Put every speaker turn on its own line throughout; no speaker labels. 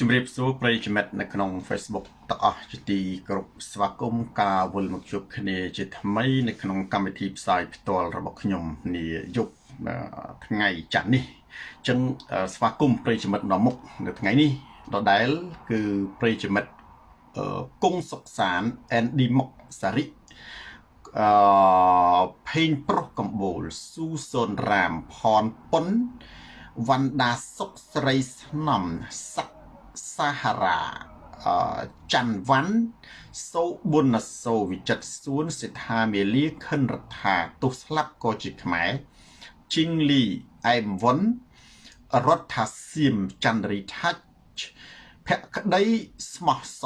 ជំរាបសួរប្រិយមិត្តនៅក្នុង Facebook ទាំងអស់ជាទីគោរពស្វាគមន៍ការវិលមកជួបគ្នាជាថ្មីនៅក្នុងកម្មវិធីផ្សាយផ្ទាល់របស់ខ្ញុំនាយប់ថ្ងៃច័ន្ទនេះអញ្ចឹងស្វាគមន៍ប្រិយមិត្តដល់មុខនៅថ្ងៃនេះដដែលគឺប្រិយមិត្តគង់សុកសានអេនឌីមុកសារិអឺភេងប្រុសកម្បូលស៊ូសូនរាមផនប៉ុនវណ្ដាសុកស្រីស្នំសក្សាហារ៉ាអឺច័ន្ទវ៉ាន់សូប៊ុនសូវិចិត្រសួនសិដ្ឋាមេលាខិនរដ្ឋាទុះស្លាប់ក៏ជាខ្មែរជីងលីអែមវុនរដ្ឋាសៀមចន្ទរីថាច់ភក្តីស្មោះស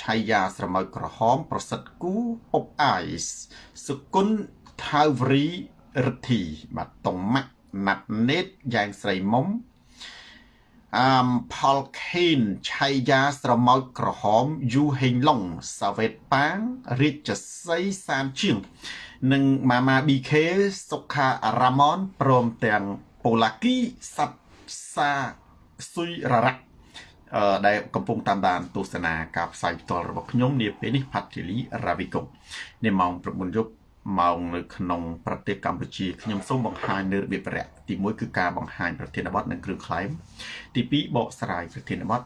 ឆាយាស្រមៅក្រហម ប្រសិទ្ធគូអបអាយសុគន្ធថាវរីរិទ្ធីបាទតុងម៉ាក់ណាត់ណេតយ៉ាងស្រីមុំ អមផលខេនឆៃយ៉ាស្រមោចក្រហមយូហេងឡុងសាវេតប៉ាងរាជសីសានជាង និងម៉ាម៉ា BK សុខារ៉ាម៉ុនព្រមទាំងប៉ូឡាគីសាត់សាស៊ុយរ៉ារ៉ាអឺដែលកំពុងតាមដានទស្សនាការផ្សាយផ្ទាល់របស់ខ្ញុំនាពេលនេះផាត់ធីលីរ៉ាវីកុងនាម៉ោង9យប់ ម៉ោងនៅក្នុងប្រទេសកម្ពុជាខ្ញុំសូមបង្ហាញនៅរបៀបរយៈទី1គឺការបង្ហាញប្រធានបទនិងគ្រឿងខ្លែងទី2បកស្រាយប្រធានបទ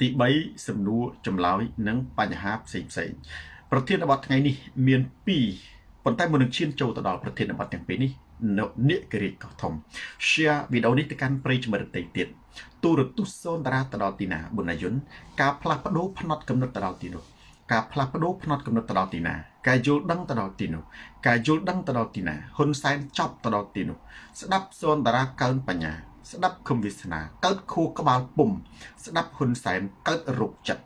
ទី3សំណួរចម្លើយនិងបញ្ហាផ្សេងផ្សេងប្រធានបទថ្ងៃនេះមាន2ប៉ុន្តែមុននឹងឈានចូលទៅដល់ប្រធានបទទាំងពីរនេះនៅនេករាជកោះធំ share វីដេអូនេះទៅកាន់ប្រិយមិត្តដទៃទៀតទូរទស្សន៍សូនតារាទៅដល់ទីណាបុណយុនការផ្លាស់ប្ដូរផ្នត់កំណត់ទៅដល់ទីនោះ ការផ្លាស់ប្ដូរផ្នត់កំណត់ទៅដល់ទីណាការយល់ដឹងទៅដល់ទីនោះការយល់ដឹងទៅដល់ទីណាហ៊ុនសែនចប់ទៅដល់ទីនោះស្ដាប់សនតារាកើនបញ្ញា ស្ដាប់ខំវាសនាកើតខួរក្បាលពុំស្ដាប់ហ៊ុនសែនកើតរោគចិត្ត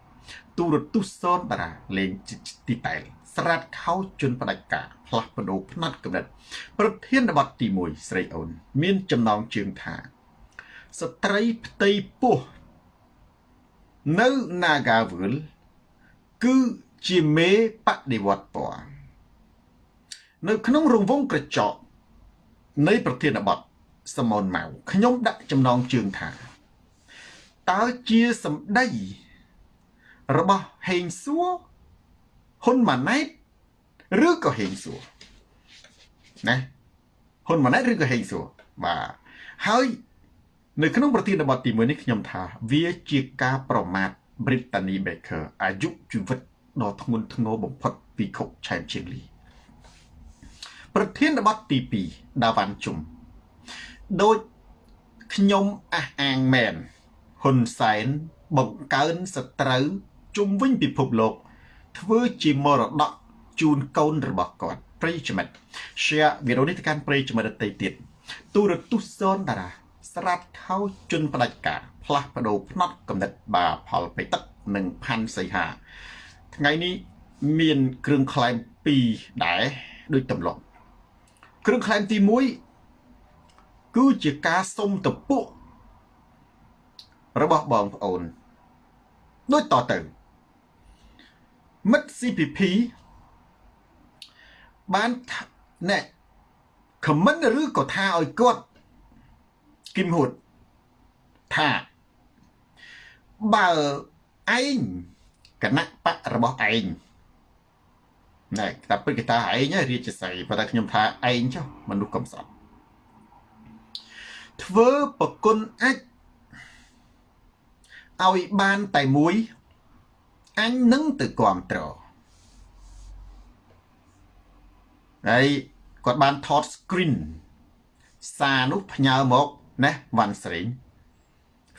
ទូរទស្សន៍សនតារាលេងទីតែលស្រាតខោជន់ផ្ដាច់ការផ្លាស់ប្ដូរផ្នត់កំណត់ប្រធានបទទី1ស្រីអូន មានចំណងជើងថាស្ត្រីផ្ទៃពោះនៅ Nagawal គឺជាមេបដិវត្តពណ៌នៅក្នុងរង្វង់ក្រចកនៃប្រធានបទសមនម៉ៅខ្ញុំដាក់ចំណងជើងថាតើជាសម្ដីរបស់ហេងសួរហ៊ុនម៉ាណែតឬក៏ហេងសួរណាហ៊ុនម៉ាណែតឬក៏ហេងសួរបាទហើយនៅក្នុងប្រធានបទទី1នេះខ្ញុំថា វាជាការប្រមាថ Brittany Baker អាយុជីវិតដ៏ធ្ងន់ធ្ងរបំផុតពីខុកឆែមជាងលីប្រធានបទទី2ដាវ៉ាន់ជុំដូចខ្ញុំអះអាងមែនហ៊ុនសែនបង្កើនសត្រូវជុំវិញពិភពលោក ធ្វើជាមរតកជូនកូនរបស់គាត់ប្រិយមិត្ត share វីដេអូនេះទៅកាន់ប្រិយមិត្តដទៃទៀតទូរទស្សន៍សូនតារាស្រាត់ខោជន់ផ្ដាច់ការ ផ្លាស់ប្ដូរផ្នត់កំណត់បាផលបេទឹកនិងផាន់សីហា ថ្ងៃនេះមានគ្រឿងខ្លែង2ដែរដូចទម្លាប់គ្រឿងខ្លែងទី1គឺជាការសុំតពុករបស់បងប្អូនដូចតទៅមិត្ត CPP បានណែខមមិនឬក៏ថាឲ្យគាត់គឹមហួតថា បើឯងគណៈបករបស់ឯងណែតែពិតគេថាឯងរាជសីប៉ុន្តែខ្ញុំថាឯងចុះមនុស្សកំសត់ធ្វើប្រគុណអាចឲ្យបានតែមួយអញនឹងទៅគ្រប់ត្រហើយគាត់បានថត screen សារនោះផ្ញើមកណាវ៉ាន់ស្រេង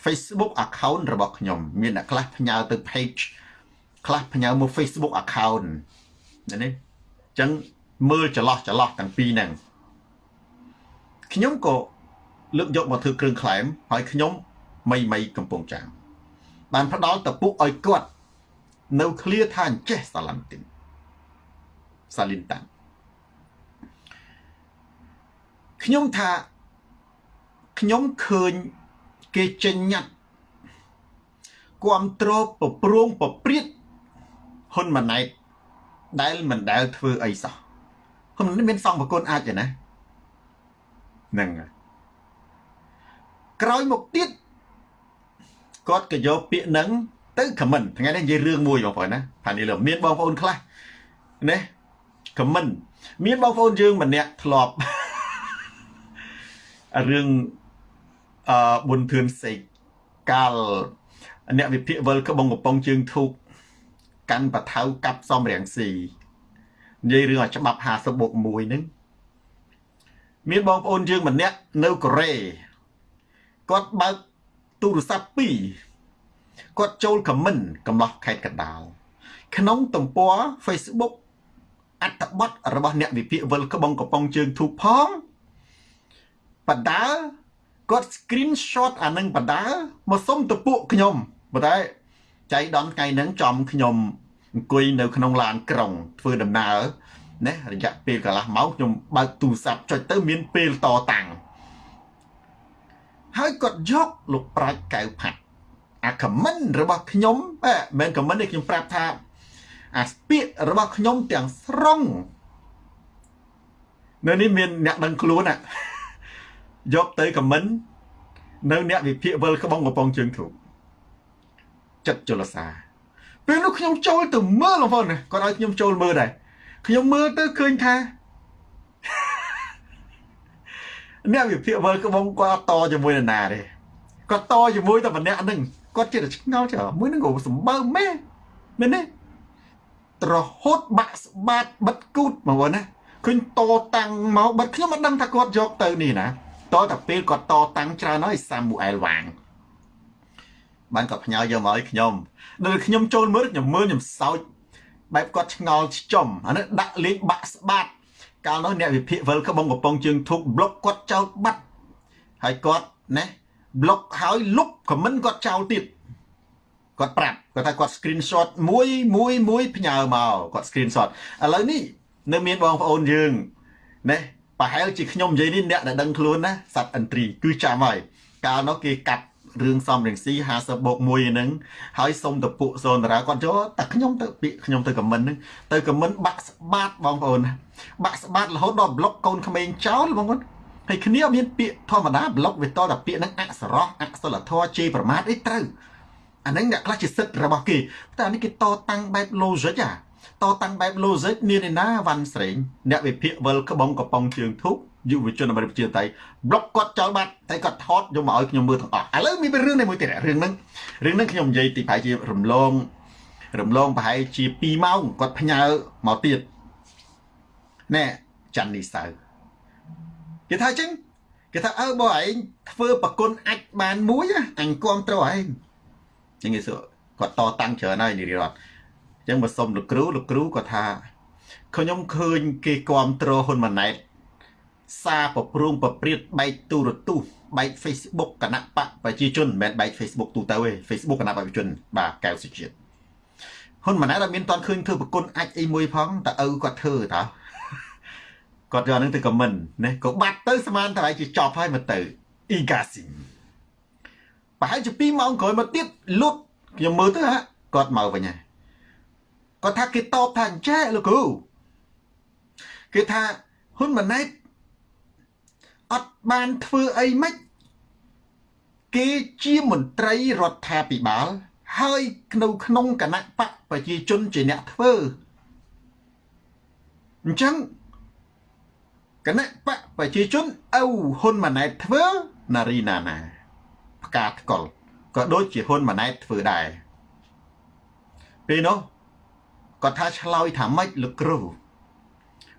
Facebook account របស់ខ្ញុំ មានអ្នកខ្លះផ្ញើទៅ page ខ្លះផ្ញើមក Facebook account នេះអញ្ចឹងមើលចន្លោះចន្លោះទាំងពីរហ្នឹងខ្ញុំក៏លើកយកមកធ្វើគ្រឿងក្លែមហើយខ្ញុំមីមីកំពង់ចាមបានផ្ដល់តពុកឲ្យគាត់នៅឃ្លាថាអញ្ចេះសាឡាំទីនសាលីនតាំងខ្ញុំថាខ្ញុំឃើញ គេចេញញ៉ាត់គ្រប់គ្រងប្រព្រងប្រព្រៀតហ៊ុនម៉ាណែតដែលមិនដែលធ្វើអីសោះហ៊ុនមានសងប្រគុណអាចទេណាហ្នឹងក្រោយមកទៀតគាត់ក៏យកពាក្យហ្នឹងទៅខមមិនថ្ងៃនេះនិយាយរឿងមួយបងប្អូនណាផានីលើមានបងប្អូនខ្លះណាខមមិន មានបងប្អូនយើងម្នាក់ធ្លាប់រឿង អឺប៊ុនធឿនសេកកាលអ្នកវិភាគវិលក្បងកំប៉ុងជើងធូកកាន់បថៅកាប់សំរៀងស៊ីនិយាយរឿងឲ្យច្បាប់50បូក1ហ្នឹងមានបងប្អូនយើងម្នាក់នៅកូរ៉េគាត់បើកទូរស័ព្ទ2គាត់ចូលខមមិនកំឡោះខេត្តកណ្ដាលក្នុងទំព័រ Facebook អត្តបទរបស់អ្នកវិភាគវិលក្បងកំប៉ុងជើងធូបផងបដា គាត់ screenshot អានឹងបដាមកសុំទៅពួកខ្ញុំប៉ុន្តែចៃដនថ្ងៃហ្នឹងចំខ្ញុំអង្គុយនៅក្នុងឡានក្រុង ធ្វើដំណើរណារយៈពេលកន្លះម៉ោងខ្ញុំបើកទូរស័ព្ទចុចទៅមានពេលតតាំងហើយគាត់យកលោកប្រាច់កៅផាត់អាខមមិនរបស់ខ្ញុំមិនមែនខមមិនទេខ្ញុំប្រាប់ថា អាស្ពាករបស់ខ្ញុំទាំងស្រុងនៅនេះមានអ្នកដឹងខ្លួនណា យកទៅខមមិននៅអ្នកវិភាគវិលក្បងកំប៉ុងជើងធូបចិត្តចលសាពេលនោះខ្ញុំចូលទៅមើលបងប្អូនគាត់ឲ្យខ្ញុំចូលមើលដែរខ្ញុំមើលទៅឃើញថាអ្នកវិភាគវិលក្បងគាត់តជាមួយនរណាទេគាត់តជាមួយតែម្នាក់ហ្នឹងគាត់ចិត្តឆ្ងល់ចើមួយហ្នឹងក៏សម្បើមែនមែនទេរហូតបាក់ស្បាតបិទគូតបងប្អូនណាឃើញតតាំងមកបិទខ្ញុំមិនដឹងថាគាត់យកទៅនេះណា តតែពេលគាត់តតាំងច្រើនហើយសាមូអែលវ៉ាងបានគាត់ផ្ញើយកមកឲ្យខ្ញុំដល់ខ្ញុំចូលមើលខ្ញុំមើលខ្ញុំសោចបែបគាត់ឆ្ងល់ខ្ចំអានេះដាក់លេខបាក់ស្បាតកាលនោះអ្នកវិភាគវិលក្បងកំប៉ុងជើងធុកប្លុកគាត់ចោលបាត់ហើយគាត់ណាប្លុកហើយលុបខមមិនគាត់ចោលទៀតគាត់ប្រាប់គាត់ថាគាត់ screenshot មួយមួយមួយផ្ញើមកគាត់ screenshot ឥឡូវនេះនៅមានបងប្អូនយើងណា ប្រហែលជាខ្ញុំនិយាយនេះអ្នកដែលដឹងខ្លួនណាសត្វអន្ត្រីគឺចាំហើយកាលនោះគេកាត់រឿងសំរងស៊ី50បូក1ហ្នឹងហើយសុំតពុសូនតារាគាត់ចូលតែខ្ញុំទៅពាក្យខ្ញុំទៅខមមិនហ្នឹងទៅខមមិនបាក់ស្បាតបងប្អូនបាក់ស្បាតរហូតដល់ប្លុកកូនក្មេងចោលបងប្អូនហើយគ្នាមានពាក្យធម្មតាប្លុកវាតតែពាក្យហ្នឹងអក្សរោះអក្សរធម៌ជេរប្រមាថអីត្រូវអាហ្នឹងអ្នកខ្លះជាសិទ្ធិរបស់គេតែនេះគេតតាំងបែប logic អា តតាំងបែប logic មានឯណាវ៉ាន់ស្រេងអ្នកវិភាគវិលក្បងកំប៉ុងជើងធុកយុវជនអាមេរិកប្រជាតៃប្លុកគាត់ចោលបាត់តែគាត់ថតយកមកឲ្យខ្ញុំមើលទាំងអស់ឥឡូវមានរឿងនេះមួយទៀតរឿងហ្នឹងរឿងហ្នឹងខ្ញុំនិយាយទីប្រហែលជារំលងរំលងប្រហែលជា2ម៉ោងគាត់ផ្ញើមកទៀតណែច័ន្ទនេះសៅគេថាអញ្ចឹងគេថាអើបើឯងធ្វើប្រគុណអាចបានមួយអញគ្រប់ត្រូវឯងចឹងគេសួរគាត់តតាំងច្រើនហើយនិរិរដ្ឋ អញ្ចឹងបើសុំលោកគ្រូលោកគ្រូគាត់ថាខ្ញុំឃើញគេគ្រប់គ្រងហ៊ុនម៉ាណែតសារប្រព្រឹងប្រព្រាតបែកទូរទស្សន៍បែក Facebook គណៈបកប្រជាជនមិនមែនបែក Facebook ទូទៅទេ Facebook គណៈបកប្រជាជនបាទកែវសុជាតិហ៊ុនម៉ាណែតអត់មានតន់ឃើញធ្វើប្រគុណអាចអីមួយផងតើឪគាត់ធ្វើតើគាត់យកនឹងទៅខមមិនណាក៏បាត់ទៅស្មានតែឲ្យជាចប់ហើយមកទៅអ៊ីកាស៊ីប្រហែលជា2ម៉ោងក្រោយមកទៀតលុតខ្ញុំមើលទៅហ่ะគាត់មកវិញហើយ គាត់ថាគេតបថាអញ្ចេះលោកគ្រូគេថាហ៊ុនម៉ាណែតអត់បានធ្វើអីមិនគេជាមន្ត្រីរដ្ឋាភិបាល ហើយនៅក្នុងគណៈបកប្រជាជនជាអ្នកធ្វើអញ្ចឹងគណៈបកប្រជាជនអៅហ៊ុនម៉ាណែតធ្វើណារីណាណាផ្កាថ្កុលក៏ដូចជាហ៊ុនម៉ាណែតធ្វើដែរពេលនោះ គាត់ថាឆ្លើយថាម៉េចលោកគ្រូ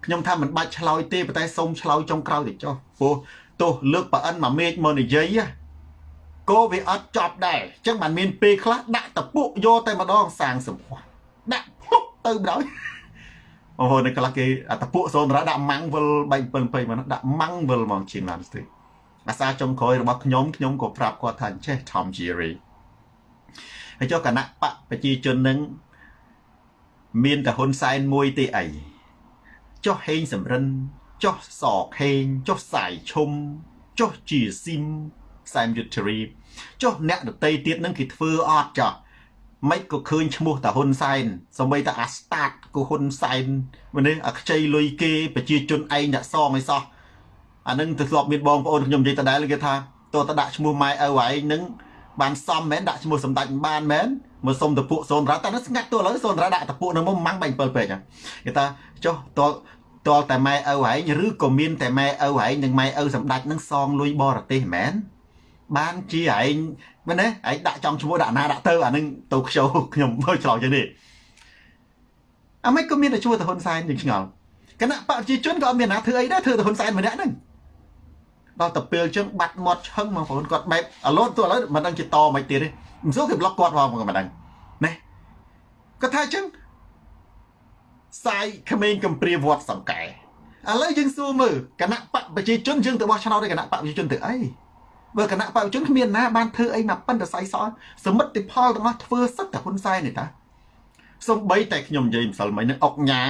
ខ្ញុំថាមិនបាច់ឆ្លើយទេប៉ុន្តែសូមឆ្លើយចុងក្រោយទៅចុះព្រោះទោះលើកប្រអិនមួយមេឃមកនិយាយក៏វាអត់ចប់ដែរអញ្ចឹងបានមានពេលខ្លះដាក់តពុកយកតែម្ដងសាងសម្ផស្សដាក់ភ្លុកទៅម្ដងអូហូនៅខ្លះគេអតពុកសូនរ៉ាដាក់ម៉ាំងវិលបែក7 20មកដាក់ម៉ាំងវិលមកជាងឡានស្ទេអាសាចុងក្រោយរបស់ខ្ញុំខ្ញុំក៏ប្រាប់គាត់ថាចេះ Tom Jerry ហើយចុះគណៈបកប្រជាជននឹង មានតែហ៊ុនសែនមួយទេអីចុះហេងសំរិនចុះសខេងចុះសាយឈុំចុះជាស៊ីមសែមយុទ្ធរីចុះអ្នកដតីទៀតនឹងគេធ្វើអត់ចុះមិនក៏ឃើញឈ្មោះតាហ៊ុនសែនសម្បីតាអាស្តាតក៏ហ៊ុនសែនម្នេះអាខ្ចីលុយគេប្រជាជនឯងអ្នកសងឯសោះអានឹងទៅធ្លាប់មានបងប្អូនខ្ញុំនិយាយដដែលគេថាតើតដាក់ឈ្មោះម៉ែឪឯងនឹងបានសមមែនដាក់ឈ្មោះសម្ដេចបានមែន មកសុំតពួកសូនរ៉ាតែស្ងាត់ទោះឥឡូវសូនរ៉ាដាក់តពួកនៅមុំម៉ាំងបាញ់7ពេកគេថាចុះតតលតែម៉ែឪហែងឬក៏មានតែម៉ែឪហែងនិងម៉ែឪសម្ដេចនឹងសងលុយបរទេសមែនបានជាឯងមែនទេឯងដាក់ចំឈ្មោះដាក់ណាដាក់ទៅអានឹងទៅខ្ជោខ្ញុំមើលឆ្លោយចឹងនេះអាមិនក៏មានតែឈ្មោះទៅហ៊ុនសែនយើងឆ្ងល់គណៈបព្វជិជនក៏អត់មានណាធ្វើអីដែរធ្វើទៅហ៊ុនសែនម្នាក់ហ្នឹងដល់ទៅពេលចឹងបាត់មាត់ឆឹងបងប្អូនគាត់បែបអាឡូតទៅឥឡូវមិនដឹងជាតមិនទៀតទេ មិនសូវគេប្លុកគាត់ផងក៏មិនដឹងណាគាត់ថាចឹងសាយក្មេងកំព្រាវត្តសង្កែឥឡូវយើងសួរមើលគណៈបកប្រជាជនយើងទៅបោះឆ្នោតឲ្យគណៈបកប្រជាជនទៅអីបើគណៈបកប្រជាជនគ្មានណាបានធ្វើអីមកប៉ិនតសៃសសមិទ្ធផលទាំងអស់ធ្វើសឹកតែហ៊ុនសែននេះតាសំបីតែខ្ញុំនិយាយម្សិលមិញនឹងអុកញ៉ាយ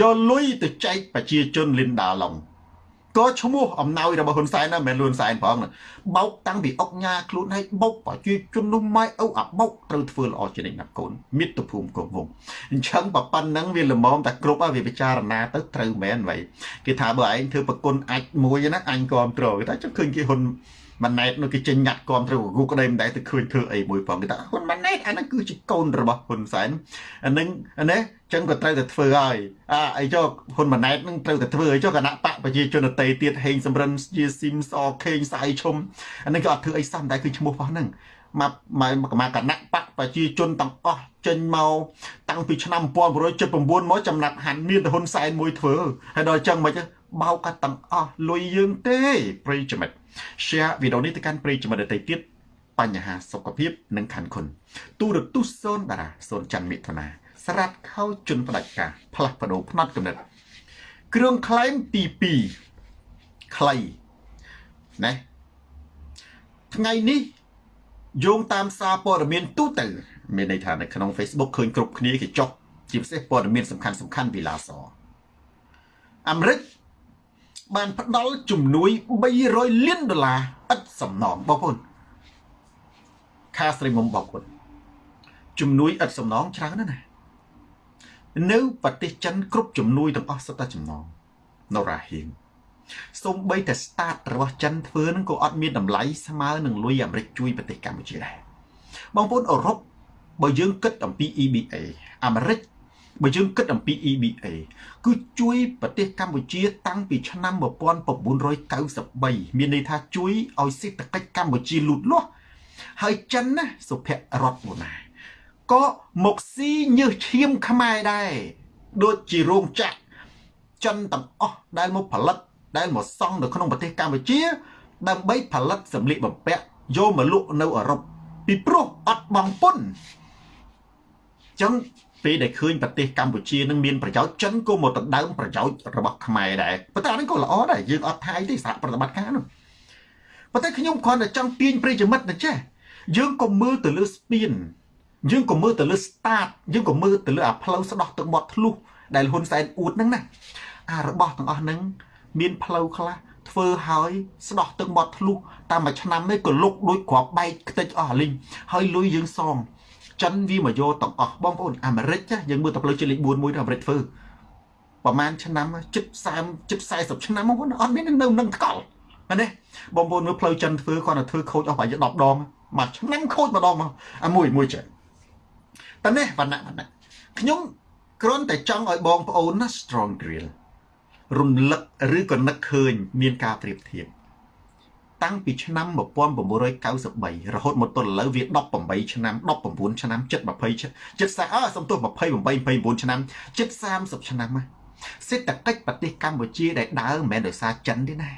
កលុយទៅចែកប្រជាជនលីនដាឡុង ក៏ឈ្មោះអំណោយរបស់ហ៊ុនសែនណាមិនមែនលួនសែនផងបោកតាំងពីអុកញ៉ាខ្លួនឲ្យបោកប្រជាជននោះម៉ែឪអាបោកត្រូវធ្វើល្អជានិច្ចណាកូនមិត្តភូមិកូនវងអញ្ចឹងបើប៉ុណ្ណឹងវាល្មមតែគ្រប់ហើយវាពិចារណាទៅត្រូវមែន vậy គេថាបើឯងធ្វើប្រគុណអាចមួយណាអញគ្រប់ត្រូលគេថាចុះឃើញគេហ៊ុន ម៉ាណែតនោះគេចេញញ៉ាត់គាំទ្រគូក្តីមិនដែរទៅឃើញធ្វើអីមួយផងគេថាហ៊ុនម៉ាណែតអាហ្នឹងគឺជាកូនរបស់ហ៊ុនសែនអាហ្នឹងណាចឹងក៏ត្រូវតែធ្វើហើយអាអីចុះហ៊ុនម៉ាណែតហ្នឹងត្រូវតែធ្វើអីចុះគណៈបកប្រជាជនដតីទៀតហេងសំរិនជាស៊ីមសខេងសាយឈុំអាហ្នឹងក៏អត់ធ្វើអីសំដែរគឺឈ្មោះរបស់ហ្នឹងមកមកគណៈបកប្រជាជនទាំងអស់ចេញមកតាំងពីឆ្នាំ1979មកចំណាត់ហាន់មានតែហ៊ុនសែនមួយធ្វើហើយដល់ចឹងមិនបោកកាត់ទាំងអស់លុយយើងទេប្រិយមិត្ត share វីដេអូនេះទៅកាន់ប្រិយមិត្តដទៃទៀតបញ្ហាសុខភាពនិងខណ្ឌគុណទូរទស្សន៍សូនតារាសូនច័ន្ទមិថុនាស្រាត់ខោជន់ផ្ដាច់ការផ្លាស់ប្ដូរផ្នត់កំណត់គ្រឿងខ្លែងទី2ខ្លីណាថ្ងៃនេះយោងតាមសារព័ត៌មានទូទៅមានន័យថានៅក្នុង Facebook ឃើញគ្រប់គ្នាគេចុះជាពិសេសព័ត៌មានសំខាន់សំខាន់ពីឡាសអាមេរិក បានផ្ដល់ជំនួយ300លានដុល្លារឥតសំណងបងប្អូនខាស្រីមុំបងប្អូនជំនួយឥតសំណងច្រើនណាស់ណានៅប្រទេសចិនគ្រប់ជំនួយទាំងអស់សុទ្ធតែចំណងនរ៉ាហ៊ីងសូម្បីតែ start របស់ចិនធ្វើនឹងក៏អត់មានតម្លៃស្មើនឹងលុយអាមេរិកជួយប្រទេសកម្ពុជាដែរបងប្អូនអឺរ៉ុបបើយើងគិតអំពី EBA អាមេរិក បើយើងគិតអំពី EBA គឺជួយប្រទេសកម្ពុជាតាំងពីឆ្នាំ1993មានន័យថាជួយឲ្យសេដ្ឋកិច្ចកម្ពុជាលូតលាស់ហើយចិនណាសុភរដ្ឋបូណាក៏មកស៊ីញើសឈាមខ្មែរដែរដូចជារោងចក្រចិនទាំងអស់ដែលមកផលិតដែលមកសង់នៅក្នុងប្រទេសកម្ពុជា ដើម្បីផលិតសម្លៀកបំពាក់យកមកលក់នៅអឺរ៉ុបពីព្រោះអត់បងពុនចឹង ពេលដែលឃើញប្រទេសកម្ពុជានឹងមានប្រយោជន៍ចិនក៏មកដណ្ដើមប្រយោជន៍របស់ខ្មែរដែរប៉ុន្តែអានេះក៏ល្អដែរយើងអត់ថាយទេសហប្រតិបត្តិការនោះប៉ុន្តែខ្ញុំគ្រាន់តែចង់ទាញប្រិយមិត្តណាចេះយើងក៏មើលទៅលើស្ពានយើងក៏មើលទៅលើ start យើងក៏មើលទៅលើអាផ្លូវស្ដោះទឹកមាត់ធ្លុះដែលហ៊ុនសែនអួតហ្នឹងណាអារបស់ទាំងអស់ហ្នឹងមានផ្លូវខ្លះធ្វើហើយស្ដោះទឹកមាត់ធ្លុះតាមមួយឆ្នាំនេះក៏លុកដូចគ្រាប់បែកខ្ទេចអស់លីងហើយលុយយើងសង ចិនវាមកយកទាំងអស់បងប្អូនអាមេរិកចាយើងមើលតែផ្លូវជាតិលេខ4មួយទៅអាមេរិកធ្វើប្រហែលឆ្នាំជិត30ជិត40ឆ្នាំបងប្អូនអត់មាននៅនឹងថ្កល់ណាបងប្អូនមើលផ្លូវចិនធ្វើគាត់ទៅធ្វើខូចអស់ប្រហែល10ដងមួយឆ្នាំខូចម្ដងមកអាមួយមួយចេះតែនេះវណ្ណៈវណ្ណៈខ្ញុំគ្រាន់តែចង់ឲ្យបងប្អូនណា strong drill រំលឹកឬក៏នឹកឃើញ មានការប្រៀបធៀប តាំងពីឆ្នាំ1993រហូតមកទល់ឥឡូវវា18ឆ្នាំ19ឆ្នាំជិត20ជិត40អើសំទោស28 29ឆ្នាំជិត30ឆ្នាំណាសេដ្ឋកិច្ចប្រទេសកម្ពុជាដែលដើរមិនមែនដោយសារចិនទេណា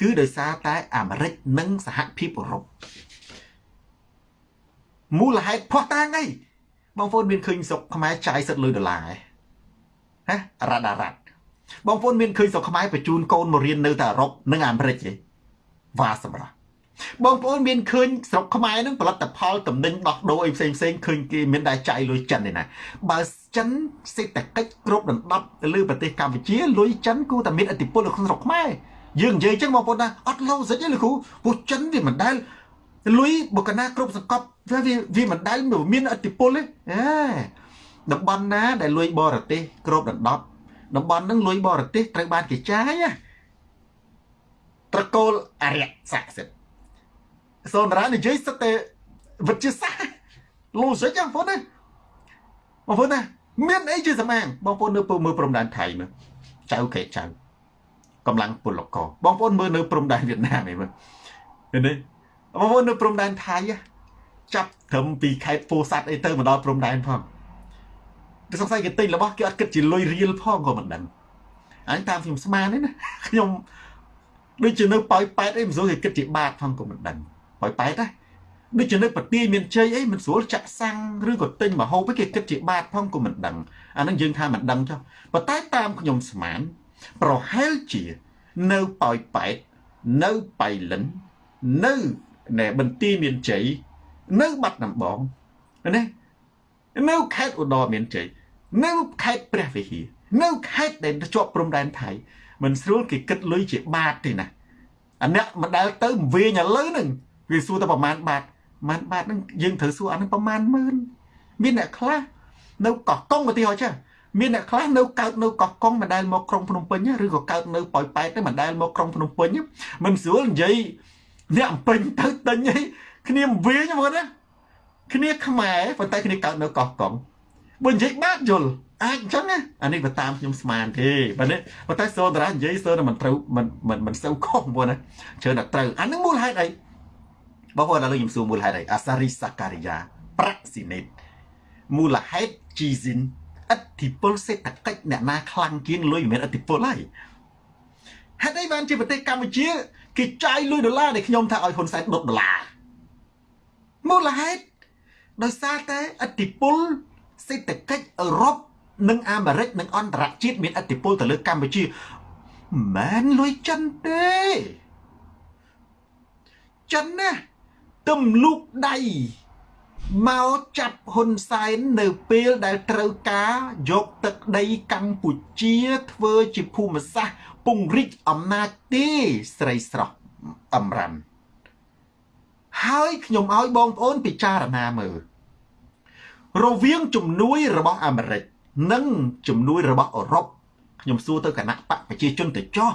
គឺដោយសារតែអាមេរិកនិងសហភាពអឺរ៉ុបមូលហេតុផោះតាំងអីបងប្អូនមានឃើញស្រុកខ្មែរចាយសិតលុយដុល្លារហ៎រ៉ាដារ៉ាត់បងប្អូនមានឃើញស្រុកខ្មែរបញ្ជូនកូនមករៀននៅតែអឺរ៉ុបនិងអាមេរិកទេ វ៉ាសម្រាប់បងប្អូនមានឃើញស្រុកខ្មែរនឹងផលិតផលតំណែងដោះដូរអីផ្សេងផ្សេងឃើញគេមានដែរចាយលុយចិនទេណាបើចិនសេដ្ឋកិច្ចគ្រប់ដណ្ដប់ទៅលើប្រទេសកម្ពុជាលុយចិនគូតែមានឥទ្ធិពលនៅក្នុងស្រុកខ្មែរយើងនិយាយចឹងបងប្អូនណាអត់ឡូសិចទេលោកគ្រូព្រោះចិនវាមិនដែលលុយបកណាគ្រប់សង្កប់វាវាមិនដែលមានឥទ្ធិពលទេអេតំបន់ណាដែលលុយបរទេសគ្រប់ដណ្ដប់តំបន់ហ្នឹងលុយបរទេសត្រូវបានគេចាយណា ត្រកូលអរិយស័ក្តិសិទ្ធិសូនតារានិយាយសិតតែវិទ្យាសាស្ត្រ logic ចឹងបងប្អូនណាបងប្អូនណាមានអីជាសម្អាងបងប្អូននៅពើមើលព្រំដែនថៃមើលចៅកែចៅកម្លាំងពលកបងប្អូនមើលនៅព្រំដែនវៀតណាមឯមើលឃើញទេបងប្អូននៅព្រំដែនថៃចាប់ត្រឹមពីខេត្តពោធិ៍សាត់អីទៅមកដល់ព្រំដែនផងតែសង្ស័យគេទិញរបស់គេអត់គិតជាលុយរៀលផងក៏មិនដឹងអញតាមខ្ញុំស្មានទេណាខ្ញុំ ដូចជានៅប៉ោយប៉ែតអីមិនស្រួលគេគិតជាបាតផងក៏មិនដឹងប៉ោយប៉ែតណាដូចជានៅប្រទាយមានជ័យអីមិនស្រួលចាក់សាំងឬក៏ទិញមកហូបគេគិតជាបាតផងក៏មិនដឹងអានឹងយើងថាមិនដឹងចុះប៉ុន្តែតាមខ្ញុំស្មាន ប្រហែលជានៅប៉ោយប៉ែតនៅបៃលិននៅណែបន្ទាយមានជ័យនៅបាត់ដំបងណានៅខេត្តឧត្តរមានជ័យនៅខេត្តព្រះវិហារនៅខេត្តដែលជាប់ព្រំដែនថៃ មិនស្រួលគេគិតលុយជាបាតទេណាអាអ្នកមិនដែលទៅវិញឥឡូវហ្នឹងវាសួរតែប្រមាណបាតប្រមាណបាតហ្នឹងយើងត្រូវសួរអាហ្នឹងប្រមាណម៉ឺនមានអ្នកខ្លះនៅកោះកុងឧទាហរណ៍ចាមានអ្នកខ្លះនៅកើតនៅកោះកុងមិនដែលមកក្រុងភ្នំពេញឬក៏កើតនៅប៉ោយប៉ែតទេមិនដែលមកក្រុងភ្នំពេញមិនស្រួលនិយាយអ្នកអំពេញទៅទិញអីគ្នាវិញហ្មងណាគ្នាខ្មែរប៉ុន្តែគ្នាកើតនៅកោះកុងបើនិយាយបាក់យល់ អាចអញ្ចឹងណាអានេះបើតាមខ្ញុំស្មានទេបើនេះប៉ុន្តែសូនតារានិយាយសូនតែមិនត្រូវមិនមិនមិនសូវខុសបងណាជឿតែត្រូវអានឹងមូលហេតុអីបងប្អូនឥឡូវខ្ញុំសួរមូលហេតុអីអាសារីសាការីយ៉ាប្រាក់ស៊ីនេតមូលហេតុជីស៊ីនអធិពលសេដ្ឋកិច្ចអ្នកណាខ្លាំងជាងលុយមិនមែនអធិពលហើយហេតុអីបានជាប្រទេសកម្ពុជាគេចាយលុយដុល្លារដែលខ្ញុំថាឲ្យហ៊ុនសែនដុតដុល្លារមូលហេតុដោយសារតែអធិពលសេដ្ឋកិច្ចអឺរ៉ុប និងអាមេរិកនិងអន្តរជាតិមានអធិពលទៅលើកម្ពុជាមិនមែនលុយចិនទេចិនណាទំលូកដៃមកចាប់ហ៊ុនសែននៅពេលដែលត្រូវការយកទឹកដីកម្ពុជាធ្វើជាភូមិសាស្ត្រពង្រីកអំណាចទេស្រីស្រស់អំរ៉ាន់ហើយខ្ញុំឲ្យបងប្អូនពិចារណាមើលរវាងជំនួយរបស់អាមេរិក និងជំនួយរបស់អឺរ៉ុបខ្ញុំសួរទៅគណៈបកប្រជាជនទៅចោះ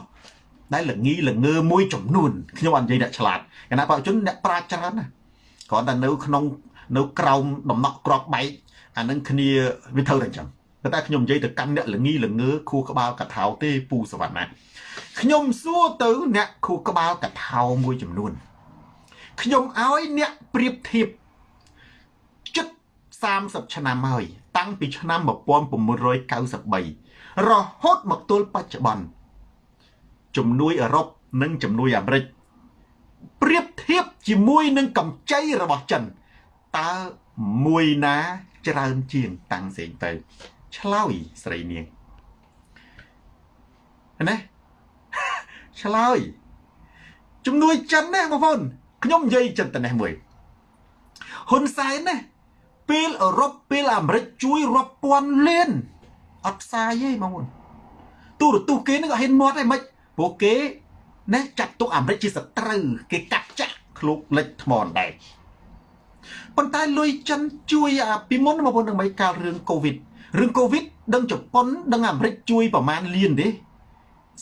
ដែលល្ងីល្ងើមួយចំនួនខ្ញុំអត់និយាយអ្នកឆ្លាតគណៈបកប្រជាជនអ្នកប្រាជ្ញច្រើនណាគ្រាន់តែនៅក្នុងនៅក្រោមដំណក់ក្របបែកអានឹងគ្នាវាធ្វើតែអញ្ចឹងតែខ្ញុំនិយាយទៅកាន់អ្នកល្ងីល្ងើខួរក្បាលកថាទេពូសវណ្ណាខ្ញុំសួរទៅអ្នកខួរក្បាលកថាមួយចំនួនខ្ញុំឲ្យអ្នកប្រៀបធៀបចិត្ត 30ឆ្នាំហើយតាំងពីឆ្នាំ1993រហូតមកទល់បច្ចុប្បន្នជំនួយអឺរ៉ុបនិងជំនួយអាមេរិកប្រៀបធៀបជាមួយនឹងកម្ចីរបស់ចិនតើមួយណាច្រើនជាងតាំងផ្សេងទៅឆ្លើយស្រីនាងណាឆ្លើយជំនួយចិនណាបងប្អូនខ្ញុំនិយាយចិនតនេះមួយហ៊ុនសែនណា ពេលអឺរ៉ុបពេលអាមេរិកជួយរាប់ពាន់លានអត់ផ្សាយទេបងប្អូនទូរទស្សន៍គេនឹងអត់ហ៊ានមាត់ទេមិនព្រោះគេណែចាត់ទុកអាមេរិកជាសត្រូវគេកាត់ចាក់ឃ្លោកលិចថ្មអណ្ដែតប៉ុន្តែលុយចិនជួយអាពីមុនបងប្អូននឹងមិនកាលរឿងកូវីដរឿងកូវីដដឹងជប៉ុនដឹងអាមេរិកជួយប្រមាណលានទេ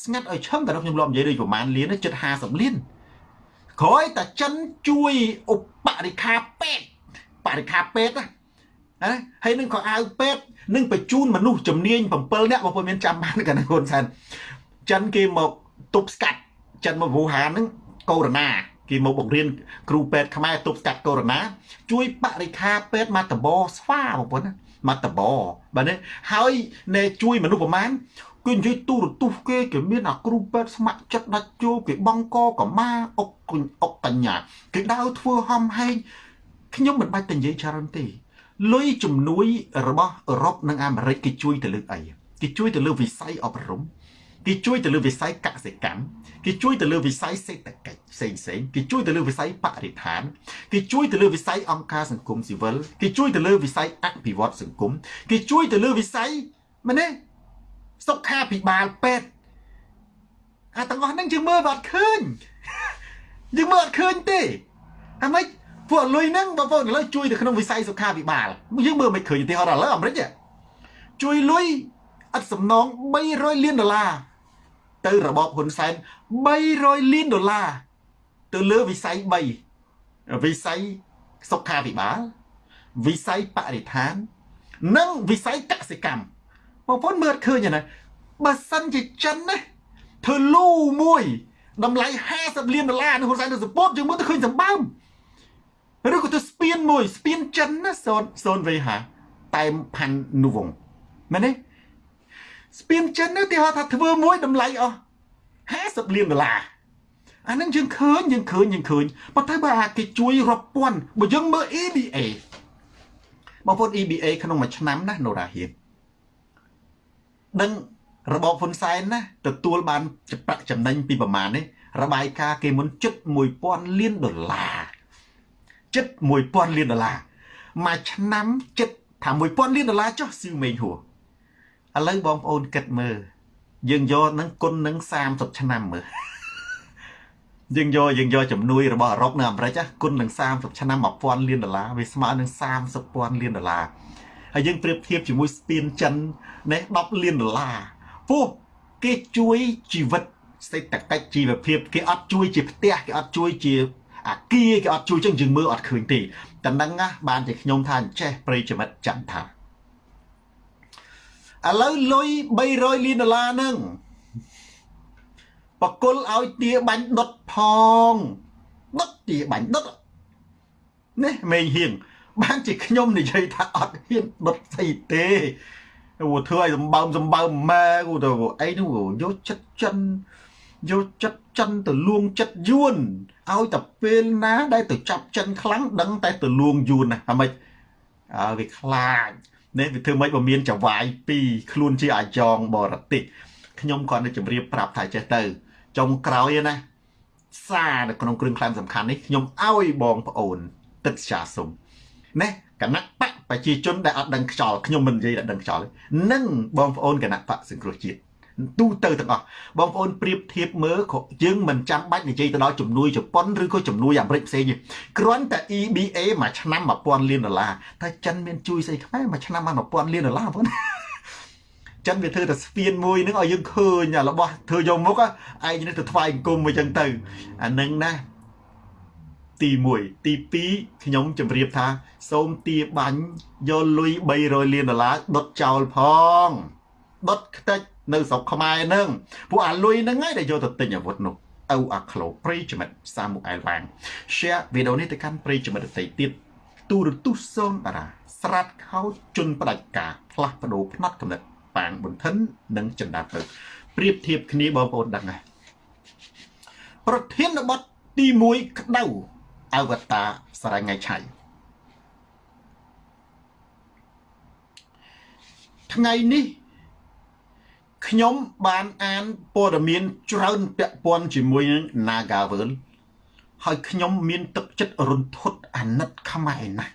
ស្ងាត់ឲ្យឈឹងតែខ្ញុំលោកនិយាយដូចប្រមាណលានជិត50លានក្រោយតែចិនជួយឧបរិខាពេទ្យបរិខាពេទ្យណា ណាហើយនឹងក៏អាវពេទ្យនឹងបញ្ជូនមនុស្សជំនាញ7នាក់បងប្អូនមានចាំបានកណ្ដាលហ៊ុនសែនចិនគេមកទប់ស្កាត់ចិនមកវូហានហ្នឹងកូវីដគេមកបង្រៀនគ្រូពេទ្យខ្មែរទប់ស្កាត់កូវីដជួយបរិខាពេទ្យមកតបស្វាបងប្អូនណាមកតបបាទនេះហើយណែជួយមនុស្សប្រមាណគឺនិយាយទូរទស្សន៍គេគេមានអាគ្រូពេទ្យស្ម័គ្រចិត្តដាច់ជួគេបងកកម៉ាអុកអុកកញ្ញាគេដើរធ្វើហំហែងខ្ញុំមិនបាច់តែនិយាយច្រើនទេ លុយជំនួយរបស់អឺរ៉ុបនិងអាមេរិកគេជួយទៅលើអីគេជួយទៅលើវិស័យអប់រំគេជួយទៅលើវិស័យកសិកម្មគេជួយទៅលើវិស័យសេដ្ឋកិច្ចផ្សេងផ្សេងគេជួយទៅលើវិស័យបរិស្ថានគេជួយទៅលើវិស័យអង្គការសង្គមស៊ីវិលគេជួយទៅលើវិស័យអភិវឌ្ឍសង្គមគេជួយទៅលើវិស័យមែនទេសុខាភិបាលពេទ្យអាទាំងអស់ហ្នឹងយើងមើលអត់ឃើញយើងមើលអត់ឃើញទេអាម៉េច ពួកលុយហ្នឹងបងប្អូនឥឡូវជួយទៅក្នុងវិស័យសុខាភិបាលយើងមើលមិនឃើញទេហត់ឥឡូវអាមេរិកជួយលុយឥតសំណង300លានដុល្លារទៅរបបហ៊ុនសែន300លានដុល្លារទៅលើវិស័យ3វិស័យសុខាភិបាលវិស័យបរិស្ថាន និងវិស័យកសិកម្មបងប្អូនមើលឃើញណាបើសិនជាចិនណាធ្វើលូមួយតម្លៃ50លានដុល្លារនៅហ៊ុនសែនទៅសពតយើងមើលទៅឃើញសម្បើម ឬក៏ទៅស្ពានមួយស្ពានចិនណាសូនសូនវេហាតែមផាន់នូវងមែនទេស្ពានចិននោះគេហៅថាធ្វើមួយតម្លៃអស់50លានដុល្លារអានឹងយើងឃើញយើងឃើញយើងឃើញប៉ុន្តែបើគេជួយរាប់ពាន់បើយើងមើល EBA បងប្អូន EBA ក្នុងមួយឆ្នាំណានរ៉ាហ៊ៀនដឹងរបបហ៊ុនសែនណាទទួលបានប្រាក់ចំណេញពីប្រមាណនេះរបាយការណ៍គេមុនជិត1000លានដុល្លារ ជិត1000លានដុល្លារមួយឆ្នាំជិតថា1000លានដុល្លារចុះស៊ីវមេងហួរឥឡូវបងប្អូនគិតមើលយើងយកនឹងគុណនឹង30ឆ្នាំមើលយើងយកយើងយកជំនួយរបស់អឺរ៉ុបនៅអាមេរិកគុណនឹង30ឆ្នាំ1000លានដុល្លារវាស្មើនឹង30ពាន់លានដុល្លារហើយយើងប្រៀបធៀបជាមួយស្ពានចិននេះ10លានដុល្លារពោះគេជួយជីវិតសេដ្ឋកិច្ចជីវភាពគេអត់ជួយជាផ្ទះគេអត់ជួយជា អាគារគេអត់ជួយចឹងយើងមើលអត់ឃើញទេតែនឹងណាបានតែខ្ញុំថាអញ្ចេះប្រិយមិត្តចាំថាឥឡូវលុយ300លានដុល្លារហ្នឹងបកុលឲ្យទាបាញ់ដុតផងដុតទាបាញ់ដុតនេះមេងហៀងបានជាខ្ញុំនិយាយថាអត់ហ៊ានដុតស្អីទេអូធ្វើឲ្យសម្បើមសម្បើមម៉ែគូទៅអីនោះយកចិត្តចិន យកចិត្តចិនទៅលួងចិត្តយួនឲ្យតែពេលណាដែលទៅចាប់ចិនខ្លាំងដឹងតែទៅលួងយួនណាហ្មិចអើវាខ្លាចនេះវាធ្វើម៉េចបើមានចវាយពីរខ្លួនជាអាយ៉ងបរទេសខ្ញុំគាត់នឹងជម្រាបប្រាប់ថាចេះទៅចុងក្រោយណាសារនៅក្នុងគ្រឿងក្លែមសំខាន់នេះខ្ញុំឲ្យបងប្អូនទឹកស្ចាសុំណាគណៈបកប្រជាជនដែលអត់ដឹងខ្យល់ខ្ញុំមិននិយាយថាដឹងខ្យល់នឹងបងប្អូនគណៈបកសង្គ្រោះជាតិ ទូទៅទាំងអស់បងប្អូនប្រៀបធៀបមើលយើងមិនចាំបាច់និយាយទៅដល់ជំនួយជប៉ុនឬក៏ជំនួយអាមេរិកផ្សេងទេគ្រាន់តែ EBA មួយឆ្នាំ1000លានដុល្លារតែចិនមានជួយស្អីខ្មែរមួយឆ្នាំបាន1000លានដុល្លារបងប្អូនចិនវាធ្វើតែស្ពានមួយនឹងឲ្យយើងឃើញរបស់ធ្វើយកមុខឯងនេះទៅថ្វាយអង្គមអញ្ចឹងទៅអានឹងណាទី1ទី2ខ្ញុំជម្រាបថា សូមទាបាញ់យកលុយ300លានដុល្លារដុតចោលផងដុតខ្ទេច នៅស្រុកខ្មែរនឹងពួកអាលុយហ្នឹងឯងដែលយកទៅទិញអាវុធនោះអូអាក្លូប្រិយមិត្តសាមុអែលវាង share វីដេអូនេះទៅកាន់ប្រិយមិត្តដទៃទៀតទូរទស្សន៍សូនតារាស្រាត់ខោជន់ផ្ដាច់ការផ្លាស់ប្ដូរផ្នត់កំណត់ប៉ាងបន្តិននិងចិនដាទៅប្រៀបធៀបគ្នាបងប្អូនដឹងហើយប្រធានបទទី1ក្តៅអវតារសារងៃឆៃថ្ងៃនេះ ខ្ញុំបានអានព័ត៌មានច្រើនពាក់ព័ន្ធជាមួយនឹង Nagavel ហើយខ្ញុំមានទឹកចិត្តរន្ធត់អាណិតខ្មែរណាស់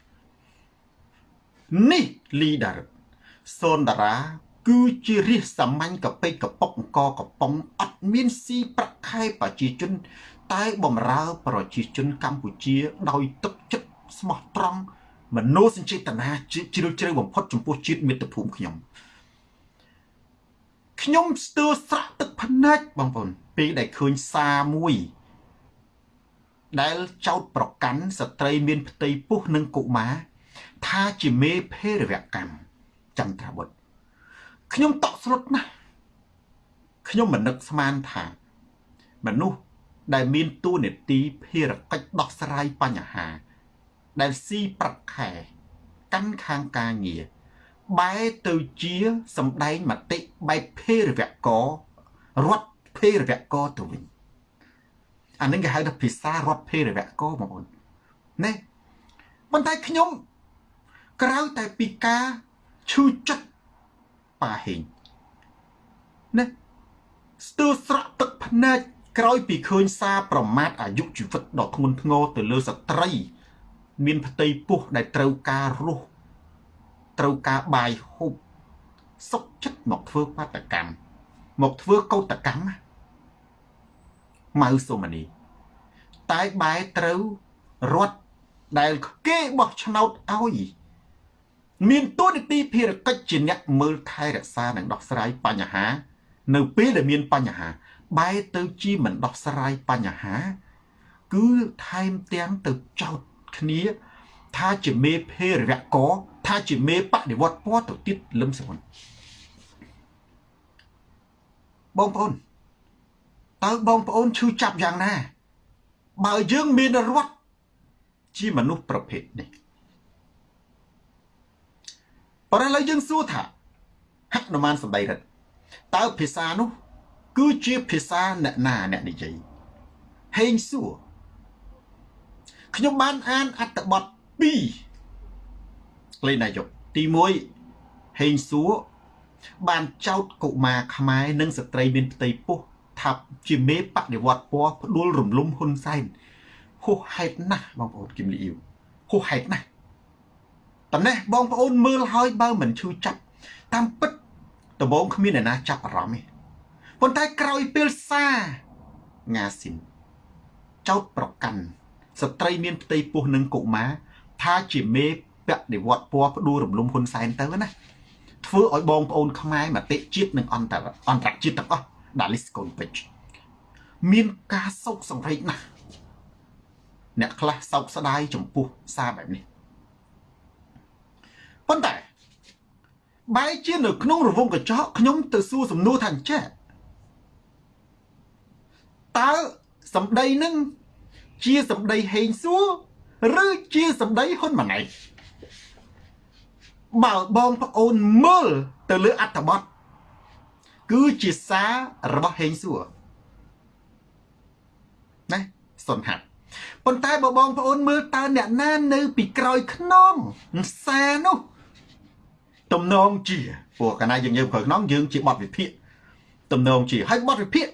នេះ leader សូនតារា គឺជារាសសាមញ្ញកពេកកប៉ុកអង្គកំប៉ុងអត់មានស៊ីប្រាក់ខែប្រជាជន តែបំរើ ប្រជាជនកម្ពុជា ដោយទឹកចិត្តស្មោះត្រង់មនោសញ្ចេតនាជ្រាលជ្រៅបំផុតចំពោះជាតិមាតុភូមិខ្ញុំ ខ្ញុំស្ទើរស្រក់ទឹកភ្នែកបងប្អូនពេលដែលឃើញសារមួយ ដែលចោតប្រកាន់ស្ត្រីមានផ្ទៃពោះនិងកុមារថាជាមេភេរវកម្មចន្ទ្រាបុត្រខ្ញុំតក់ស្លុតណាស់ខ្ញុំមិននឹកស្មានថា មនុស្សដែលមានតួនាទីភារកិច្ចដោះស្រាយបញ្ហា ដែលស៊ីប្រាក់ខែ កាន់ខាងការងារ បែរទៅជាសម្ដែងមតិបែបភេរវករដ្ឋភេរវកទៅវិញអានឹងគេហៅថាភាសារដ្ឋភេរវកបងប្អូនណាប៉ុន្តែខ្ញុំក្រៅតែពីការឈឺចិត្តប៉ាហេងណាស្ទើរស្រក់ទឹកភ្នែកក្រោយពីឃើញសារប្រមាថអាយុជីវិតដ៏ធ្ងន់ធ្ងរទៅលើស្ត្រី មានផ្ទៃពោះដែលត្រូវការរស់ ត្រូវការបាយហូបសុកចិត្តមកធ្វើបាតកម្មមកធ្វើកោតកម្មម៉ៅសុមនីតែបែរត្រូវរត់ដែលគេបោះឆ្នោតឲ្យមានតួនាទីភារកិច្ចជាអ្នកមើលថែរក្សានិងដោះស្រាយបញ្ហា នៅពេលដែលមានបញ្ហា បែរទៅជាមិនដោះស្រាយបញ្ហា គឺថែមទាំងទៅចោតគ្នា ថាជាមេភេរវកថាជាមេបដិវត្តពណ៌ទៅទៀតលឹមសមុនបងប្អូនតើបងប្អូនឈឺចាប់យ៉ាងណា បើយើងមានរដ្ឋជាមនុស្សប្រភេទនេះប៉ុន្តែឥឡូវយើងសួរថាហនុមានសម្ដីរិទ្ធតើភាសានោះ គឺជាភាសាអ្នកណាអ្នកនិយាយហេងសួរខ្ញុំបានអានអត្ថបទ 2លេខនាយកទី1ហេងសួរបានចោតកុមារខ្មែរនិងស្ត្រីមានផ្ទៃពោះថាជាមេបដិវត្តពណ៌ផ្ដួលរំលំហ៊ុនសែនហួសហេតុណាស់បងប្អូនគឹមលីអ៊ីវហួសហេតុណាស់ប៉ុន្តែបងប្អូនមើលហើយបើមិនឈឺចាប់តាមពិតដំបងគ្មានអ្នកណាចាប់អារម្មណ៍ទេប៉ុន្តែក្រោយពេលសាងាស៊ីនចោតប្រកាន់ស្ត្រីមានផ្ទៃពោះនិងកុមារ ថាជាមេបដិវត្តពណ៌ផ្ដួលរំលំហ៊ុនសែនទៅណាធ្វើឲ្យបងប្អូនខ្មែរមតិជាតិនិងអន្តរអន្តរជាតិទាំងអស់ដាក់ list កូនពេជ្រមានការសោកសង្រេងណាស់អ្នកខ្លះសោកស្ដាយចំពោះសារបែបនេះប៉ុន្តែបែរជានៅក្នុងរង្វង់កញ្ចក់ខ្ញុំទៅសួរសំណួរថាអញ្ចេះតើសម្ដីនឹងជាសម្ដីហេងសួរ ឬជាសម្ដីហ៊ុនម៉ាណែតបើបងប្អូនមើលទៅលើអត្ថបទគឺជាសាររបស់ហេងសួរណាសុនហាត់ប៉ុន្តែបើបងប្អូនមើលតើអ្នកណានៅពីក្រោយខ្នងសារនោះទំនងជាព្រោះកាលណាយើងយើងក្រោយខ្នងយើងជាបទវិភាគទំនងជាហើយបទវិភាគ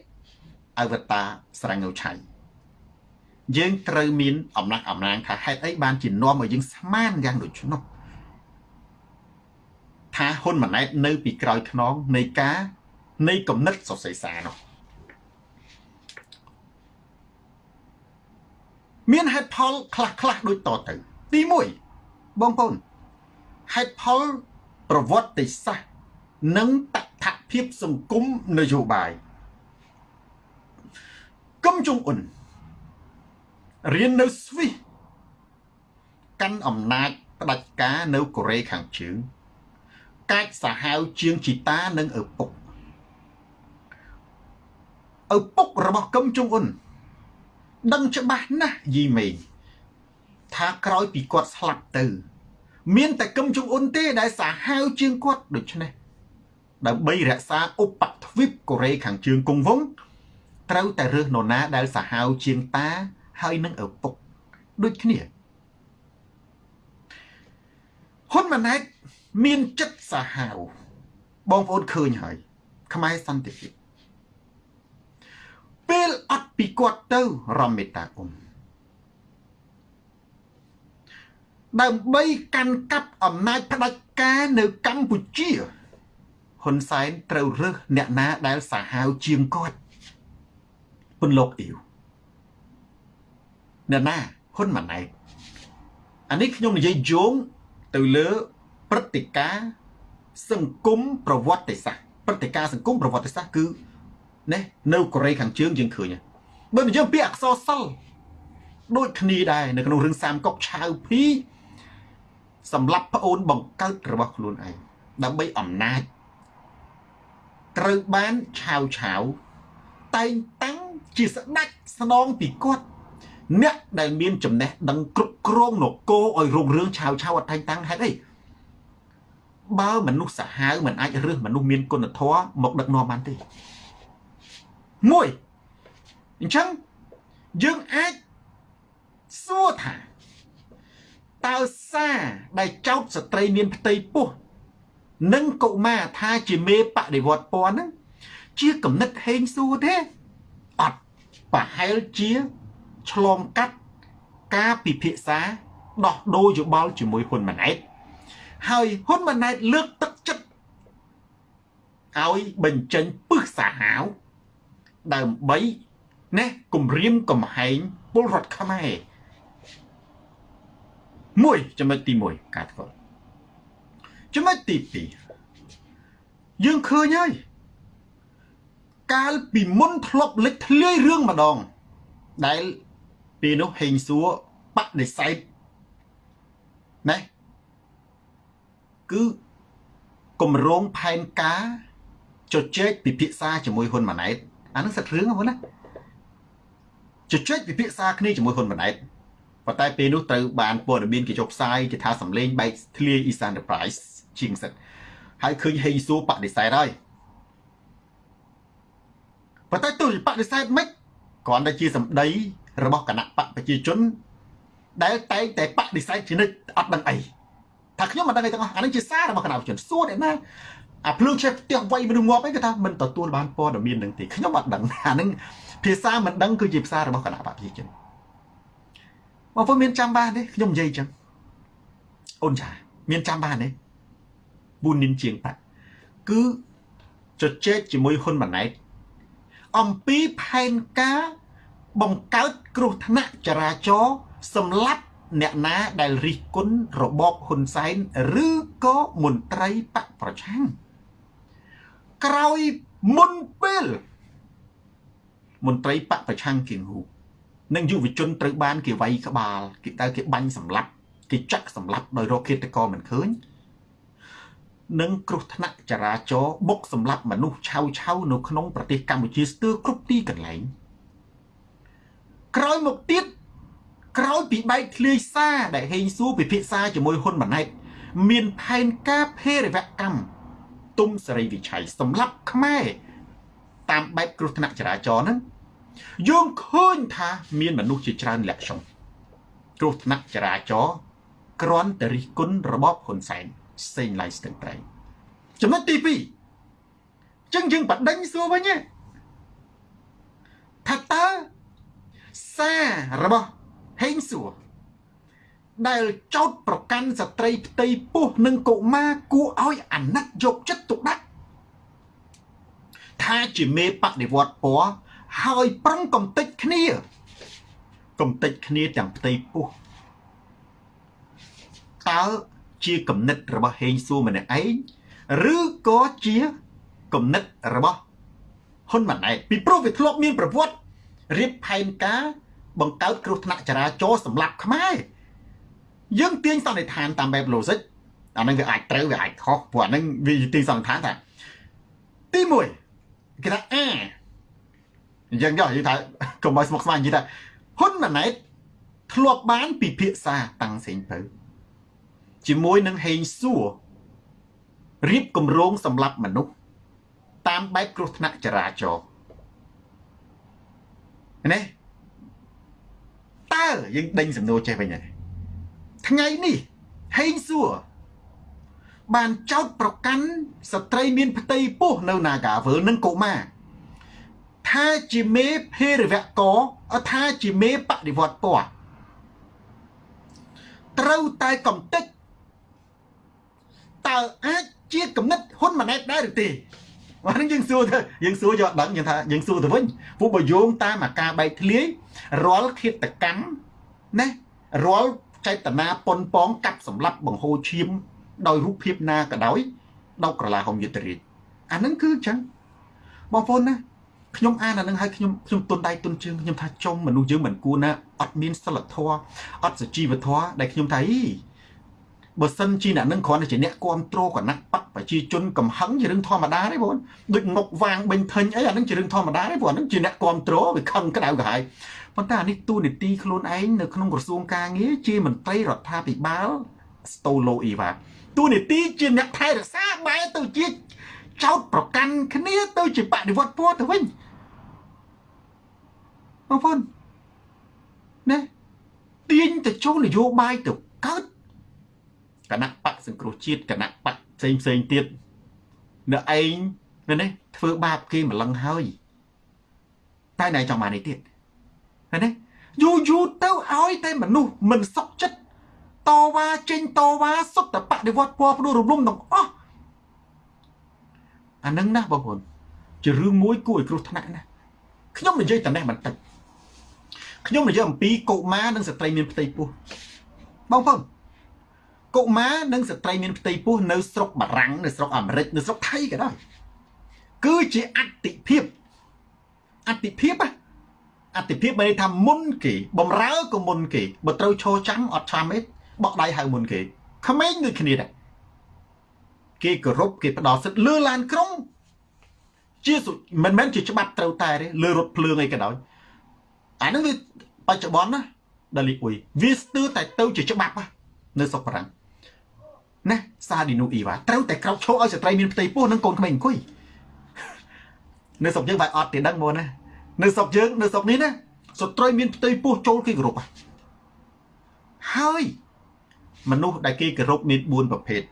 អវតាស្រាញ់នៅឆៃ យើងត្រូវមានអំណះអំណាងថាហេតុអីបានជានាំឲ្យយើងស្មានយ៉ាងដូច្នោះថាហ៊ុនម៉ាណែតនៅពីក្រោយខ្នងនៃការនៃគំនិតសរសេរសារនោះមានហេតុផលខ្លះខ្លះដូចតទៅ ទី1បងប្អូនហេតុផលប្រវត្តិសាស្ត្រនិងតថភាពសង្គមនយោបាយគឹមចុងអ៊ុន រៀននៅស្វីសកាន់អំណាចផ្ដាច់ការនៅកូរ៉េខាងជើងកាច់សាហាវជាងជីតានិងឪពុកឪពុករបស់កឹមចុងអ៊ុនដឹងច្បាស់ណាស់យីមេងថាក្រោយពីគាត់ស្លាប់ទៅ មានតែកឹមចុងអ៊ុនទេដែលសាហាវជាងគាត់ដូច្នេះដើម្បីរក្សាឧបទ្វីបកូរ៉េខាងជើងគង់វង្សត្រូវតែរើសនរណាដែលសាហាវជាងតា ហើយនឹងឪពុកដូចគ្នាហ៊ុនម៉ាណែតមានចិត្តសាហាវបងប្អូនឃើញហើយ ខ្មែរសន្តិភាពពេលអត់ពីគាត់ទៅរំមេតាអ៊ុំដើម្បីកាន់កាប់អំណាចផ្ដាច់ការនៅកម្ពុជាហ៊ុនសែនត្រូវរើសអ្នកណាដែលសាហាវជាងគាត់ពន្លកអ៊ីវ អ្នកណាហ៊ុនម៉ាណែតអានេះខ្ញុំនិយាយយោងទៅលើព្រឹត្តិការណ៍សង្គមប្រវត្តិសាស្ត្រព្រឹត្តិការណ៍សង្គមប្រវត្តិសាស្ត្រគឺណានៅកូរ៉េខាងជើងយើងឃើញបើនិយាយពីអក្សរសិល្ប៍ដូចគ្នាដែរនៅក្នុងរឿងសាមកុកឆៅភីសម្រាប់ប្អូនបង្កើតរបស់ខ្លួនឯងដើម្បីអំណាចត្រូវបានឆាវឆាវតែងតាំងជាស្ដេចស្នងពីគាត់ អ្នកដែលមានចំណេះដឹងគ្រប់គ្រងនគរឲ្យរុងរឿងឆាវឆាវអត់តែងតាំងហេតុអីបើមនុស្សសាហាវមិនអាចរើសមនុស្សមានគុណធម៌មកដឹកនាំបានទេមួយអញ្ចឹងយើងអាចសួរថាតើសារដែលចោតស្ត្រីមានផ្ទៃពោះនិងកុមារថាជាមេបដិវត្តពណ៌ហ្នឹងជាកំណត់ហេងសួរទេអត់ប្រហែលជា ឆ្លងកាត់ការពិភាក្សាដោះដូរយោបល់ជាមួយហ៊ុនម៉ាណែតហើយហ៊ុនម៉ាណែតលើកទឹកចិត្តឲ្យបញ្ចេញពឹសសាហាវដើម្បីណែគម្រាមកំហែងពលរដ្ឋខ្មែរមួយចំណុចទី1ការធ្វើចំណុចទី2យើងឃើញហើយកាលពីមុនធ្លាប់លេចធ្លាយរឿងម្ដងដែល ពេលនោះហេងសួរបដិសេធណាគឺគម្រោងផែនការជជែកពិភាក្សាជាមួយហ៊ុនម៉ាណែតអានឹងសិតរឿងហ្នឹងណាជជែកពិភាក្សាគ្នាជាមួយហ៊ុនម៉ាណែតប៉ុន្តែពេលនោះត្រូវបានព័ត៌មានគេចុះផ្សាយគេថាសម្លេងបែកធ្លាយ East Enterprise ជាងសិតហើយឃើញហេងសួរបដិសេធហើយប៉ុន្តែទោះជាបដិសេធមិនគ្រាន់តែជាសម្ដី របស់គណៈបកប្រជាជន ដែលតែងតែបដិសេធជានិច្ចអត់ដឹងអីថាខ្ញុំមិនដឹងអីទាំងអស់អានេះជាសាររបស់គណៈប្រជាជនសួរអ្នកណាអាភ្លើងឆេះផ្ទះវាយមនុស្សងាប់អីគេថាមិនទទួលបានព័ត៌មាននឹងទេខ្ញុំអត់ដឹងអានឹងភាសាមិនដឹងគឺជាភាសារបស់គណៈបកប្រជាជនបងប្អូនមានចាំបានទេខ្ញុំនិយាយអញ្ចឹងអូនចាមានចាំបានទេ4និនជាងបាក់គឺជជែកជាមួយហ៊ុនម៉ាណែតអំពីផែនការ បង្កើតគ្រោះថ្នាក់ចរាចរណ៍សម្រាប់អ្នកណាដែលរិះគន់របបហ៊ុនសែនឬក៏មន្ត្រីបកប្រឆាំងក្រោយមុនពេលមន្ត្រីបកប្រឆាំងគៀងហ៊ូនិងយុវជនត្រូវបានគេវាយក្បាលគេតើគេបាញ់សម្លាប់គេចាក់សម្លាប់ដោយរកឃាតករមិនឃើញនិងគ្រោះថ្នាក់ចរាចរណ៍បុកសម្លាប់មនុស្សឆៅឆៅនៅក្នុងប្រទេសកម្ពុជាស្ទើរគ្រប់ទីកន្លែង ក្រោយមកទៀតក្រោយពីបែកធ្លាយសារដែលហេងសួរពិភាក្សាជាមួយហ៊ុនម៉ាណែតមានផែនការភេរវកម្មទុំសេរីវិឆ័យសម្រាប់ខ្មែរតាមបែបគ្រោះថ្នាក់ចរាចរណ៍ហ្នឹងយើងឃើញថាមានមនុស្សជាច្រើនលាក់ចុងគ្រោះថ្នាក់ចរាចរណ៍គ្រាន់តែរិះគន់របបហ៊ុនសែនផ្សេងឡាយស្ទឹងត្រែងចំណុចទី2ចឹងយើងបដិញសួរវិញថាតើ សាររបស់ហេងសួរដែលចោតប្រកាន់ស្ត្រីផ្ទៃពោះនិងកុមារគួរឲ្យអាណិតយកចិត្តទុកដាក់ថាជាមេបដិវត្តពណ៌ហើយប្រឹងកំតិចគ្នាកំតិចគ្នាទាំងផ្ទៃពោះតើជាគំនិតរបស់ហេងសួរម្នាក់ឯងឬក៏ជាគំនិតរបស់ហ៊ុនម៉ាណែតពីព្រោះវាធ្លាប់មានប្រវត្តិ រៀបផែនការបង្កើតគ្រោះថ្នាក់ចរាចរណ៍សម្រាប់ខ្មែរយើងទាញសន្និដ្ឋានតាមបែប logic អានឹងវាអាចត្រូវវាអាចខុសព្រោះអានឹងវាទាញសន្និដ្ឋានថាទី1គេថាអាអញ្ចឹងចុះនិយាយថាកុំឲ្យស្មុគស្មាញនិយាយថាហ៊ុនម៉ាណែតធ្លាប់បានពិភាក្សាតាំងសេងពៅជាមួយនឹងហេងសួររៀបគម្រោងសម្រាប់មនុស្សតាមបែបគ្រោះថ្នាក់ចរាចរណ៍ ណាតើយើងដេញសំណួរចេះវិញហើយថ្ងៃនេះហេងសួរបានចោតប្រកាន់ស្ត្រីមានផ្ទៃពោះនៅ Nagawal និងកូម៉ាថាជាមេភេរវកអថាជាមេបដិវត្តពណ៌ត្រូវតែកំតិចតើអាចជាគំនិតហ៊ុនម៉ាណែតដែរឬទេ អានេះយើងសួរទៅយើងសួរយកដឹងយើងថាយើងសួរទៅវិញពួកបើយោងតាមអាការបែកធ្លាយរាល់ឃាតកម្មណារាល់ចេតនាប៉ុនប៉ងកាប់សម្លាប់បង្ហូរឈាម ដោយរូបភាពណាក៏ដោយដល់ក្រឡាហុំយុទ្ធរាជអានឹងគឺអញ្ចឹងបងប្អូនណាខ្ញុំអានអានឹងឲ្យខ្ញុំខ្ញុំទុនដៃទុនជើងខ្ញុំថាចុំមនុស្សយើងមិនគួរណាអត់មានសិលធម៌អត់សុជីវធម៌ដែលខ្ញុំថាអី បើសិនជាអ្នកនឹងគ្រាន់តែជាអ្នកគ្រប់គ្រងគណៈបកប្រជាជនកំហឹងជារឿងធម្មតាទេបងដូចងុកវាងបេញធិញអីអានឹងជារឿងធម្មតាទេព្រោះអានឹងជាអ្នកគ្រប់គ្រងវាខឹងក្តៅក្រហាយប៉ុន្តែអានេះទូនីតិខ្លួនឯងនៅក្នុងក្រសួងការងារជាមន្ត្រីរដ្ឋាភិបាលស្តូឡូអ៊ីវ៉ាទូនីតិជាអ្នកថែរក្សាបែរទៅជាចោតប្រកាន់គ្នាទៅជាបដិវត្តពណ៌ទៅវិញបងប្អូនណាទាញទៅចូលនយោបាយទៅកើត គណៈបកសង្គ្រោះជាតិគណៈបកផ្សេងផ្សេងទៀតនៅឯងនៅនេះធ្វើបាបគេម្លឹងហើយតែណែចង់បាននេះទៀតឃើញទេយូរយូរទៅឲ្យតែមនុស្សមិនសុខចិត្តតវ៉ាចេញតវ៉ាសុទ្ធតែបដិវត្តពណ៌ផ្ដួលរំលំទាំងអស់អានឹងណាបងប្អូនជារឿងមួយគួរឲ្យគ្រោះថ្នាក់ណាខ្ញុំនិយាយតែនេះបន្តិចខ្ញុំនិយាយអំពីកុមារនិងស្ត្រីមានផ្ទៃពោះបងប្អូន កុមារនិងស្ត្រីមានផ្ទៃពោះនៅស្រុកបារាំងនៅស្រុកអាមេរិកនៅស្រុកថៃក៏ដោយគឺជាអតិភិបអតិភិបអតិភិបមានន័យថាមុនគេបំរើក៏មុនគេបើត្រូវឈរចាំអត់ចាំទេបក់ដៃហៅមុនគេក្មេងដូចគ្នាដែរគេគោរពគេផ្ដល់សិទ្ធិលើឡានក្រុងជាមិនមែនជាច្បាប់ត្រូវតែទេលើរថភ្លើងអីក៏ដោយអានឹងវាបច្ចុប្បន្នណាដល់លីអ៊ុយវាស្ទើរតែទៅជាច្បាប់នៅសុកប្រាំង ណាសាឌីនូអ៊ីវ៉ាត្រូវតែក្រោកឈរឲ្យស្ត្រីមានផ្ទៃពោះនិងកូនក្មេងអង្គុយនៅស្រុកយើងបែរអត់ទេដឹងមកណានៅស្រុកយើងនៅស្រុកនេះណាស្ត្រីមានផ្ទៃពោះចូលគេគោរពហើយមនុស្សដែលគេគោរពមាន4ប្រភេទ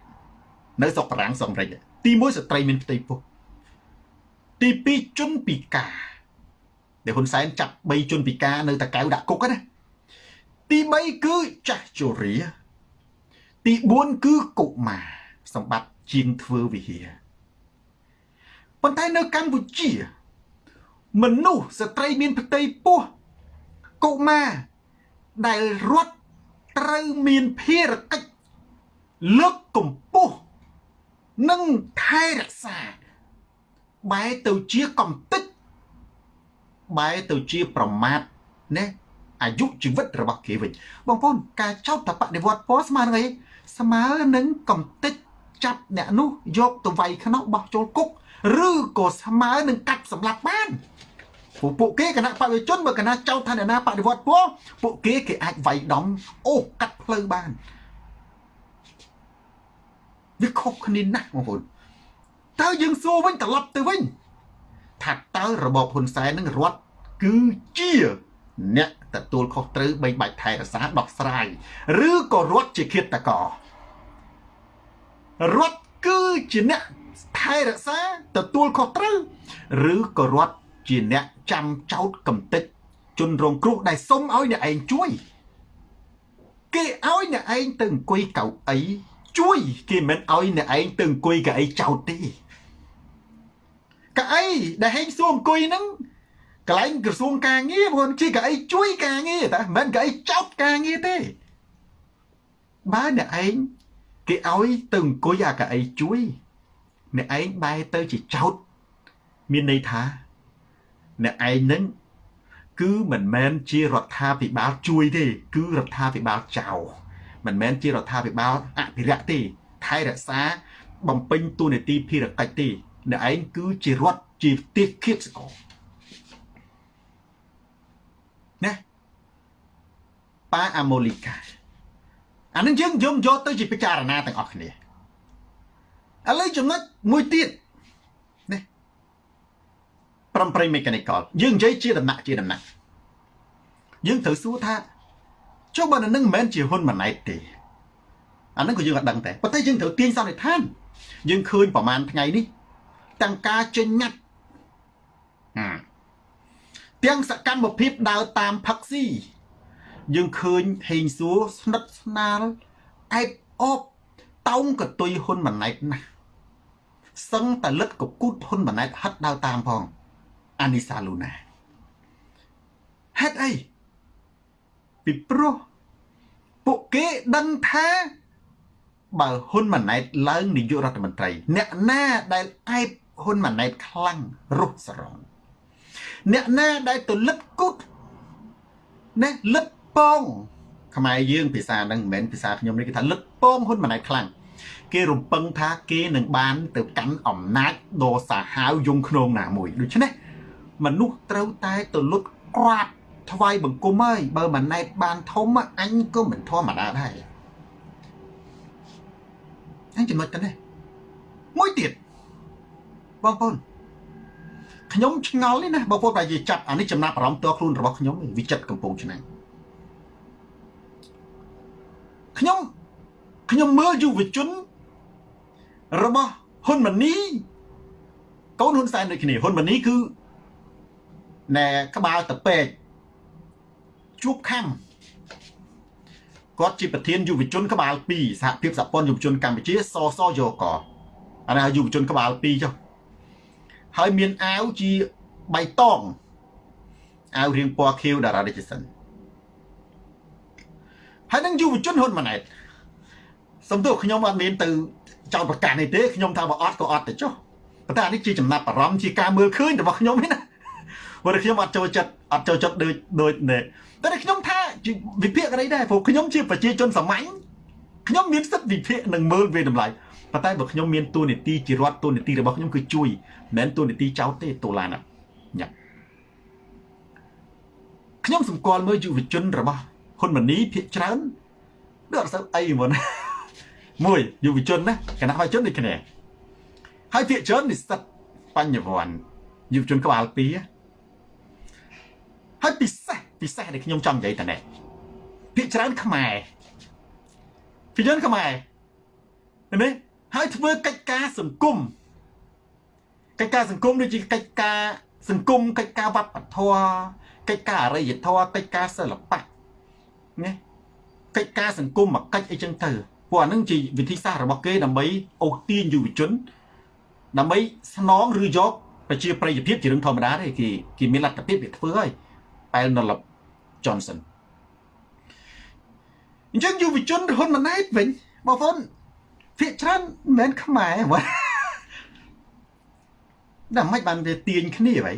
នៅស្រុកបារាំងស្រុកអាមេរិកទី1ស្ត្រីមានផ្ទៃពោះទី2ជនពិការដែលហ៊ុនសែនចាប់3ជនពិការនៅតកៅដាក់គុកណាទី3គឺចាស់ជរា ទី4គឺកុមារសម្បត្តិជាងធ្វើវិហារប៉ុន្តែនៅកម្ពុជា មនុស្សស្ត្រីមានផ្ទៃពោះកុមារដែលរត់ត្រូវមានភារកិច្ចលើកកម្ពស់និងថែរក្សាបែរទៅជាកំតិចបែរទៅជាប្រមាថណាអាយុជីវិតរបស់គេវិញបងប្អូនការចោទតបដិវត្តពណ៌ស្មើនឹងអី ស្មើនឹងកំតិចចាប់អ្នកនោះយកទៅវាយខ្នោះបោះចូលគុកឬក៏ស្មើនឹងកាត់សម្លាប់បានពួកពួកគេគណៈបព្វជជនបើគណៈចោទថាអ្នកណាបដិវត្តពណ៌ពួកគេគេអាចវាយដំអូកាត់ផ្លូវបានវាខុសគ្នាណាស់បងប្អូនតើយើងសួរវិញត្រឡប់ទៅវិញថាតើរបបហ៊ុនសែននឹងរត់គឺជាអ្នក ទទួលខុសត្រូវបីបាច់ថែរក្សាដោះស្រាយឬក៏រត់ជាឃាតកររត់គឺជាអ្នកថែរក្សាទទួលខុសត្រូវឬក៏រត់ជាអ្នកចាំចោតកំតិចជនរងគ្រោះដែលសុំឲ្យអ្នកឯងជួយ គេឲ្យអ្នកឯងទៅអង្គុយកៅអីជួយគេមិនឲ្យអ្នកឯងទៅអង្គុយកៅអីចោតទេកៅអីដែលហេងសួរអង្គុយហ្នឹង កន្លែងក្រសួងការងារបងជាកៅអីជួយការងារតែមិនមែនកៅអីចោតការងារទេបើអ្នកឯងគេឲ្យទៅអង្គុយអាកៅអីជួយអ្នកឯងបែរទៅជាចោតមានន័យថា អ្នកឯងនឹងគឺមិនមែនជារដ្ឋាភិបាលជួយទេ គឺរដ្ឋាភិបាលចោលមិនមែនជារដ្ឋាភិបាលអភិរក្សទេថែរក្សាបំពេញតួនាទីភារកិច្ចទេអ្នកឯងគឺជារដ្ឋជាទេពឃាតសកលណា ប៉ាអាម៉ូលីកាអានឹងយើងយំយកទៅជាពិចារណាទាំងអស់គ្នាឥឡូវចំណុចមួយទៀតនេះប្រំប្រៃមេកានិកលយើងនិយាយជាដំណាក់ជាដំណាក់យើងត្រូវសួរថាចុះបើនឹងមិនមែនជាហ៊ុនម៉ាណែតទេអានឹងក៏យើងអត់ដឹងដែរប៉ុន្តែយើងត្រូវទាញសន្និដ្ឋាន យើងឃើញប្រហែលថ្ងៃនេះទាំងការចេញញត្តិទាំងសកម្មភាពដើរតាមផឹកស៊ី យើងឃើញហេងសួរស្និទ្ធស្នាលអែបអបតោងកតុយហ៊ុនម៉ាណែតណាស់សឹងតលិតកគូតហ៊ុនម៉ាណែតហិតដើរតាមផងអានីសាលូណាហេតុអីពីព្រោះពួកគេដឹងថាបើហ៊ុនម៉ាណែតឡើងនាយករដ្ឋមន្ត្រី អ្នកណាដែលអែបហ៊ុនម៉ាណែតខ្លាំងរុះស្រង់អ្នកណាដែលទៅលិតគូតណាលិត ពងខ្មែរយើងភាសាហ្នឹងមិនមែនភាសាខ្ញុំនេះគេថាលិតពងហ៊ុនម៉ាណែតខ្លាំងគេរំពឹងថាគេនឹងបានទៅកាន់អំណាចដ៏សាហាវយងខ្នងណាមួយដូច្នេះមនុស្សត្រូវតែទៅលុតក្រាបថ្វាយបង្គំហើយបើម៉ាណែតបានធំអញក៏មិនធម្មតាដែរអញចំណុចទៅនេះមួយទៀតបងប្អូនខ្ញុំឆ្ងល់នេះណាបងប្អូនតែនិយាយចាប់អានេះចំណាប់អារម្មណ៍តខ្លួនរបស់ខ្ញុំវិចិត្រកំពង់ឆ្នាំង ខ្ញុំខ្ញុំមើលយុវជនរបស់ហ៊ុនម៉ាណីកូនហ៊ុនសែនដូចគ្នាហ៊ុនម៉ាណីគឺណែក្បាលតពេកជួបខំគាត់ជាប្រធានយុវជនក្បាល2សហភាពសហព័ន្ធយុវជនកម្ពុជាសសយកកអានេះយុវជនក្បាល2ចុះហើយមានអាវជាបៃតងអាវរៀងពណ៌ខៀវតារារាជសិន ហើយនឹងយុវជនហ៊ុនម៉ាណែតសំទោសខ្ញុំអត់មានទៅចោតប្រកាសនេះទេខ្ញុំថាបើអត់ក៏អត់ទៅចុះប៉ុន្តែអានេះជាចំណាប់អារម្មណ៍ជាការមើលឃើញរបស់ខ្ញុំនេះណាព្រោះខ្ញុំអត់ចូលចិត្តអត់ចូលចិត្តដូចដូចនេះតែខ្ញុំថាវិភាគអីដែរព្រោះខ្ញុំជាប្រជាជនសាមញ្ញខ្ញុំមានសិទ្ធិវិភាគនិងមើលវាតម្លៃប៉ុន្តែបើខ្ញុំមានទូនីតិជារដ្ឋទូនីតិរបស់ខ្ញុំគឺជួយមិនមែនទូនីតិចោតទេតូឡានញ៉ាខ្ញុំសម្គាល់មើលយុវជនរបស់ ហ៊ុនម៉ាណីភាកច្រើនដូចអត់សូវអីហ្មងមួយយុវជនណាគណៈបច្ចុប្បន្នដូចគ្នាហើយភាកច្រើននិស្សិតបញ្ញវន្តយុវជនក្បាល2ហើយពិសេសពិសេសដែលខ្ញុំចង់និយាយតនេះភាកច្រើនខ្មែរភាគច្រើនខ្មែរនេះហើយធ្វើកិច្ចការសង្គមកិច្ចការសង្គមដូចជាកិច្ចការសង្គមកិច្ចការវប្បធម៌កិច្ចការអរិយធម៌កិច្ចការសិល្បៈ ណាកិច្ចការសង្គមមកកិច្ចអីចឹងទៅពួកអានឹងជាវិធីសាស្ត្ររបស់គេដើម្បីអូសទាញយុវជន ដើម្បីស្នងឬយកប្រជាប្រិយភាពជារឿងធម្មតាទេគេគេមានលទ្ធភាពវាធ្វើហើយប៉ែលណល Johnson អញ្ចឹងយុវជនរហ៊ុនម៉ាណែតវិញបងប្អូនភាកច្រើនមិនមែនខ្មែរហ្មងដល់មិនបានវាទាញគ្នា vậy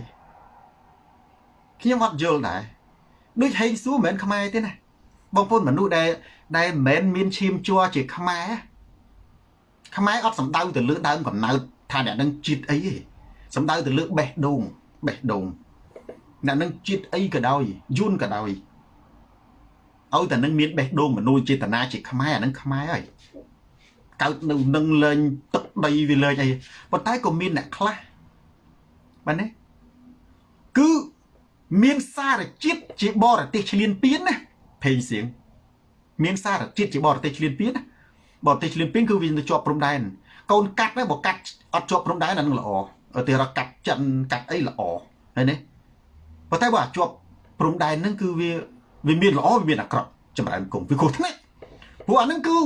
ខ្ញុំអត់យល់ដែរដូចហេងសួរមិនមែនខ្មែរទេណា បងប្អូនមនុស្សដែលដែលមិនមែនមានឈាមជ័រជាខ្មែរខ្មែរអត់សំដៅទៅលើដើមកំណើតថាអ្នកនឹងជាតិអីទេសំដៅទៅលើបេះដូងបេះដូងអ្នកនឹងជាតិអីក៏ដោយយួនក៏ដោយឲ្យតែនឹងមានបេះដូងមនោចេតនាជាខ្មែរអានឹងខ្មែរហើយកើតនៅនឹងលេងទឹកដីវាលេងអីប៉ុន្តែក៏មានអ្នកខ្លះបាទណាគឺមានសារជាតិជាបរទេសឈ្លានពានណា ភេងសៀងមានសារជាតិជាបរទេសឈ្លានពានណាបរទេសឈ្លានពានគឺវាទៅជាប់ព្រំដែនកូនកាត់ណាបើកាត់អត់ជាប់ព្រំដែនអានឹងល្អឧទាហរណ៍កាត់ចិនកាត់អីល្អហើយនេះប៉ុន្តែបើជាប់ព្រំដែនហ្នឹងគឺវាវាមានល្អវាមានអាក្រក់ចម្រើនគុំវាគ្រោះថ្នាក់ព្រោះអាហ្នឹងគឺ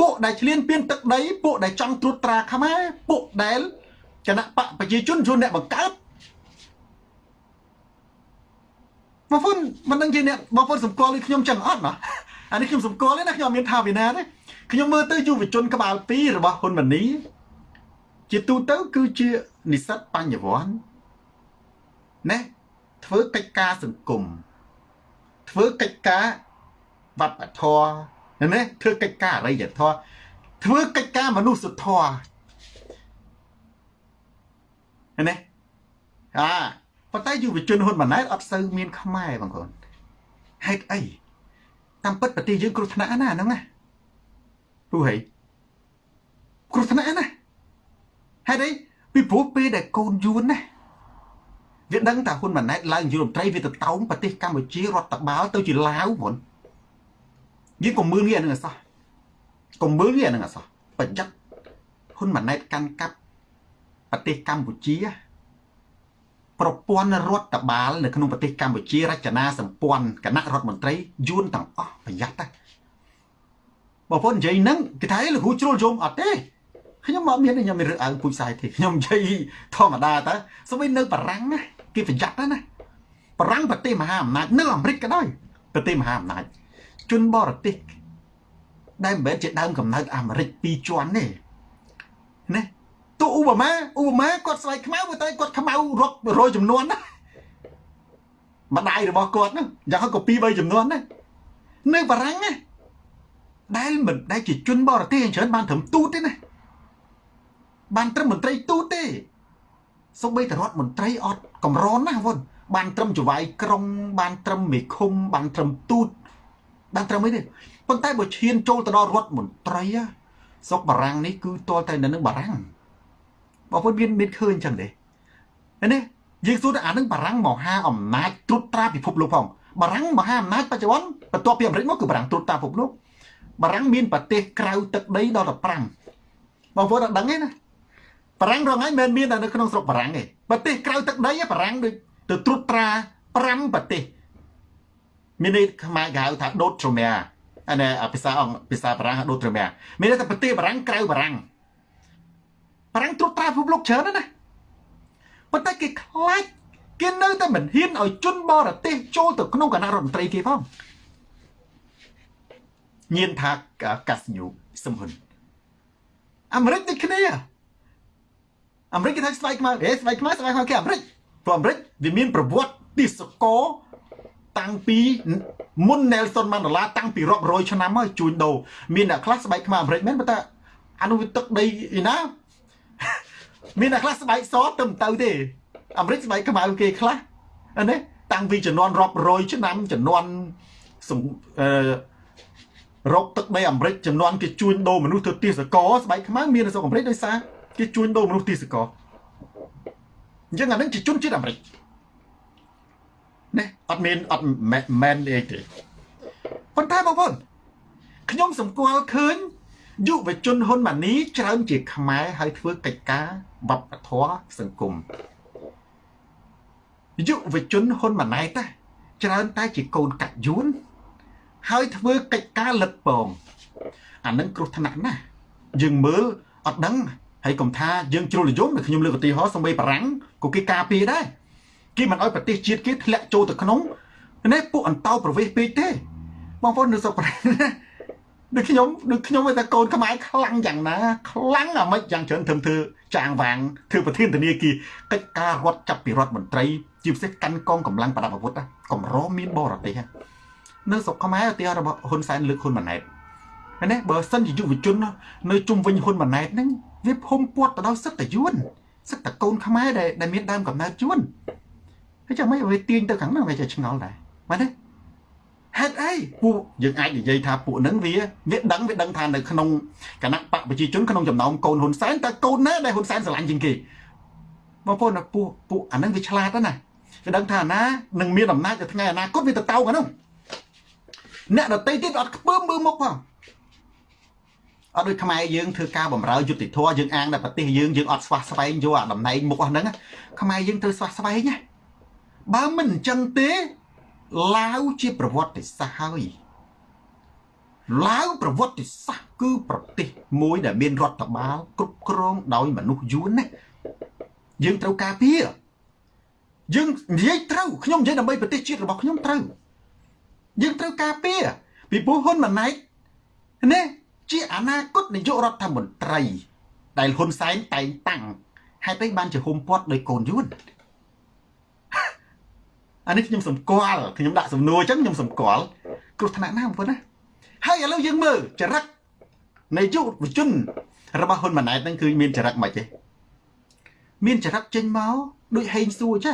ពួកដែលឆ្លៀនពៀនទឹកដីពួកដែលចង់ត្រួតត្រាខ្មែរពួកដែលគណៈបកប្រជាជនជួនអ្នកបង្កើត បងប្អូនមិនដឹងជាអ្នកបងប្អូនសម្គាល់ខ្ញុំចឹងអត់ណាអានេះខ្ញុំសម្គាល់ទេណាខ្ញុំមានថាវិណាទេខ្ញុំមើលទៅយុវជនក្បាល2របស់ហ៊ុនម៉ាណីជាទូទៅគឺជានិស្សិតបញ្ញវន្តណាធ្វើកិច្ចការសង្គមធ្វើកិច្ចការវប្បធម៌ណាធ្វើកិច្ចការអរិយធម៌ធ្វើកិច្ចការមនុស្សធម៌ណាអា ប៉ុន្តែយុវជនហ៊ុនម៉ាណែតអត់សូវមានខ្មែរបងប្អូនហេតុអីតាមពិតប្រទេសយើងគ្រោះថ្នាក់ណាហ្នឹងណាព្រោះហីគ្រោះថ្នាក់ណាហេតុអីពីព្រោះពេលដែលកូនយួនណាវាដឹងថាហ៊ុនម៉ាណែតឡើងយុរដ្ឋមន្ត្រីវាទៅតោងប្រទេសកម្ពុជារដ្ឋបាលទៅជាឡាវមុនយើងកុំមើលងាកនឹងអសោះកុំមើលងាកនឹងអសោះប្រយ័ត្នហ៊ុនម៉ាណែតកាន់កាប់ប្រទេសកម្ពុជា ប្រព័ន្ធរដ្ឋបាលនៅក្នុងប្រទេសកម្ពុជារចនាសម្ព័ន្ធគណៈរដ្ឋមន្ត្រីយួនទាំងអស់ប្រយ័ត្នតែបងប្អូននិយាយហ្នឹងគេថាលោកគ្រូជ្រុលយំអត់ទេខ្ញុំមកមានខ្ញុំមានរឿងអើងពូជសាយទេខ្ញុំនិយាយធម្មតាតើសូម្បីនៅបារាំងណាគេប្រយ័ត្នណាបារាំងប្រទេសមហាអំណាចនៅអាមេរិកក៏ដោយប្រទេសមហាអំណាចជនបរទេសដែលមិនមែនជាដើមកំណើតអាមេរិកពីរជាន់ទេណា ទូឧបមាឧបមាគាត់ស្បែកខ្មៅតែគាត់ខ្មៅរាប់រយចំនួនណាម្ដាយរបស់គាត់ហ្នឹងយ៉ាងហោចក៏ពីរ3ចំនួនណានៅបារាំងណាដែលមិនដែលជាជនបរទេសអញ្ចឹងបានត្រឹមទូតទេណាបានត្រឹមមន្ត្រីទូតទេសូម្បីតែរដ្ឋមន្ត្រីអត់កម្រនណាវុនបានត្រឹមចវាយក្រុង បានត្រឹមមេឃុំបានត្រឹមទូតបានត្រឹមអីទេប៉ុន្តែបើឈានចូលទៅដល់រដ្ឋមន្ត្រីស្រុកបារាំងនេះគឺតលតែនៅនឹងបារាំង បងប្អូនមានមានឃើញចឹងទេនេះយើងសួរថាអានឹងបារាំងមហាអំណាចត្រួតត្រាពិភពលោកផងបារាំងមហាអំណាចបច្ចុប្បន្នបន្ទាប់ពីអាមេរិកមកគឺបារាំងត្រួតត្រាពិភពលោកបារាំងមានប្រទេសក្រៅទឹកដីដល់15បងប្អូនអត់ដឹងទេណាបារាំងរងថ្ងៃមិនមានតែនៅក្នុងស្រុកបារាំងទេប្រទេសក្រៅទឹកដីបារាំងដូចទៅត្រួតត្រា5ប្រទេសមានន័យខ្មែរគេហៅថាដូតត្រមែអានេះភាសាអង់ភាសាបារាំងដូតត្រមែមានន័យថាប្រទេសបារាំងក្រៅបារាំង បារាំងត្រួតត្រាពិភពលោកច្រើនណាស់ប៉ុន្តែគេខ្លាចគេនៅតែមិនហ៊ានឲ្យជនបរទេសចូលទៅក្នុងគណៈរដ្ឋមន្ត្រីគេផងញៀនថាកាសញូសំហ៊ុនអាមេរិកដូចគ្នាអាមេរិកគេថាស្បែកខ្មៅហេស្បែកខ្មៅស្បែកខ្មៅគេអាមេរិកព្រោះអាមេរិកវាមានប្រវត្តិទេសកលតាំងពីមុន Nelson Mandela តាំងពីរាប់រយឆ្នាំហើយជួញដូរមានអ្នកខ្លះស្បែកខ្មៅអាមេរិកមែនប៉ុន្តែអានោះវាទឹកដីឯណា មានអ្នកខ្លះស្បែកសទៅមិនទៅទេអាមេរិកស្បែកខ្មៅគេខ្លះណាតាំងពីចំនួនរាប់រយឆ្នាំចំនួនអឺរកទឹកដីអាមេរិកចំនួនគេជួញដូរមនុស្សទៅទាសកលស្បែកខ្មៅមាននៅស្រុកអាមេរិកដោយសារគេជួញដូរមនុស្សទាសកលអញ្ចឹងអានឹងជាជនជាតិអាមេរិកណាអត់មានអត់មែនអីទេប៉ុន្តែបងប្អូនខ្ញុំសម្គាល់ឃើញ យុវជនហ៊ុនម៉ាណីច្រើនជាខ្មែរហើយធ្វើកិច្ចការវប្បធម៌សង្គមយុវជនហ៊ុនម៉ាណែតច្រើនតែជាកូនកាត់យួនហើយធ្វើកិច្ចការលិតពងអានឹងគ្រោះថ្នាក់ណាស់យើងមើលអត់ដឹងហើយកុំថាយើងជ្រុលនិយមខ្ញុំលើកឧទាហរណ៍សំបីបារាំងក៏គេការពារដែរគេមិនអោយប្រទេសជាតិគេធ្លាក់ចូលទៅក្នុងនេះពួកអន្តោប្រវេសន៍ពេកទេបងប្អូននៅស្រុកបារាំង ដូចខ្ញុំដូចខ្ញុំតែកូនខ្មែរខ្លាំងយ៉ាងណាខ្លាំងអាម៉េចយ៉ាងច្រើនធ្វើធ្វើចាងវាងធ្វើប្រធានធនាគារកិច្ចការរដ្ឋចាប់ពីរដ្ឋមន្ត្រីជាពិសេសកាន់កងកម្លាំងប្រដាប់អាវុធកម្រមានបរទេសនៅស្រុកខ្មែរឧទាហរណ៍របស់ហ៊ុនសែនលើកហ៊ុនម៉ាណែតណាបើសិនជាយុវជននៅជុំវិញហ៊ុនម៉ាណែតហ្នឹងវាភុំពាត់ទៅដល់សិទ្ធិយួនសិទ្ធិកូនខ្មែរដែលដែលមានដើមកំណើតយួនហើយចាំមិនវាទាញទៅខាងហ្នឹងវាជាឆ្ងល់ដែរបាទទេ ហេតុអីពួកយើងអាចនិយាយថាពួកហ្នឹងវាវាដឹងវាដឹងថានៅក្នុងគណៈបកប្រជាជនក្នុងចំណោមកូនហ៊ុនសែនតើកូនណាដែលហ៊ុនសែនស្រឡាញ់ជាងគេបងប្អូនពួកពួកអាហ្នឹងវាឆ្លាតណាវាដឹងថាណានឹងមានអំណាចទៅថ្ងៃអនាគតវាទៅតោកអានោះអ្នកដតីទៀតអត់ខ្ពើមមើលមុខផងអត់ដូចខ្មែរយើងធ្វើការបំរើយុតិធធយើងអាងតែប្រទេសយើងយើងអត់ស្វះស្វែងយកអាតំណែងមុខអស់ហ្នឹងខ្មែរយើងត្រូវស្វះស្វែងណាបើមិនអញ្ចឹងទេ ឡាវជាប្រវត្តិសាស្ត្រហើយឡាវប្រវត្តិសាស្ត្រគឺប្រទេសមួយដែលមានរដ្ឋបាលគ្រប់គ្រងដោយមនុស្សយួនណាយើងត្រូវការពារយើងនិយាយត្រូវខ្ញុំនិយាយដើម្បីប្រទេសជាតិរបស់ខ្ញុំត្រូវយើងត្រូវការពារពីព្រោះហ៊ុនម៉ាណែតណាជាអនាគតនាយករដ្ឋមន្ត្រី ដែលហ៊ុនសែនតែងតាំងហេតុអីបានជាហុំពាត់ដោយកូនយួន អានេះខ្ញុំសម្គាល់ខ្ញុំដាក់សំណួរអញ្ចឹងខ្ញុំសម្គាល់គ្រោះថ្នាក់ណាបងប្អូនណាហើយឥឡូវយើងមើលចរិតនៃយុវជនរបស់ហ៊ុនម៉ាណែតហ្នឹងគឺមានចរិតមិនទេមានចរិតចេញមកដូចហេងសួរចា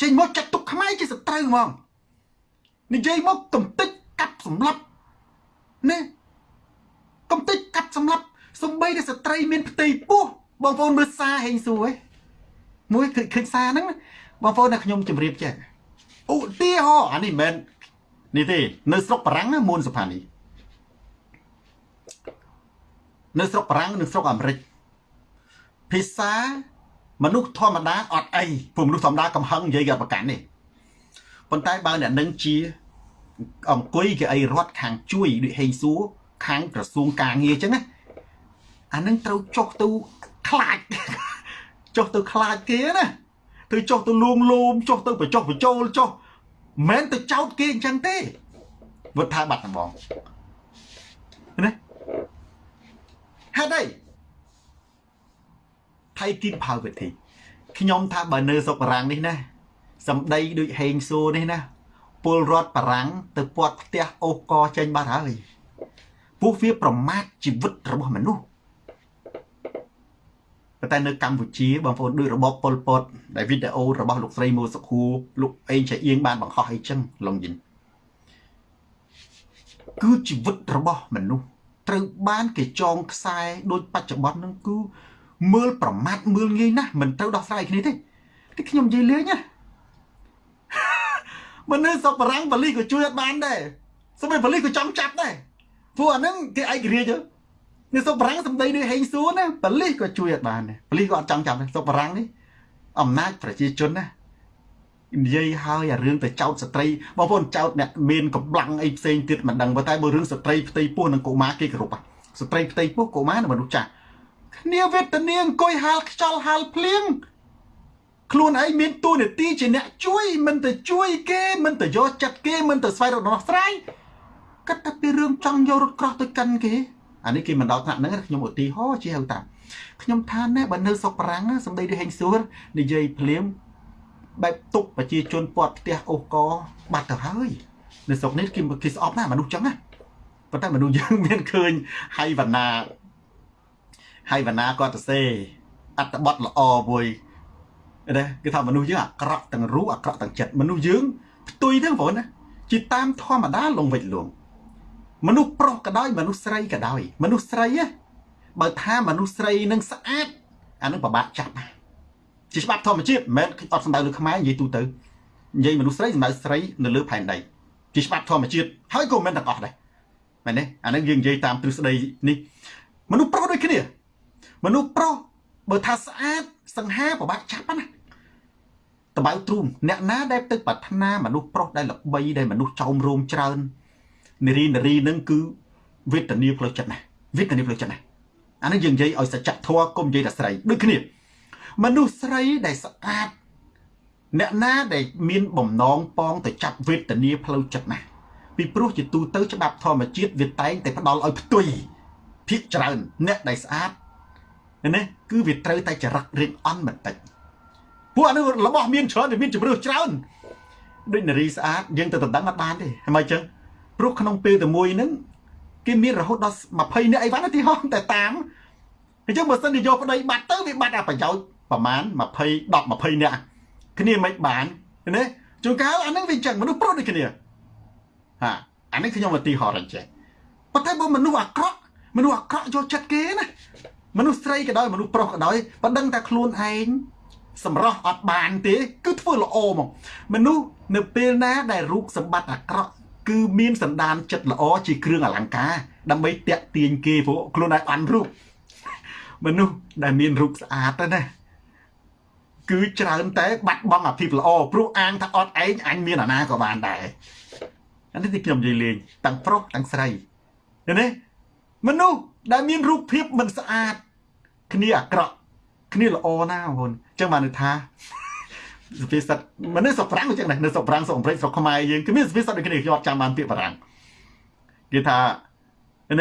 ចេញមកចាត់ទុកខ្មែរជាសត្រូវហ្មងនិយាយមកកំតិចកាប់សម្លាប់ណាកំតិចកាប់សម្លាប់សំបីតែស្ត្រីមានផ្ទៃពោះបងប្អូនមើលសារហេងសួរឯងមួយឃើញឃើញសារហ្នឹង បងប្អូនតែខ្ញុំជម្រាបចេះឧទាហរណ៍អានេះមិនមែននេះទេ នៅស្រុកបារាំងមួនសុផានីនៅស្រុកបារាំងនិងស្រុកអាមេរិកភាសាមនុស្សធម្មតាអត់អីព្រោះមនុស្សធម្មតាកំហឹងនិយាយគេប្រកាន់នេះប៉ុន្តែបើអ្នកនឹងជាអង្គុយគេអីរត់ខាងជួយដូចហេងសួរខាងក្រសួងការងារអញ្ចឹងណាអានឹងត្រូវចុះទៅខ្លាចចុះទៅខ្លាចគេណា ទៅចុះទៅលួងលោមចុះទៅបញ្ចុះបញ្ចូលចុះមិនទៅចោតគេអញ្ចឹងទេវត្តថាបាត់ដំបងណាហេតុអីថៃគីផៅវិធីខ្ញុំថាបើនៅសុកបារាំងនេះណាសម្ដីដូចហេងសួរនេះណាពលរដ្ឋបារាំងទៅពាត់ផ្ទះអូសកចេញបាត់ហើយពួកវាប្រមាថជីវិតរបស់មនុស្ស តែនៅកម្ពុជាបងប្អូនដូចរបបប៉ុលពតដែលវីដេអូរបស់លោកស្រីមួសុខួរលោកអេងឆៃអៀងបានបង្ហោះអីចឹងឡងយិនគឺជីវិតរបស់មនុស្សត្រូវបានគេចងខ្សែដូចបច្ចុប្បន្នហ្នឹងគឺមើលប្រមាថមើលងាយណាស់មិនត្រូវដោះស្រាយគ្នាទេទីខ្ញុំនិយាយលេងណាមនុស្សសុកបរាំងបលិសក៏ជួយអត់បានដែរសម្រាប់បលិសក៏ចង់ចាប់ដែរព្រោះអាហ្នឹងគេឯករាជ្យ នេះសុកបរាំងសម្ដីនេះហេងសួរណាបលិសក៏ជួយអត់បានដែរបលិសក៏អត់ចង់ចាប់ដែរសុកបរាំងនេះអំណាចប្រជាជនណានិយាយហើយអារឿងទៅចោតស្ត្រីបងប្អូនចោតអ្នកមានកម្លាំងអីផ្សេងទៀតមិនដឹងតែបើរឿងស្ត្រីផ្ទៃពោះនិងកុមារគេគោរពស្ត្រីផ្ទៃពោះកុមារនិងមនុស្សចាស់គ្នាវេទនាអង្គុយហាលខ្យល់ហាលភ្លៀងខ្លួនឯងមានតួនាទីជាអ្នកជួយមិនទៅជួយគេមិនទៅយកចិត្តគេមិនទៅស្វែងរកដំណោះស្រាយគិតតែពីរឿងចង់យករត់ក្រោះទៅកាន់គេ អានេះគេមិនដល់ថ្នាក់ហ្នឹងខ្ញុំឧទាហរណ៍ជាហៅតាមខ្ញុំថាណែបើនៅសុកប្រាំងសម្ដីដូចហេងសួរនិយាយភ្លាមបែបទុកប្រជាជនពាត់ផ្ទះអូសកបាត់ទៅហើយនៅស្រុកនេះគេគេស្អប់ណាមនុស្សចឹងណាប៉ុន្តែមនុស្សយើងមានឃើញហៃវណ្ណាហៃវណ្ណាគាត់ទៅសេអត្តបទល្អមួយណាគេថាមនុស្សយើងអាក្រក់ទាំងរូបអាក្រក់ទាំងចិត្តមនុស្សយើងផ្ទុយទៅបងណាជាតាមធម្មតាលងវិចលង មនុស្សប្រុសក៏ដោយមនុស្សស្រីក៏ដោយមនុស្សស្រីបើថាមនុស្សស្រីនឹងស្អាតអានឹងពិបាកចាប់ជាច្បាប់ធម្មជាតិមិនមែនអត់សំដៅលើខ្មែរនិយាយទូទៅនិយាយមនុស្សស្រីសំដៅស្រីនៅលើផែនដីជាច្បាប់ធម្មជាតិហើយក៏មិនទាំងអស់ដែរមែនទេអានឹងយើងនិយាយតាមទ្រឹស្ដីនេះមនុស្សប្រុសដូចគ្នា មនុស្សប្រុសបើថាស្អាតសង្ហាពិបាកចាប់ណាតបៅទ្រូងអ្នកណាដែលទៅប្រាថ្នាមនុស្សប្រុសដែលល្បីដែលមនុស្សចោមរោមច្រើន នារីនារីនឹងគឺវេទនាផ្លូវចិត្តណាវេទនាផ្លូវចិត្តណាអានេះយើងនិយាយឲ្យសច្ចធម៌កុំនិយាយតែស្រីដូចគ្នាមនុស្សស្រីដែលស្អាតអ្នកណាដែលមានបំណងប៉ងទៅចាប់វេទនាផ្លូវចិត្តណាពីព្រោះជាទូទៅច្បាប់ធម្មជាតិវាតែងតែផ្ដល់ឲ្យផ្ទុយភិកច្រើនអ្នកដែលស្អាតណាគឺវាត្រូវតែចរិតរៀងអន់បន្តិចពួកអានេះរបស់មានច្រើនវាមានជំរឿច្រើនដូចនារីស្អាតយើងទៅដណ្ដឹងអត់បានទេហ្មងអញ្ចឹង ព្រោះក្នុងពេលតែមួយហ្នឹងគេមានរហូតដល់20នាក់អីវ៉ាន់ទីហោះតែតាមអញ្ចឹងបើសិនជាយកប្តីបាត់ទៅវាបាត់អាប្រយោជន៍ប្រហែល20 10 20នាក់គ្នាមិនបានណាជួនកាលអាហ្នឹងវាអញ្ចឹងមនុស្សប្រុសដូចគ្នាហាអានេះខ្ញុំឧទាហរណ៍អញ្ចឹងប៉ុន្តែបើមនុស្សអាក្រក់មនុស្សអាក្រក់យកចិត្តគេណាមនុស្សស្រីក៏ដោយមនុស្សប្រុសក៏ដោយបើដឹងតែខ្លួនឯងសម្រស់អត់បានទេ គឺធ្វើល្អមកមនុស្សនៅពេលណាដែលរូបសម្បត្តិអាក្រក់ គឺមានសន្តានចិត្តល្អជាគ្រឿងអលង្ការដើម្បីតាក់ទាញគេព្រោះខ្លួនឯងបានរូបមនុស្សដែលមានរូបស្អាតទៅណាគឺច្រើនតែបាត់បង់អាភិបល្អព្រោះអាងថាអត់ឯងអញមានអាណាក៏បានដែរអានេះទីខ្ញុំនិយាយលេងទាំងប្រុសទាំងស្រីឃើញទេមនុស្សដែលមានរូបភាពមិនស្អាត គ្នាអាក្រក់គ្នាល្អណាបងប្អូនអញ្ចឹងបានន័យថា សុភាសិតមនុស្សស្រុកប្រាំងអញ្ចឹងណានៅស្រុកប្រាំងស្រុកអមេរិកស្រុកខ្មែរយើងគឺមានសុភាសិតដូចគ្នាខ្ញុំអត់ចាំបានពាក្យបារាំងគេថា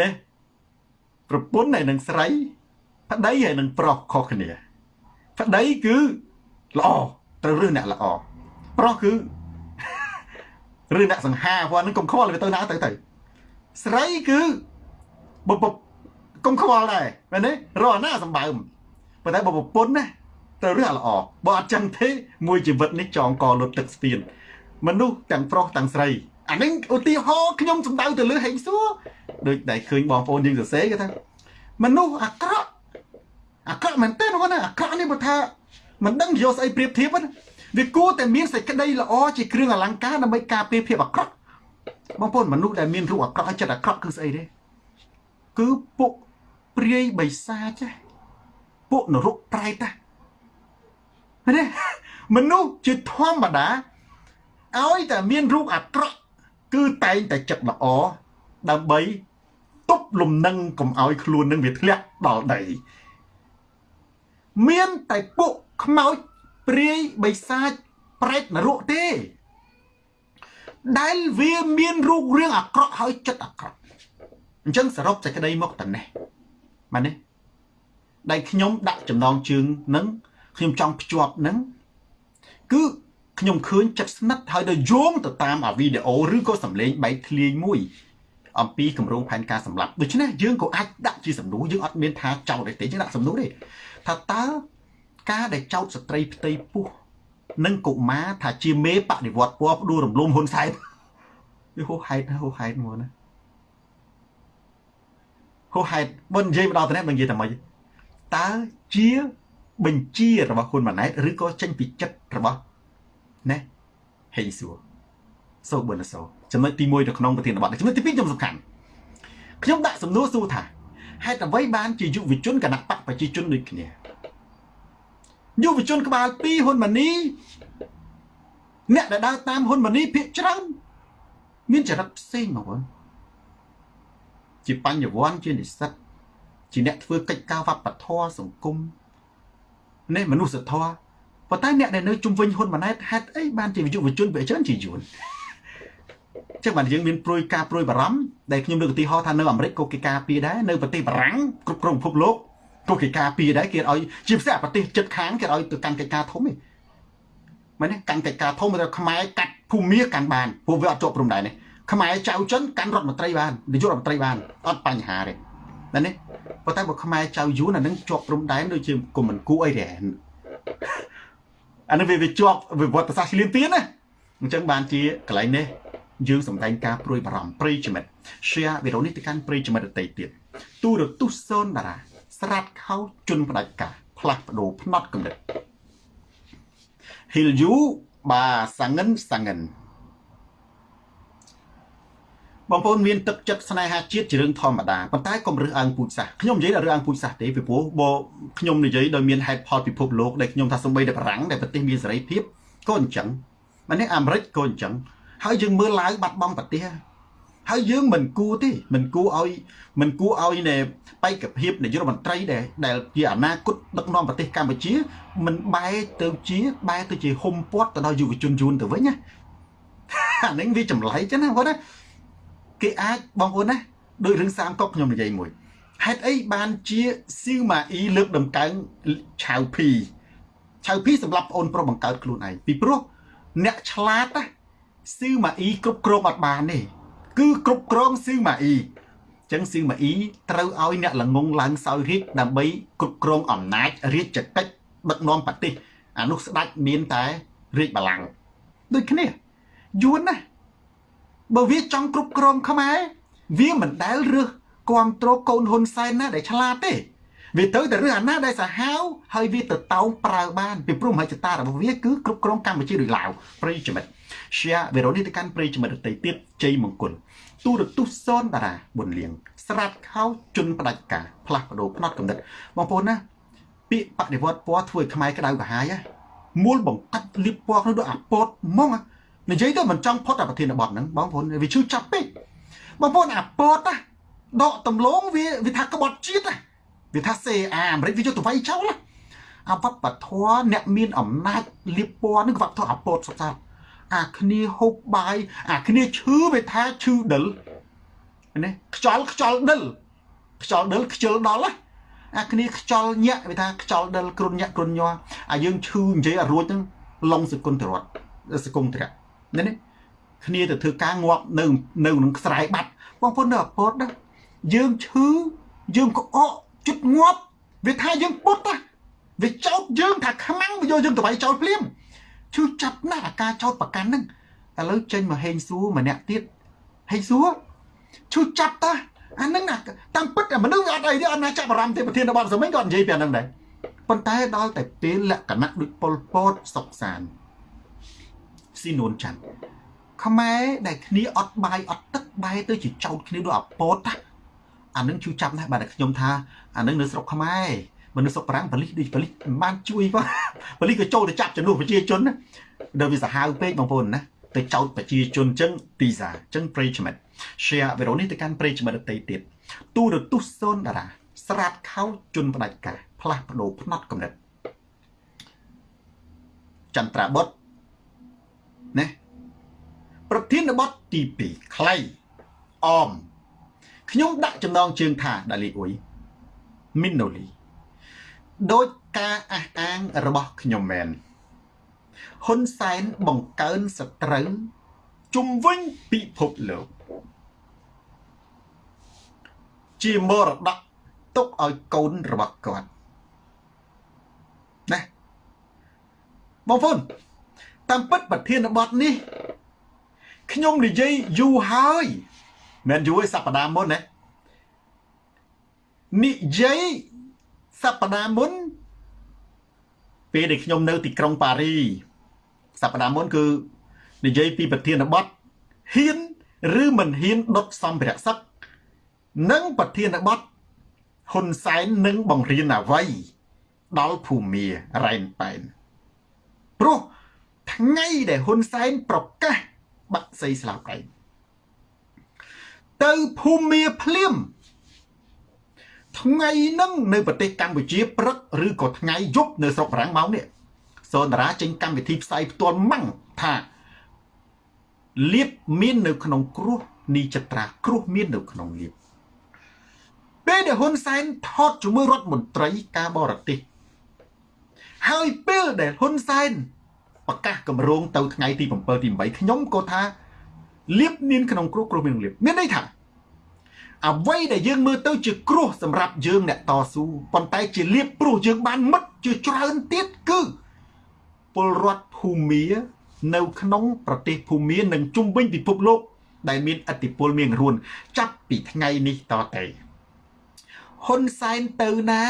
នេះប្រពន្ធហើយនឹងស្រីប្តីហើយនឹងប្រុសខុសគ្នាប្តីគឺល្អត្រូវរើសអ្នកល្អប្រុសគឺឬអ្នកសង្ហាព្រោះនឹងកុំខ្វល់វាទៅណាទៅទៅស្រីគឺបបកុំខ្វល់ដែរមែនទេរកណាសម្បើមប៉ុន្តែបើប្រពន្ធណា ត្រូវរើសល្អបើអត់ចឹងទេមួយជីវិតនេះចងកលុតទឹកស្ពានមនុស្សទាំងប្រុសទាំងស្រីអានេះឧទាហរណ៍ខ្ញុំសំដៅទៅលើហេងសួរដូចដែលឃើញបងប្អូនយើងសរសេរគេថាមនុស្សអាក្រក់អាក្រក់មែនទេបងណាអាក្រក់នេះបើថាមិនដឹងយកស្អីប្រៀបធៀបណាវាគួរតែមានសេចក្តីល្អជាគ្រឿងអលង្ការដើម្បីការពារភាពអាក្រក់បងប្អូនមនុស្សដែលមានរូបអាក្រក់ហើយចិត្តអាក្រក់គឺស្អីទេគឺពួកព្រាយបិសាចពួកនរកប្រែត ណាមនុស្សជាធម្មតាឲ្យតែមានរូបអាក្រក់គឺតែងតែចិត្តល្អដើម្បីទប់លំនឹងកុំឲ្យខ្លួននឹងវាធ្លាក់ដល់ដីមានតែពួកខ្មោចព្រាយបិសាចប្រែតនរកទេ ដែលវាមានរូបរាងអាក្រក់ហើយចិត្តអាក្រក់អញ្ចឹងសរុបសេចក្តីមកតនេះមែនទេដែលខ្ញុំដាក់ចំណងជើងនឹង ខ្ញុំចង់ភ្ជាប់នឹងគឺខ្ញុំឃើញចិត្តស្និទ្ធហើយទៅយោងទៅតាមអាវីដេអូឬក៏សម្លេងបែកធ្លាយមួយអំពីគម្រោងផែនការសម្លាប់ដូច្នេះយើងក៏អាចដាក់ជាសំណួរយើងអត់មានថាចោតទេយើងដាក់សំណួរទេថាតើការដែលចោតស្ត្រីផ្ទៃពោះនិងកុមារថាជាមេបដិវត្តពណ៌ផ្ដួលរំលំហ៊ុនសែនវាហួសហេតុហួសហេតុមកណាហួសហេតុបើនិយាយមកដល់ទៅនេះបើនិយាយតែម៉េចតើជា បញ្ជារបស់ហ៊ុនម៉ាណែតឬក៏ចេញពីចិត្តរបស់ណាហេងសួរសូប៊ឺណសូចំណុចទី1នៅក្នុងប្រធានបទចំណុចទី2ខ្ញុំសំខាន់ខ្ញុំដាក់សំណួរសួរថាហេតុអ្វីបានជាយុវជនគណៈបកប្រជាជនដូចគ្នាយុវជនក្បាល2ហ៊ុនម៉ាណីអ្នកដែលដើរតាមហ៊ុនម៉ាណីភាកច្រើនមានចរិតផ្សេងមកបងជាបញ្ញវន្តជានិស្សិតជាអ្នកធ្វើកិច្ចការវប្បធម៌សង្គម នេះមនុស្សធម៌ប៉ុន្តែអ្នកដែលនៅជុំវិញហ៊ុនម៉ាណែតហេតុអីបានជាយុវជនវាច្រើនជាយួនចឹងបានយើងមានព្រួយការព្រួយបារម្ភដែលខ្ញុំលើកឧទាហរណ៍ថានៅអាមេរិកក៏គេការពារដែរនៅប្រទេសបារាំងគ្រប់គ្រងពិភពលោកក៏គេការពារដែរគេឲ្យជាពិសេសប្រទេសជិតខាងគេឲ្យទៅកាន់កិច្ចការធំឯងមែនទេកាន់កិច្ចការធំទៅខ្មែរកាត់ភូមិកាន់បានព្រោះវាអត់ជាប់ព្រំដែននេះខ្មែរចៅចិនកាន់រដ្ឋមន្ត្រីបាននាយករដ្ឋមន្ត្រីបានអត់បញ្ហាទេ មែនទេប៉ុន្តែបើខ្មែរចៅយួនអានឹងជាប់ព្រំដែនដូចជាគុំមិនគួរអីទេអានឹងវាវាជាប់វិវត្តសាស្ត្រឈ្លានពានណាអញ្ចឹងបានជាកន្លែងនេះយើងសម្ដែងការព្រួយបារម្ភប្រិយមិត្ត share វីដេអូនេះទៅកាន់ប្រិយមិត្តដទៃទៀតទូរទស្សន៍សូនតារាស្រាត់ខោជន់ផ្ដាច់ការផ្លាស់ប្ដូរផ្នត់កំណត់ហ៊ីលយូបាសាងិនសាងិន បងប្អូនមានទឹកចិត្តស្នេហាជាតិជារឿងធម្មតាប៉ុន្តែកុំរើសអើងពូជសាសន៍ខ្ញុំនិយាយដល់រឿងអើងពូជសាសន៍ទេពីព្រោះបើខ្ញុំនិយាយដោយមានហេតុផលពិភពលោកដែលខ្ញុំថាសំបីតែបារាំងដែលប្រទេសមានសេរីភាពក៏អញ្ចឹងមិននេះអាមេរិកក៏អញ្ចឹងហើយយើងមើលឡាវបាត់បង់ប្រទេសហើយយើងមិនគួរទេមិនគួរឲ្យមិនគួរឲ្យនៃបេក្ខភាពនាយករដ្ឋមន្ត្រីដែលដែលជាអនាគតដឹកនាំប្រទេសកម្ពុជាមិនបែរទៅជាបែរទៅជាហុំពាត់ទៅដល់យុវជនយួនទៅវិញណាអានេះវាចម្លែកចឹងណាបងណា គេអាចបងប្អូនណាដោយរឿងសាមកុកខ្ញុំនិយាយមួយហេតុអីបានជាស៊ីវម៉ាអ៊ីលើកដំកើងឆៅភីឆៅភីសម្រាប់ប្អូនប្រុសបង្កើតខ្លួនឯងពីព្រោះអ្នកឆ្លាតណាស៊ីវម៉ាអ៊ីគ្រប់គ្រងអត់បានទេគឺគ្រប់គ្រងស៊ីវម៉ាអ៊ីចឹងស៊ីវម៉ាអ៊ីត្រូវឲ្យអ្នកល្ងងឡើងសោយរាជដើម្បីគ្រប់គ្រងអំណាចរាជកិច្ចដឹកនាំប្រទេសអានោះស្ដេចមានតែរាជបល្ល័ង្កដូចគ្នាយួនណា បើវាចង់គ្រប់គ្រងខ្មែរវាមិនដែលរើសគ្រប់គ្រងកូនហ៊ុនសែនណាដែលឆ្លាតទេវាទៅតែរើសអាណាដែលសាហាវហើយវាទៅតោងប្រើបានពីព្រោះមហិច្ឆតារបស់វាគឺគ្រប់គ្រងកម្ពុជាដោយឡាវប្រិយមិត្ត share វីដេអូនេះទៅកាន់ប្រិយមិត្តដទៃទៀតជ័យមង្គលទូរទស្សន៍សនតារាប៊ុនលៀងស្រាត់ខោជន់ផ្ដាច់ការផ្លាស់ប្ដូរផ្នត់កំណត់បងប្អូនណាពាក្យបដិវត្តពណ៌ធ្វើឲ្យខ្មែរក្តៅកាហាយមូលបង្កាត់លៀបពណ៌នោះដូចអាពតហ្មង និយាយទៅមិនចង់ផុតអាប្រធានបទហ្នឹងបងប្អូនវាឈឺចាប់ពេកបងប្អូនអាពតណាដកតំឡងវាវាថាក្បត់ជាតិណាវាថាសេអាអាមេរិកវាយកទៅវាយចោលណាអាវប្បធម៌អ្នកមានអំណាចលៀបពណ៌នឹងវប្បធម៌អាពតសុខសាអាគ្នាហូបបាយអាគ្នាឈឺវាថាឈឺដិលណាខ្យល់ខ្យល់ដិលខ្យល់ដិលខ្ជិលដល់ណាអាគ្នាខ្យល់ញាក់វាថាខ្យល់ដិលគ្រុនញាក់គ្រុនញ័រអាយើងឈឺនិយាយអារួចហ្នឹងឡុងសគុណតរតសគុំត្រៈ នេះនេះគ្នាទៅធ្វើការងាប់នៅនៅក្នុងស្រែបាត់បងប្អូននៅអពតណាយើងឈឺយើងក្អកជិតងាប់វាថាយើងពុតណាវាចោតយើងថាខ្មាំងវាយកយើងទៅវាយចោលភ្លាមឈឺចាប់ណាស់អាការចោតប្រកាន់ហ្នឹងឥឡូវចេញមកហេងសួរម្នាក់ទៀតហេងសួរឈឺចាប់តាអាហ្នឹងណាតាមពិតមនុស្សវាអត់អីទេអត់ណាចាប់អារម្មណ៍ទេប្រធានបទសម័យក៏និយាយពីអាហ្នឹងដែរប៉ុន្តែដល់តែពេលលក្ខណៈដូចប៉ុលពតសុកសាន ស៊ីនួនច័ន្ទខ្មែរដែលគ្នាអត់បាយអត់ទឹកបែរទៅជាចោតគ្នាដូចអាពតអានឹងជួយចាប់ណាស់បាទខ្ញុំថាអានឹងនៅស្រុកខ្មែរមនុស្សស្រុកប្រាំងប៉លិសដូចប៉លិសមិនបានជួយផងប៉លិសក៏ចូលទៅចាប់ចំនួនប្រជាជនណាដល់វាសាហាវពេកបងប្អូនណាទៅចោតប្រជាជនចឹងទីសាចឹងប្រិយមិត្ត share វីដេអូនេះទៅកាន់ប្រិយមិត្តដទៃទៀតទូរទស្សន៍សូនតារាស្រាតខោជន់ផ្ដាច់ការផ្លាស់ប្ដូរផ្នត់កំណត់ចន្ទ្រាបុត្រ ណាប្រធានបទទី2ខ្លៃអមខ្ញុំដាក់ចំណងជើងថាដាលីអ៊ុយមីណូលីដោយការអះអាងរបស់ខ្ញុំមែនហ៊ុនសែនបង្កើនសត្រូវជំវិញពិភពលោកជាមរតកទុកឲ្យកូនរបស់គាត់ណាបងប្អូន តាមពិតប្រធានបទនេះខ្ញុំនិយាយយូរហើយមិនយូរឯសប្តាហ៍មុនណានិយាយសប្តាហ៍មុន ពេលដែលខ្ញុំនៅទីក្រុងប៉ារីសប្តាហ៍មុនគឺនិយាយពីប្រធានបទហ៊ានឬមិនហ៊ានដុតសម្ភារៈសឹកនិងប្រធានបទហ៊ុនសែននឹងបង្រៀនអ្វីដល់ភូមារ៉ែនប៉ែនព្រោះ ថ្ងៃដែលហ៊ុនសែនប្រកាសបាក់សីស្លាប់ឯងទៅភូមាភ្លាមថ្ងៃហ្នឹងនៅប្រទេសកម្ពុជាព្រឹកឬក៏ថ្ងៃយប់នៅស្រុកបារាំងម៉ោងនេះសូនតារាចេញកម្មវិធីផ្សាយផ្ទាល់ម៉ាំងថាលៀបមាននៅក្នុងគ្រោះនីចត្រាគ្រោះមាននៅក្នុងលៀបពេលដែលហ៊ុនសែនថតជាមួយរដ្ឋមន្ត្រីការបរទេសហើយពេលដែលហ៊ុនសែន បប្រកាសកម្រងទៅថ្ងៃទី7ទី8ខ្ញុំក៏ថាលៀបមានក្នុងគ្រោះគ្រោះមានលៀបមានន័យថាអ្វីដែលយើងមើលទៅជាគ្រោះសម្រាប់យើងអ្នកតស៊ូប៉ុន្តែជាលៀបព្រោះយើងបានមិត្តជាច្រើនទៀតគឺពលរដ្ឋភូមានៅក្នុងប្រទេសភូមានិងជុំវិញពិភពលោក ដែលមានអធិពលមានរួន ចាប់ពីថ្ងៃនេះតទៅហ៊ុនសែនទៅណា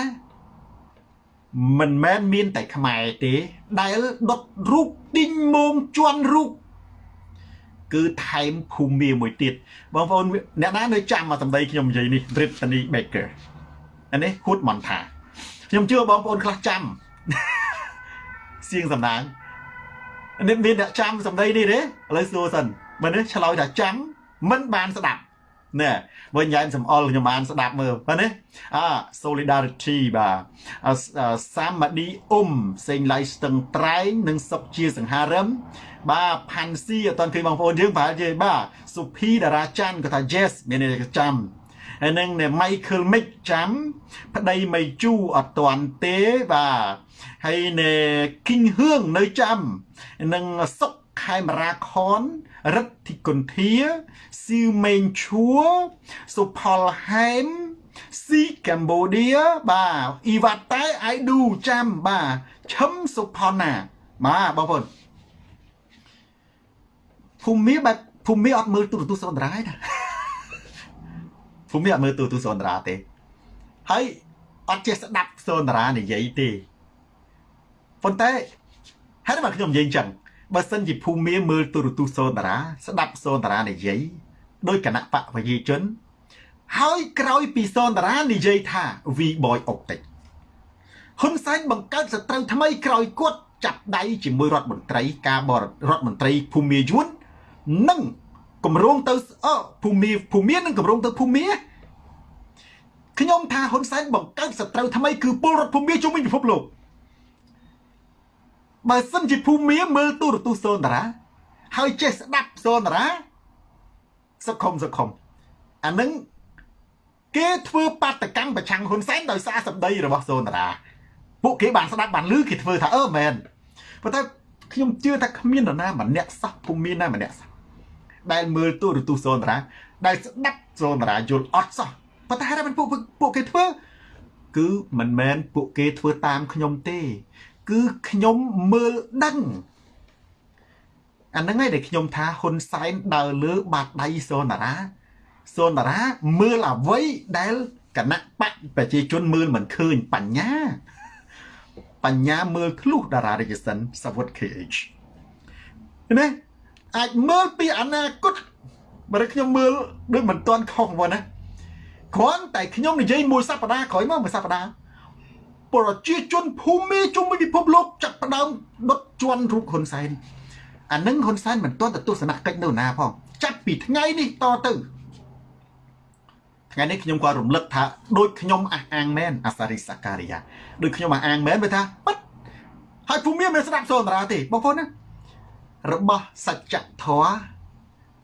មិនមែនមានតែខ្មែរទេ ដែលដុតរូបឌីងមងជន់រូបគឺថែមភូមិមួយទៀតបងប្អូនអ្នកណានៅចាំមកសម្ដីខ្ញុំនិយាយនេះ Brittany Baker អានេះហួតមន្តាខ្ញុំជឿបងប្អូនខ្លះចាំសៀងសំណាងនេះមានអ្នកចាំសម្ដីនេះទេឥឡូវសួរសិនបើនេះឆ្លើយថាចាំមិនបានស្ដាប់ ណែវិញញ៉ែមសំអល់ខ្ញុំបានស្ដាប់មើលបាទនេះអា solidarity បាទសាមឌីអ៊ុំសេងឡៃស្ទឹងត្រែងនិងសុកជាសង្ហារឹមបាទផាន់ស៊ីអត់ទាន់ឃើញបងប្អូនយើងប្រហែលជាបាទសុភីតារាច័ន្ទគាត់ថា yes មានន័យថាចាំហើយនឹង Michael Mick ចាំ ប្តីមីជូអត់ទាន់ទេបាទហើយនៅ King ហឿងនៅចាំនឹងសុកខេមរាខន រិទ្ធិគុន្ធាស៊ីវមេងឈួរសុផលហែមស៊ីកម្ពុជាបាទអ៊ីវ៉ាតែអៃឌូចាំបាទឈឹមសុផនណា បាទបងប្អូនភូមិបែបភូមិអត់មើលទូរទស្សន៍សន្តារាទេណាភូមិអត់មើលទូរទស្សន៍សន្តារាទេហើយអត់ចេះស្ដាប់សន្តារានិយាយទេប៉ុន្តែហើយបើខ្ញុំនិយាយអញ្ចឹង បើសិនជាភូមិមើលទូរទស្សន៍សូនតារា ស្ដាប់សូនតារានិយាយដោយគណៈបកប្រជាជន ហើយក្រោយពីសូនតារានិយាយថា V boy optic ហ៊ុនសែនបង្កើតសត្រូវថ្មីក្រោយគាត់ចាប់ដៃជាមួយរដ្ឋមន្ត្រី ការបររដ្ឋមន្ត្រីភូមិយួននិងគម្រោងទៅអភូមិភូមិនិងគម្រោងទៅភូមិខ្ញុំថាហ៊ុនសែនបង្កើតសត្រូវថ្មីគឺពលរដ្ឋភូមិជុំវិញពិភពលោក បើសិនជាភូមិមើលទូរទស្សន៍សូនតារា ហើយចេះស្ដាប់សូនតារាសុខុមសុខុមអានឹងគេធ្វើបាតកម្មប្រឆាំងហ៊ុនសែនដោយសារសម្ដីរបស់សូនតារាពួកគេបានស្ដាប់បានឮគេធ្វើថាអឺមែនប៉ុន្តែខ្ញុំជឿថាគ្មាននរណាម្នាក់សោះភូមិណាម្នាក់សោះដែលមើលទូរទស្សន៍សូនតារាដែលស្ដាប់សូនតារាយល់អត់សោះប៉ុន្តែហេតុតែពួកពួកគេធ្វើ គឺមិនមែនពួកគេធ្វើតាមខ្ញុំទេ គឺខ្ញុំមើលដឹងអាហ្នឹងឯងដែលខ្ញុំថាហ៊ុនសែនដើរលើបាតដៃសូនារាសូនារាមើលអ្វីដែលគណៈបកប្រជាជនមើលមិនឃើញបញ្ញា បញ្ញាមើលធ្លុះតារារាជសិនសវុត KH ណាអាចមើលពីអនាគតបើខ្ញុំមើលដូចមិនទាន់ខុសមកណាគ្រាន់តែខ្ញុំនិយាយមួយសប្តាហ៍ក្រោយមកមួយសប្តាហ៍ ប្រជាជនភូមិជុំវិញពិភពលោកចាប់ផ្ដើមដុតជន់រូបហ៊ុនសែនអានឹងហ៊ុនសែនមិនទាន់ទៅទស្សនកិច្ចនៅណាផងចាប់ពីថ្ងៃនេះតទៅថ្ងៃនេះខ្ញុំក៏រំលឹកថាដូចខ្ញុំអះអាងមែនអាសារីសការីយ៉ាដូចខ្ញុំអះអាងមែនវាថាប៉ិតហើយភូមិមិនស្ដាប់សូនតារាទេបងប្អូនណារបស់សច្ចធម៌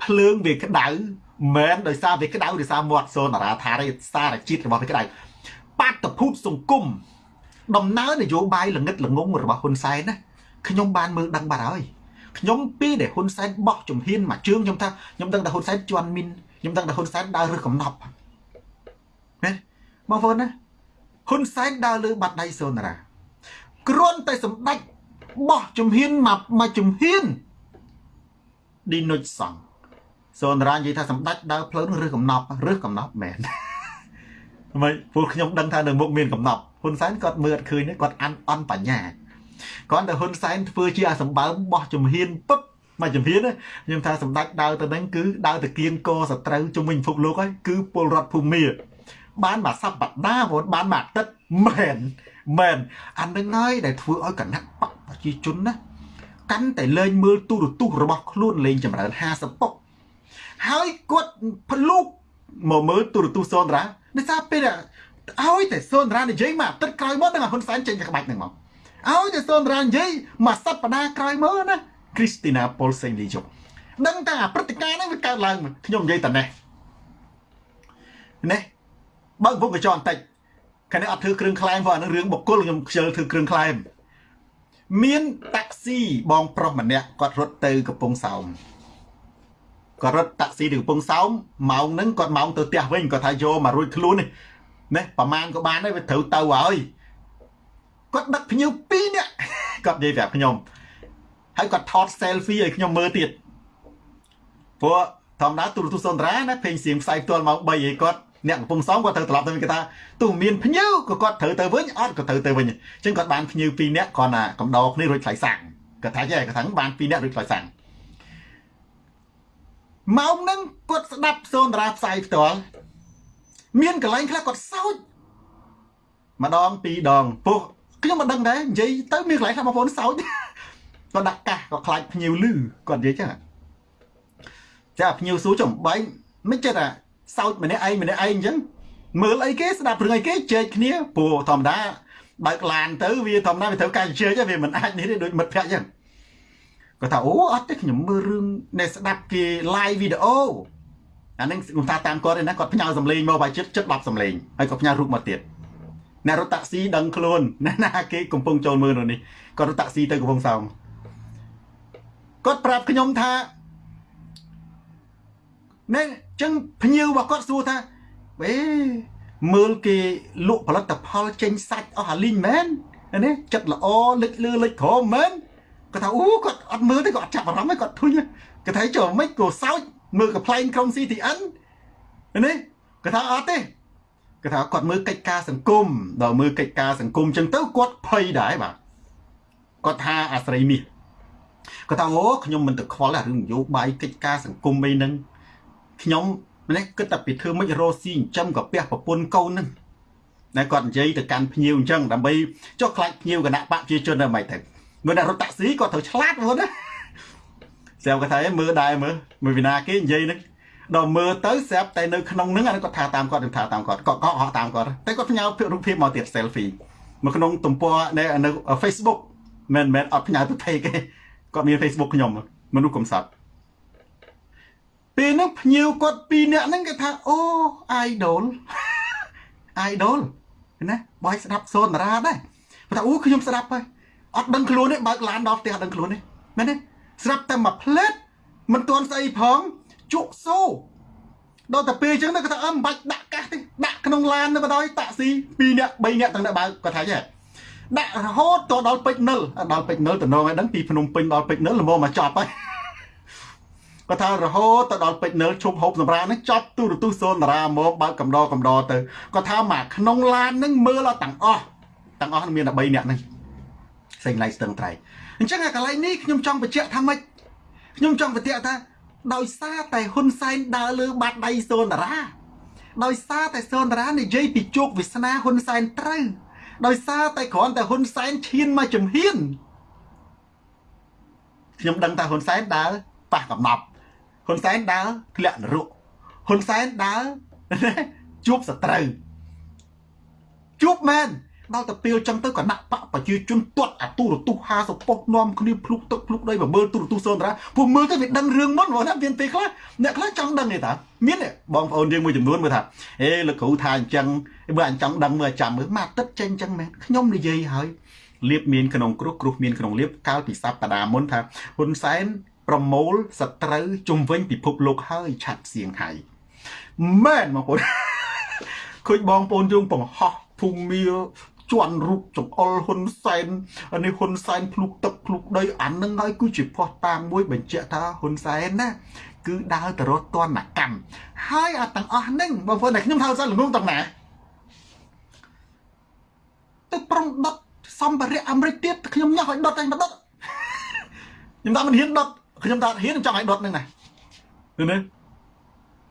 ភ្លើងវាក្តៅមែនដោយសារវាក្តៅដោយសារមាត់សូនតារាថាទេសារជាតិរបស់វាក្តៅបាតុភូតសង្គម ដំណើរនយោបាយល្ងិតល្ងងរបស់ហ៊ុនសែនណាខ្ញុំបានមើលដឹងបាត់ហើយខ្ញុំពីដែលហ៊ុនសែនបោះជំហានមួយជើងខ្ញុំថាខ្ញុំដឹងថាហ៊ុនសែនជន់មីនខ្ញុំដឹងថាហ៊ុនសែនដើររើសកំណប់ណាបងប្អូនណាហ៊ុនសែនដើរលើបាត់ដៃសូនារាគ្រាន់តែសម្ដេចបោះជំហានមកមួយជំហានឌីនុចសង់សូនារានិយាយថាសម្ដេចដើរផ្លូវនឹងរើសកំណប់រើសកំណប់មែនហ្មងពួកខ្ញុំដឹងថានៅមុខមានកំណប់ ហ៊ុនសែនគាត់មើលអត់ឃើញគាត់អានអន់បញ្ញាគាត់តែហ៊ុនសែនធ្វើជាអាសម្បើមបោះជំហានពឹបមកជំហានខ្ញុំថាសម្ដេចដើរទៅនឹងគឺដើរទៅគៀងកសត្រូវជំវិញពិភពលោកហើយគឺពលរដ្ឋភូមិបានមកសប្តាហ៍បងបានមកអាទិត្យមែនមែនអានឹងហើយដែលធ្វើឲ្យគណៈបកប្រជាជនណាកាន់តែលេងមើលទូរទស្សន៍របស់ខ្លួនលេងចម្រើន50ពុកហើយគាត់ភ្លុកមកមើលទូរទស្សន៍សនរាដោយសារពេល ឲ្យតែសូនរ៉ានិយាយមកទឹកក្រោយមកនឹងហ៊ុនសែនចេញក្បាច់នឹងមកឲ្យតែសូនរ៉ានិយាយមកសប្តាហ៍ក្រោយមកណាគ្រីស្ទីណាប៉ុលសេងលីជុកដឹងថាព្រឹត្តិការណ៍ហ្នឹងវាកើតឡើងខ្ញុំនិយាយតែនេះនេះបើពុកកញ្ចក់បន្តិចខាងនេះអត់ធ្វើគ្រឿងខ្លែងផងអានឹងរឿងបុគ្គលខ្ញុំខ្ជិលធ្វើគ្រឿងខ្លែងមានតាក់ស៊ីបងប្រុសម្នាក់គាត់រត់ទៅកំពង់សោមគាត់រត់តាក់ស៊ីទៅកំពង់សោមម៉ោងហ្នឹងគាត់ម៉ោងទៅផ្ទះវិញគាត់ថាយកមករួចខ្លួននេះ ណាប្រហែលក៏បានដែរវាត្រូវទៅហើយគាត់ដឹកភ្ញៀវ2នាក់គាត់និយាយប្រាប់ខ្ញុំហើយគាត់ថត selfie ឲ្យខ្ញុំមើលទៀតព្រោះធម្មតាទូរទស្សន៍សន្តារាណាពេញសៀងផ្សាយផ្ទាល់ម៉ោង3ឲ្យគាត់អ្នកកំពុងសំគាត់ត្រូវត្រឡប់ទៅវិញគេថាទោះមានភ្ញៀវក៏គាត់ត្រូវទៅវិញអត់ក៏ត្រូវទៅវិញអញ្ចឹងគាត់បានភ្ញៀវ2នាក់គាត់ណាកំដរគ្នារួចថ្លៃសាំងគាត់ថាចេះគាត់ថាបាន2នាក់រួចថ្លៃសាំងម៉ោងហ្នឹងគាត់ស្ដាប់សូនតារាផ្សាយផ្ទាល់ មានកន្លែងខ្លះគាត់សោចម្ដងពីរដងពោះខ្ញុំមិនដឹងដែរនិយាយទៅមានកន្លែងខ្លះបងប្អូនសោចគាត់ដាក់កាសគាត់ខ្លាចភ្ញៀវលឺគាត់និយាយចឹងចាភ្ញៀវសួរចំបែងមិនចិត្តអាសោចម្នាក់ឯងម្នាក់ឯងអញ្ចឹងមើលអីគេស្ដាប់រឿងអីគេជែកគ្នាព្រោះធម្មតាបើកឡានទៅវាធម្មតាវាត្រូវការជែកវាមិនអាចនេះទេដូចមិត្តភក្តិអញ្ចឹងគាត់ថាអូអត់ទេខ្ញុំមើលរឿងដែលស្ដាប់គេ live វីដេ អូអានឹងខ្ញុំថាតាមគាត់ឯណាគាត់ផ្ញើសំឡេងមកបាយចិត្តចិត្ត10សំឡេងហើយគាត់ផ្ញើរូបមកទៀតអ្នករត់តាក់ស៊ីដឹងខ្លួនណាណាគេកំពុងចូលមើលនៅនេះគាត់រត់តាក់ស៊ីទៅកំពង់សោមគាត់ប្រាប់ខ្ញុំថាណែចឹងភ្ញៀវរបស់គាត់សួរថាអេមើលគេលក់ផលិតផលចេញសាច់អស់អាលីងមែននេះចិត្តល្អលិចលឺលិចក្រមែនគាត់ថាអូគាត់អត់មើលទេគាត់អត់ចាប់អារម្មណ៍ទេគាត់ធុញគាត់ថាចូលមិនក៏សោច មើលកំ pl ែងក្រុម CTN នេះគាត់ថាអត់ទេគាត់ថាគាត់មើលកិច្ចការសង្គមដល់មើលកិច្ចការសង្គមចឹងទៅគាត់ភ័យដែរបាទគាត់ថាអាស្រ័យមាសគាត់ថាអូខ្ញុំមិនទៅខ្វល់រឿងនយោបាយកិច្ចការសង្គមអីហ្នឹងខ្ញុំម្នេះគិតតែពីធ្វើមិនរស់ស៊ីចិញ្ចឹមកាពះប្រពន្ធកូនហ្នឹងតែគាត់និយាយទៅកាន់ភ្ញៀវអញ្ចឹងដើម្បីចុះខ្លាចភ្ញៀវគណៈបកប្រជាជនទៅមិនទៅមើលតែរត់តាក់ស៊ីគាត់ត្រូវឆ្លាតហ្នឹងណា ស្រាប់គាត់ថាមើលដែរមើលមើលវិណាគេនិយាយហ្នឹងដល់មើលទៅស្រាប់តែនៅក្នុងហ្នឹងអានេះគាត់ថាតាមគាត់ថាតាមគាត់គាត់កក់ហោះតាមគាត់តែគាត់ផ្ញើរូបភាពមកទៀត selfie មកក្នុងទំព័រនៅនៅ Facebook មិនមែនអត់ផ្ញើទៅ page ទេគាត់មាន Facebook ខ្ញុំមនុស្សកំសត់ពេលហ្នឹងភ្ញៀវគាត់ពីរនាក់ហ្នឹងគេថាអូ idol idol ណាបើស្ដាប់សូនតារាដែរគាត់ថាអូខ្ញុំស្ដាប់ហើយអត់ដឹងខ្លួនទេបើកឡានដល់ផ្ទះអត់ដឹងខ្លួនទេមែនទេ ស្រាប់តែមួយផ្លេតមិនទាន់ស្អីផងជក់សូដល់តែពេលអញ្ចឹងទៅគាត់ថាអឺមិនបាច់ដាក់កាសទេដាក់ក្នុងឡានទៅបណ្ដោយតាក់ស៊ី2នាក់3នាក់ទាំងតែបើគាត់ថាចេះដាក់រហូតទៅដល់ពេជ្រនិលដល់ពេជ្រនិលតំណងឲ្យដឹងពីភ្នំពេញដល់ពេជ្រនិលល្មមមកចប់ហើយគាត់ថារហូតទៅដល់ពេជ្រនិលឈប់ហូបសម្រាហ្នឹងចប់ទូរទស្សន៍សូនតារាមកបើកកំដរកំដរទៅគាត់ថាមកក្នុងឡានហ្នឹងមើលអត់ទាំងអស់ទាំងអស់មានតែ3នាក់ហ្នឹងសេងឡៃស្ទឹងត្រែង អញ្ចឹងអាកន្លែងនេះខ្ញុំចង់បញ្ជាក់ថាម៉េចខ្ញុំចង់បញ្ជាក់ថាដោយសារតែហ៊ុនសែនដើរលើបាត់ដៃសូនតារាដោយសារតែសូនតារានិយាយពីជោគវាសនាហ៊ុនសែនត្រូវដោយសារតែគ្រាន់តែហ៊ុនសែនឈានមកជំហានខ្ញុំដឹងថាហ៊ុនសែនដើរប៉ះកំណប់ហ៊ុនសែនដើរធ្លាក់នរកហ៊ុនសែនដើរជួបសត្រូវជួបមែន ដល់ទៅពេលចឹងទៅគណៈបកប្រជាជនទាត់អាទូរទស្សន៍50ប៉ុស្តិ៍នាំគ្នាភ្លុកទឹកភ្លុកដីមកមើលទូរទស្សន៍សូនតារាពួកមើលទៅវាដឹងរឿងមុនបងណាមានពេលខ្លះអ្នកខ្លះចង់ដឹងទេតាមានបងប្អូនយើងមួយចំនួនមើលថាអេលោកគ្រូថាអញ្ចឹងបើអញ្ចឹងដឹងមើលចាំមើលមកទឹកចេញអញ្ចឹងមែនខ្ញុំនិយាយហើយលៀបមានក្នុងគ្រោះគ្រោះមានក្នុងលៀបកាលពីសប្តាហ៍មុនថាហ៊ុនសែនប្រមូលសត្រូវជំវិញពិភពលោកហើយឆាត់សៀងហៃមែនបងប្អូនឃើញបងប្អូនយើងបង្ហោះភូមិ ជន់រូបចង្អុលហ៊ុនសែននេះហ៊ុនសែនភ្លុកទឹកភ្លុកដីអានឹងហើយគឺជាផោះតាងមួយបញ្ជាក់ថាហ៊ុនសែនណាគឺដើរទៅរត់តនកម្មហើយអាទាំងអស់ហ្នឹងបងប្អូនតែខ្ញុំហៅសិនល្ងងទាំងណាទៅប្រុងដុតសម្ភារៈអាមេរិកទៀតខ្ញុំញ៉ោះឲ្យដុតឯងមកដុតខ្ញុំថាមិនហ៊ានដុតខ្ញុំថាហ៊ានចង់ឲ្យដុតហ្នឹងណាឃើញទេ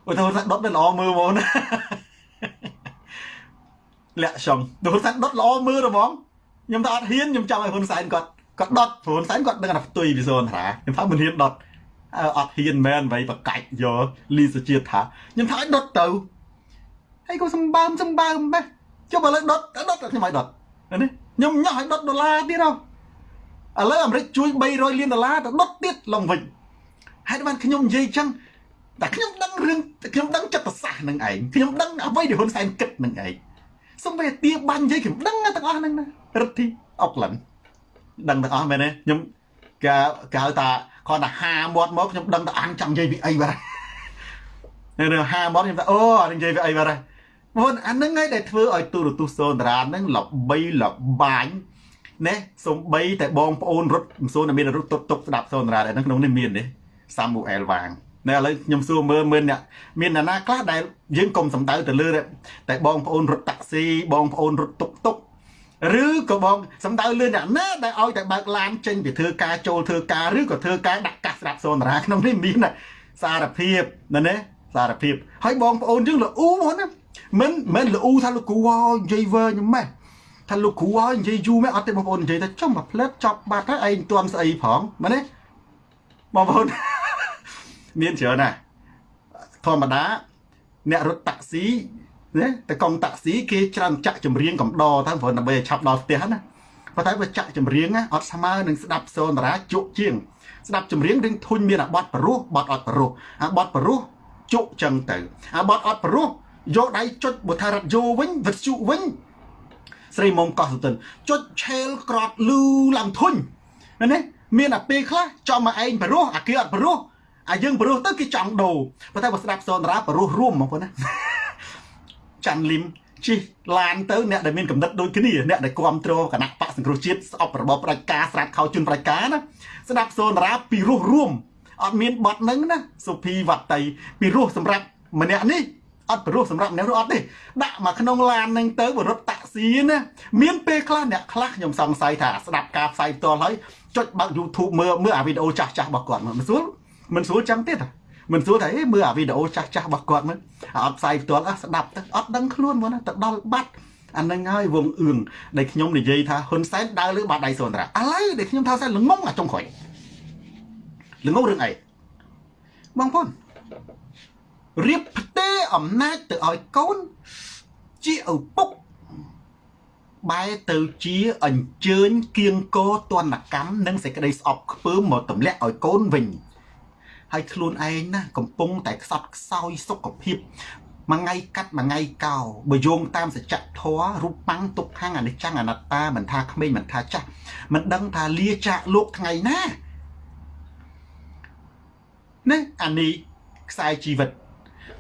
អូទៅថាដុតទៅល្អមើលហ្មងណា លាក់ចង់ហ៊ុនសែនដុតល្អមើលហ្មងខ្ញុំថាអត់ហ៊ានខ្ញុំចង់ឲ្យហ៊ុនសែនគាត់គាត់ដុតហ៊ុនសែនគាត់ដឹងថាផ្ទុយពីសូនថាខ្ញុំថាមិនហ៊ានដុតអត់ហ៊ានមែនអ្វីបកាច់យកលីសជាតិថាខ្ញុំថាឲ្យដុតទៅហើយក៏សម្បើមសម្បើមបែចុះបើលើដុតដុតខ្ញុំឲ្យដុតនេះខ្ញុំញ៉ោះឲ្យដុតដុល្លារទៀតហ៎ឥឡូវអាមេរិកជួយ300លានដុល្លារទៅដុតទៀតឡើងវិញហើយបានខ្ញុំនិយាយចឹងតែខ្ញុំដឹងរឿងខ្ញុំដឹងចិត្តសាស្ត្រនឹងឯងខ្ញុំដឹងអ្វីដែលហ៊ុនសែនគិតនឹងឯង សំបីទាបាញ់និយាយខ្ញុំដឹងទាំងអស់ហ្នឹងណារិទ្ធីអុកឡិនដឹងទាំងអស់មែនទេខ្ញុំគេគេហៅថាគាត់ថាហាមាត់មកខ្ញុំដឹងថាអានចង់និយាយពីអីបាទនៅហាមាត់ខ្ញុំថាអូអានិយាយពីអីបាទបងអានឹងឯងដែលធ្វើឲ្យទូរទស្សន៍សូនតារានឹងលបីលបាញណែសំបីតែបងប្អូនរត់មិនសូនតែមានរត់ទុកទុកស្ដាប់សូនតារានៅក្នុងនេះមានទេសាមូអែលវាង នៅឥឡូវខ្ញុំសួរមើលមើលអ្នកមានអ្នកណាខ្លះដែលយើងកុំសំដៅទៅលើតែបងប្អូនរត់តាក់ស៊ីបងប្អូនរត់តុកតុកឬក៏បងសំដៅលឿនអ្នកណាដែលឲ្យតែបើកឡានចេញពីធ្វើការចូលធ្វើការឬក៏ធ្វើការដាក់កាសស្រាប់សូនតារាក្នុងនេះមានសារភាពណាណាសារភាពហើយបងប្អូនយើងល្អូហ្មងណាមិនមិនល្អូថាលោកគ្រូហើយនិយាយវើញម៉េះថាលោកគ្រូហើយនិយាយយូរមែនអត់ទេបងប្អូននិយាយថាចុះមកផ្លែតចប់បាត់ហើយឯងទាន់ស្អីផងមែនទេបងប្អូន មានច្រើនណាស់ធម្មតាអ្នករត់តាក់ស៊ីណាតែកង់តាក់ស៊ីគេច្រើនចាក់ចម្រៀងកំដរទៅព្រោះដើម្បីឲ្យឆាប់ដល់ផ្ទះណាប៉ុន្តែបើចាក់ចម្រៀងអត់ស្មើនឹងស្ដាប់សូនតារាជក់ជាង ស្ដាប់ចម្រៀងរឿងធុញមានអាបត់បរោះបត់អត់បរោះអាបត់បរោះជក់ចឹងទៅ អាបត់អត់បរោះយកដៃចុចបើថារ៉ាឌីយ៉ូវិញវិទ្យុវិញស្រីមុំកោះសុទិនចុចឆេលក្រត់លឺឡើងធុញណានេះមានអាពេលខ្លះចំមកឯងបរោះអាគេអត់បរោះ អាយើងបរោះទៅគេចង់ដូរប៉ុន្តែបើស្ដាប់សូនតារាបរោះរួមបងប្អូនណាចាន់លឹមជិះឡានទៅអ្នកដែលមានកំណត់ដូចគ្នាអ្នកដែលគ្រប់គ្រងគណៈបកសង្គ្រោះជាតិស្អប់របបផ្ដាច់ការស្រាតខោជុនផ្ដាច់ការណាស្ដាប់សូនតារាពីរោះរួមអត់មានបត់នឹងណាសុភីវត្តៃពីរោះសម្រាប់ម្នាក់នេះអត់ព្រោះសម្រាប់អ្នកនោះអត់ទេដាក់មកក្នុងឡាននឹងទៅបរត់តាក់ស៊ីណាមានពេលខ្លះអ្នកខ្លះខ្ញុំសង្ស័យថាស្ដាប់ការផ្សាយផ្ទាល់ហើយចុចបើក YouTube មើលមើលអាវីដេអូចាស់ចាស់របស់គាត់មិនស្រួល មិនស្រួលចឹងទេតាមិនស្រួលថាមើលអាវីដេអូចាស់ចាស់របស់គាត់មើលអត់ផ្សាយផ្ទាល់អះស្ដាប់ទៅអត់ដឹងខ្លួនមកណាទៅដល់បាត់អានឹងហើយវងអឿងដែលខ្ញុំនិយាយថាហ៊ុនសែនដើរលើបាតដៃសុនត្រាឥឡូវដែលខ្ញុំថាសែនល្ងងអាចុងក្រោយល្ងងរឿងអីបងប្អូនរៀបផ្ទេរអំណាចទៅឲ្យកូនជាឪពុកបែរទៅជាអញ្ជើញគៀងកោទនកម្មនិងសេចក្តីស្អប់ខ្ពើមមកទម្លាក់ឲ្យកូនវិញ ហើយខ្លួនឯងណាកំពុងតែខ្សត់ខ្សោយសុខភាពមួយថ្ងៃកាត់មួយថ្ងៃកោបើយោងតាមសច្ចធម៌រូបប៉ាំងទុកខាងអនិច្ចំអនត្តាមិនថាក្មេងមិនថាចាស់មិនដឹងថាលាចាកលោកថ្ងៃណានេះអានេះខ្សែជីវិត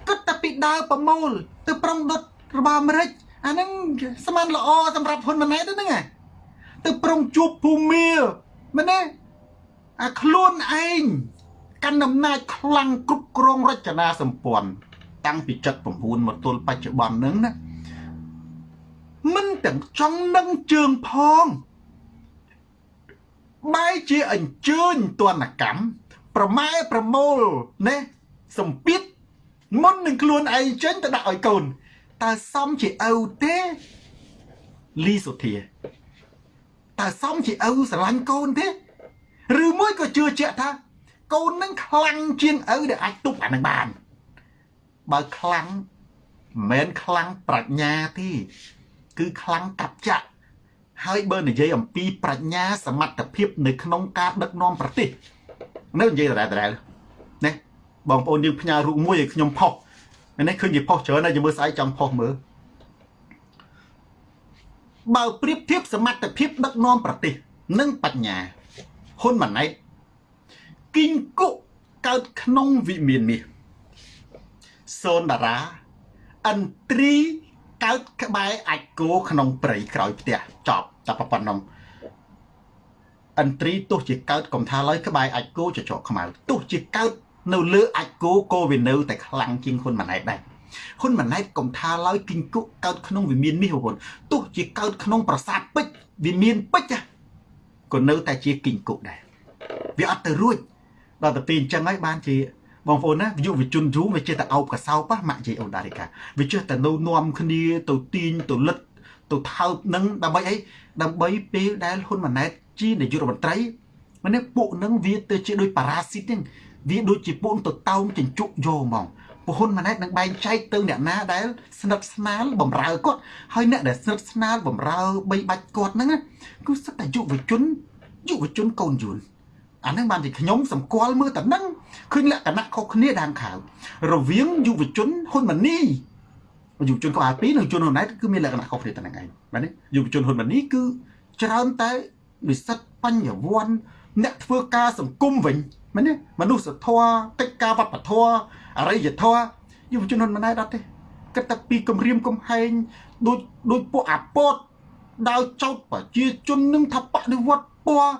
គិតតែពីដើរប្រមូលទៅប្រុងដុតរបស់អាមេរិកអាហ្នឹងស្មានល្អសម្រាប់ហ៊ុនម៉ាណែតហ្នឹងទៅប្រុងជួបភូមាមែនទេអាខ្លួនឯង កាន់អំណាចខ្លាំងគ្រប់គ្រងរចនាសម្ព័ន្ធតាំងពី79មកទល់បច្ចុប្បន្នហ្នឹងណាមិនទាំងចង់នឹងជើងផងបែរជាអញ្ជើញទនកម្មប្រម៉ែប្រមូលណាសម្ពាធមុននឹងខ្លួនឯងចេញទៅដាក់ឲ្យកូនតើសមជាឪទេលីសុធាតើសមជាឪស្រឡាញ់កូនទេ ឬមួយក៏ជឿជាក់ថា កូននឹងខ្លាំងជាងឪដែលអាចទប់អានឹងបាន បើខ្លាំងមិនមែនខ្លាំងប្រាជ្ញាទេគឺខ្លាំងកັບចាក់ហើយបើនិយាយអំពីប្រាជ្ញាសមត្ថភាព នៅក្នុងការដឹកនាំប្រទេសនៅនិយាយដដែលៗបងប្អូនយើងផ្ញើរូបមួយឲ្យខ្ញុំផុសនេះឃើញគេផុសច្រើនហើយយើងមើលស្អែកចង់ផុសមើលបើប្រៀបធៀបសមត្ថភាពដឹកនាំប្រទេស និងបញ្ញាហ៊ុនម៉ាណែត គីងគុកើតក្នុងវិមានមាសសូនតារាអន្ត្រីកើតក្បែរអាចគោក្នុងព្រៃក្រោយផ្ទះចប់តែប៉ុណ្ណឹងអន្ត្រីទោះជាកើតកំថាឡើយក្បែរអាចគោចចកខ្មៅទោះជាកើតនៅលើអាចគោក៏វានៅតែខ្លាំងជាងហ៊ុនម៉ាណែតដែរហ៊ុនម៉ាណែតកុំថាឡើយគិញគុកកើតក្នុងវិមានមាសបងប្អូនទោះជាកើតក្នុងប្រាសាទពេជ្រវិមានពេជ្រក៏នៅតែជាគិញគុកដែរវាអត់ទៅរួច ដល់ទៅពេលអញ្ចឹងហើយបានជាបងប្អូនណាយុវជនយូរវាចេះតែអោបកសោបម៉ាក់ជ័យអូដារីកាវាចេះតែនៅនាំគ្នាទៅទាញទៅលិតទៅថើបនឹងដើម្បីអីដើម្បីពេលដែលហ៊ុនម៉ាណែតជានាយករដ្ឋមន្ត្រីម្នេះពួកនឹងវាទៅជាដូចប៉ារ៉ាស៊ីតហ្នឹងវាដូចជាពួនទៅតោងចិញ្ចុកយកហ្មងពហ៊ុនម៉ាណែតនឹងបែងចែកទៅអ្នកណាដែលស្និទ្ធស្នាលបំរើគាត់ហើយអ្នកដែលស្និទ្ធស្នាលបំរើបីបាច់គាត់ហ្នឹងគឺសិតតែយុវជនយុវជនកូនយួន អាហ្នឹងបានជាខ្ញុំសម្គាល់មើលតែហ្នឹងឃើញលក្ខណៈខុសគ្នាដាងខាវរវាងយុវជនហ៊ុនម៉ាណីយុវជនក្បាល2និងជនហ៊ុនម៉ាណែតគឺមានលក្ខណៈខុសគ្នាតែហ្នឹងឯងបាទនេះយុវជនហ៊ុនម៉ាណីគឺច្រើនតែនិស្សិតបញ្ញវន្តអ្នកធ្វើការសង្គមវិញមែនទេមនុស្សធម៌កិច្ចការវប្បធម៌អរិយធម៌យុវជនមិនណែអត់ទេគិតតែពីគម្រាមកំហែងដូចដូចពួកអាពតដើរចោតប្រជាជននឹងថាបដិវត្តពណ៌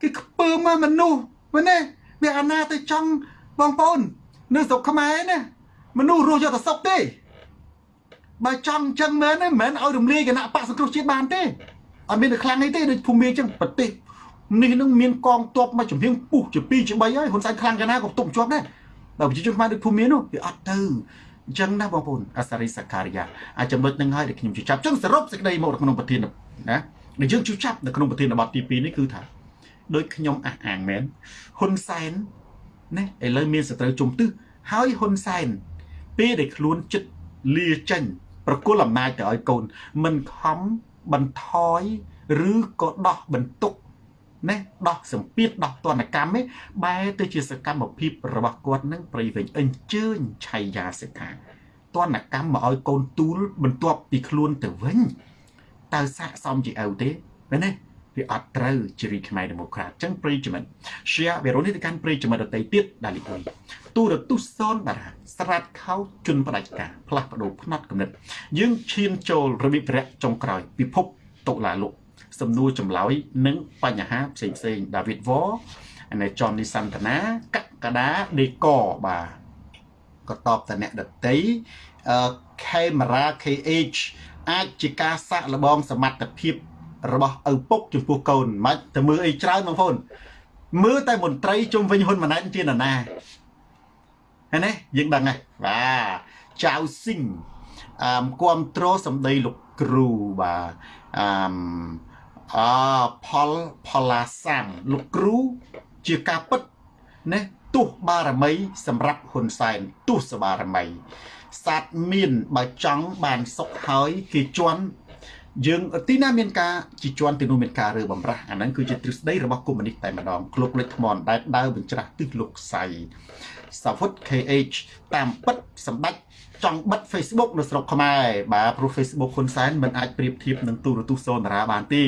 គេខ្ពើមមនុស្សមែនទេវាអាណាទៅចង់បងប្អូន នៅស្រុកខ្មែរណាមនុស្សរស់យកតែសុខទេបើចង់អញ្ចឹងមែនទេមិនមែនឲ្យរំលាយគណៈបកសង្គ្រោះជាតិបានទេអត់មានតែខ្លាំងនេះទេដូចភូមិអញ្ចឹងប្រទេសនេះនឹងមានកងទ័ពមកជំនៀងពុះជា2ជា3ហើយហ៊ុនសែនខ្លាំងកាលណាក៏ផ្ទុកជាប់ដែរបើប្រជាជនខ្មែរដូចភូមិមាននោះវាអត់ទៅអញ្ចឹងណាបងប្អូនអាសារីសការីយ៉ាអាចចំណុចនឹងហើយដែលខ្ញុំជឿចាប់អញ្ចឹងសរុបសេចក្តីមកក្នុងប្រធានណាដែលយើងជឿចាប់នៅក្នុងប្រធានបទទី2នេះគឺថា ដោយខ្ញុំអះអាងមែនហ៊ុនសែនណាឥឡូវមានសត្រូវជុំទិសហើយហ៊ុនសែនពេលដែលខ្លួនចិត្តលាចេញប្រគល់អំណាចទៅឲ្យកូន មិនខំបន្ថយឬក៏ដោះបន្ទុកណាដោះសម្ពាធដោះទណ្ឌកម្មឯបែរទៅជាសកម្មភាពរបស់គាត់នឹងប្រៃវិញអញ្ជើញឆៃយ៉ាសិកាទណ្ឌកម្មមកឲ្យកូនទូលបន្ទាប់ពីខ្លួនទៅវិញតើស័កសមជាឪទេមែនទេ វាអត់ត្រូវជារីខ្មែរដេម៉ូក្រាតអញ្ចឹងប្រិយមិត្ត share វីរ៉ូនេះទៅកាន់ប្រិយមិត្តដទៃទៀតដាលីអ៊ុយទូរទស្សន៍សនតារាស្រាតខោជន់ផ្ដាច់ការផ្លាស់ប្ដូរផ្នត់គំនិតយើងឈានចូលរបៀបរយៈចុងក្រោយពិភពតុលាលោកសំណួរចម្លើយនិងបញ្ហាផ្សេងផ្សេងដាវីតវ៉ અને ចននីសន្តានាកកដាដេកបាទក៏តបតអ្នកដតីអឺ camera KH អាចជាការសាក់លបងសមត្ថភាព របស់ឪពុកចំពោះកូនមិនទៅមើលអីច្រើនបងប្អូនមើលតែមន្ត្រីជុំវិញហ៊ុនម៉ាណែតជានរណាហើយនេះយើងដឹងហើយបាទចៅស៊ីងអឺគ្រប់គ្រងសម្ដីលោកគ្រូបាទអឺអផលផលាសាំងលោកគ្រូជាការពិតណាទោះបារមី សម្រាប់ហ៊ុនសែនទោះសបារមីសាត់មានបើចង់បានសុខហើយគេជន់ យើងទីណាមានការជាជន់ទីនោះមានការរើបំរាស់អាហ្នឹងគឺជាទ្រឹស្ដីរបស់កុម្មុយនីសតែម្ដងក្លុកលេខថ្មដែលដើរបញ្ច្រាស់ទិសលោកសៃសាវុត KH តាមពិតសម្ដេចចង់បិទ Facebook នៅស្រុកខ្មែរបាទព្រោះ Facebook ហ៊ុនសែនមិនអាចប្រៀបធៀបនឹងទូរទស្សន៍សូនារាបានទេ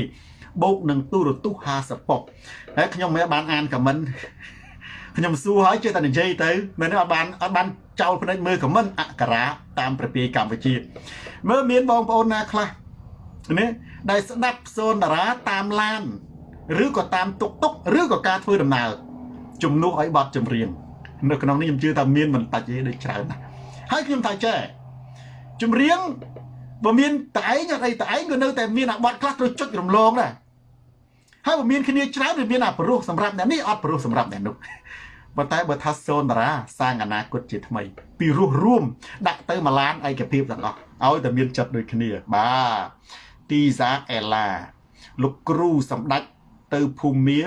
បូកនឹងទូរទស្សន៍50ប៉ុកហើយខ្ញុំមិនបានអានខមមិនខ្ញុំសួរហើយចេះតែនិយាយទៅមែនអត់បានអត់បានចោលភ្នែកមើលខមមិនអក្សរាតាមប្រព័ន្ធកម្ពុជាមើលមានបងប្អូនណាខ្លះ ណាដែលស្ដាប់សូនតារាតាមឡានឬក៏តាមតុកតុកឬក៏ការធ្វើដំណើរជំនួសឲ្យបទចម្រៀងនៅក្នុងនេះខ្ញុំជឿថាមានមិនតាច់ទេដូចច្រើនណាស់ហើយខ្ញុំថាចេះចម្រៀងបើមានតែឯងអត់អីតែឯងក៏នៅតែមានអាបត់ខ្លះត្រូវចុចរំលងដែរហើយបើមានគ្នាច្រើនវាមានអាប្រុសសម្រាប់អ្នកនេះអត់ប្រុសសម្រាប់អ្នកនោះប៉ុន្តែបើថាសូនតារាសាងអនាគតជាថ្មី ពីរស់រួម ដាក់ទៅម្លានឯកភាពទាំងអស់ឲ្យតែមានចិត្តដូចគ្នាបាទ ទីសាអេឡាលោកគ្រូសម្ដេចទៅភូមា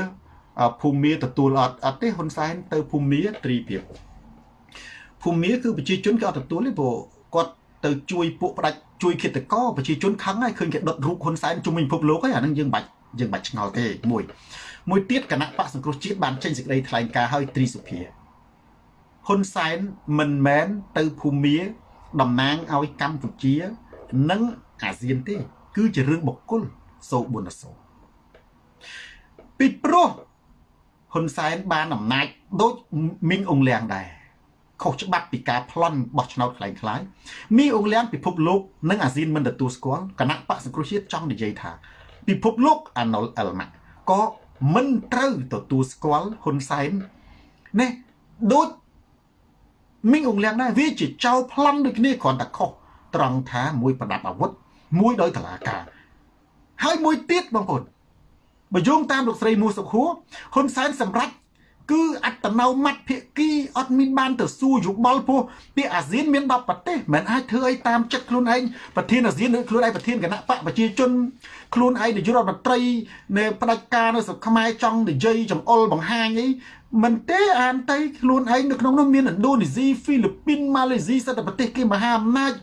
ភូមាទទួលអត់អត់ទេហ៊ុនសែនទៅភូមាត្រីភាពភូមាគឺប្រជាជនគេអត់ទទួលទេព្រោះគាត់ទៅជួយពួកផ្ដាច់ជួយគិតកោប្រជាជនខឹងហើយឃើញគេដុតរូបហ៊ុនសែនជុំវិញពិភពលោកហើយអានឹងយើងបាច់យើងបាច់ឆ្ងល់ទេមួយមួយទៀតគណៈបកសង្គ្រោះជាតិបានចេញសេចក្តីថ្លែងការណ៍ឲ្យត្រីសុភាហ៊ុនសែនមិនមែនទៅភូមាតំណាងឲ្យកម្ពុជា និងអាស៊ានទេ គឺជារឿងបុគ្គលសូបុណសូពីព្រោះហ៊ុនសែនបានអំណាចដូចមីងអងលៀងដែរខុសច្បាប់ពីការប្លន់បោះឆ្នោតខ្លាំងខ្លាយមីអងលៀងពិភពលោកនិងអាស៊ានមិនទទួលស្គាល់គណៈបកសង្គ្រោះជាតិចង់និយាយថា ពិភពលោកអាណុលអលម៉ាក៏មិនត្រូវទទួលស្គាល់ហ៊ុនសែននេះដូចមីងអងលៀងដែរវាជាចោលប្លន់ដូចគ្នាគ្រាន់តែខុសត្រង់ថាមួយប្រដាប់អាវុធ មួយដោយតឡាការ ហើយមួយទៀតបងប្អូនបើយោងតាមលោកស្រីមូសុខួរហ៊ុនសែនសម្រាប់គឺអត្តនោម័តភិគីអត់មានបានទៅសួរយោបល់ពោះពីអាស៊ានមាន10ប្រទេសមិនអាចធ្វើអីតាមចិត្តខ្លួនឯងប្រធានអាស៊ានឬខ្លួនឯងប្រធានគណៈបកប្រជាជនខ្លួនឯងនាយករដ្ឋមន្ត្រីនៃផ្ដាច់ការនៅស្រុកខ្មែរចង់និយាយចំអុលបង្ហាញអី មិនទេអានតៃខ្លួនឯងនៅក្នុងនោះមានឥណ្ឌូនេស៊ីហ្វីលីពីនម៉ាឡេស៊ីសិតតែប្រទេសគេមហាអំណាច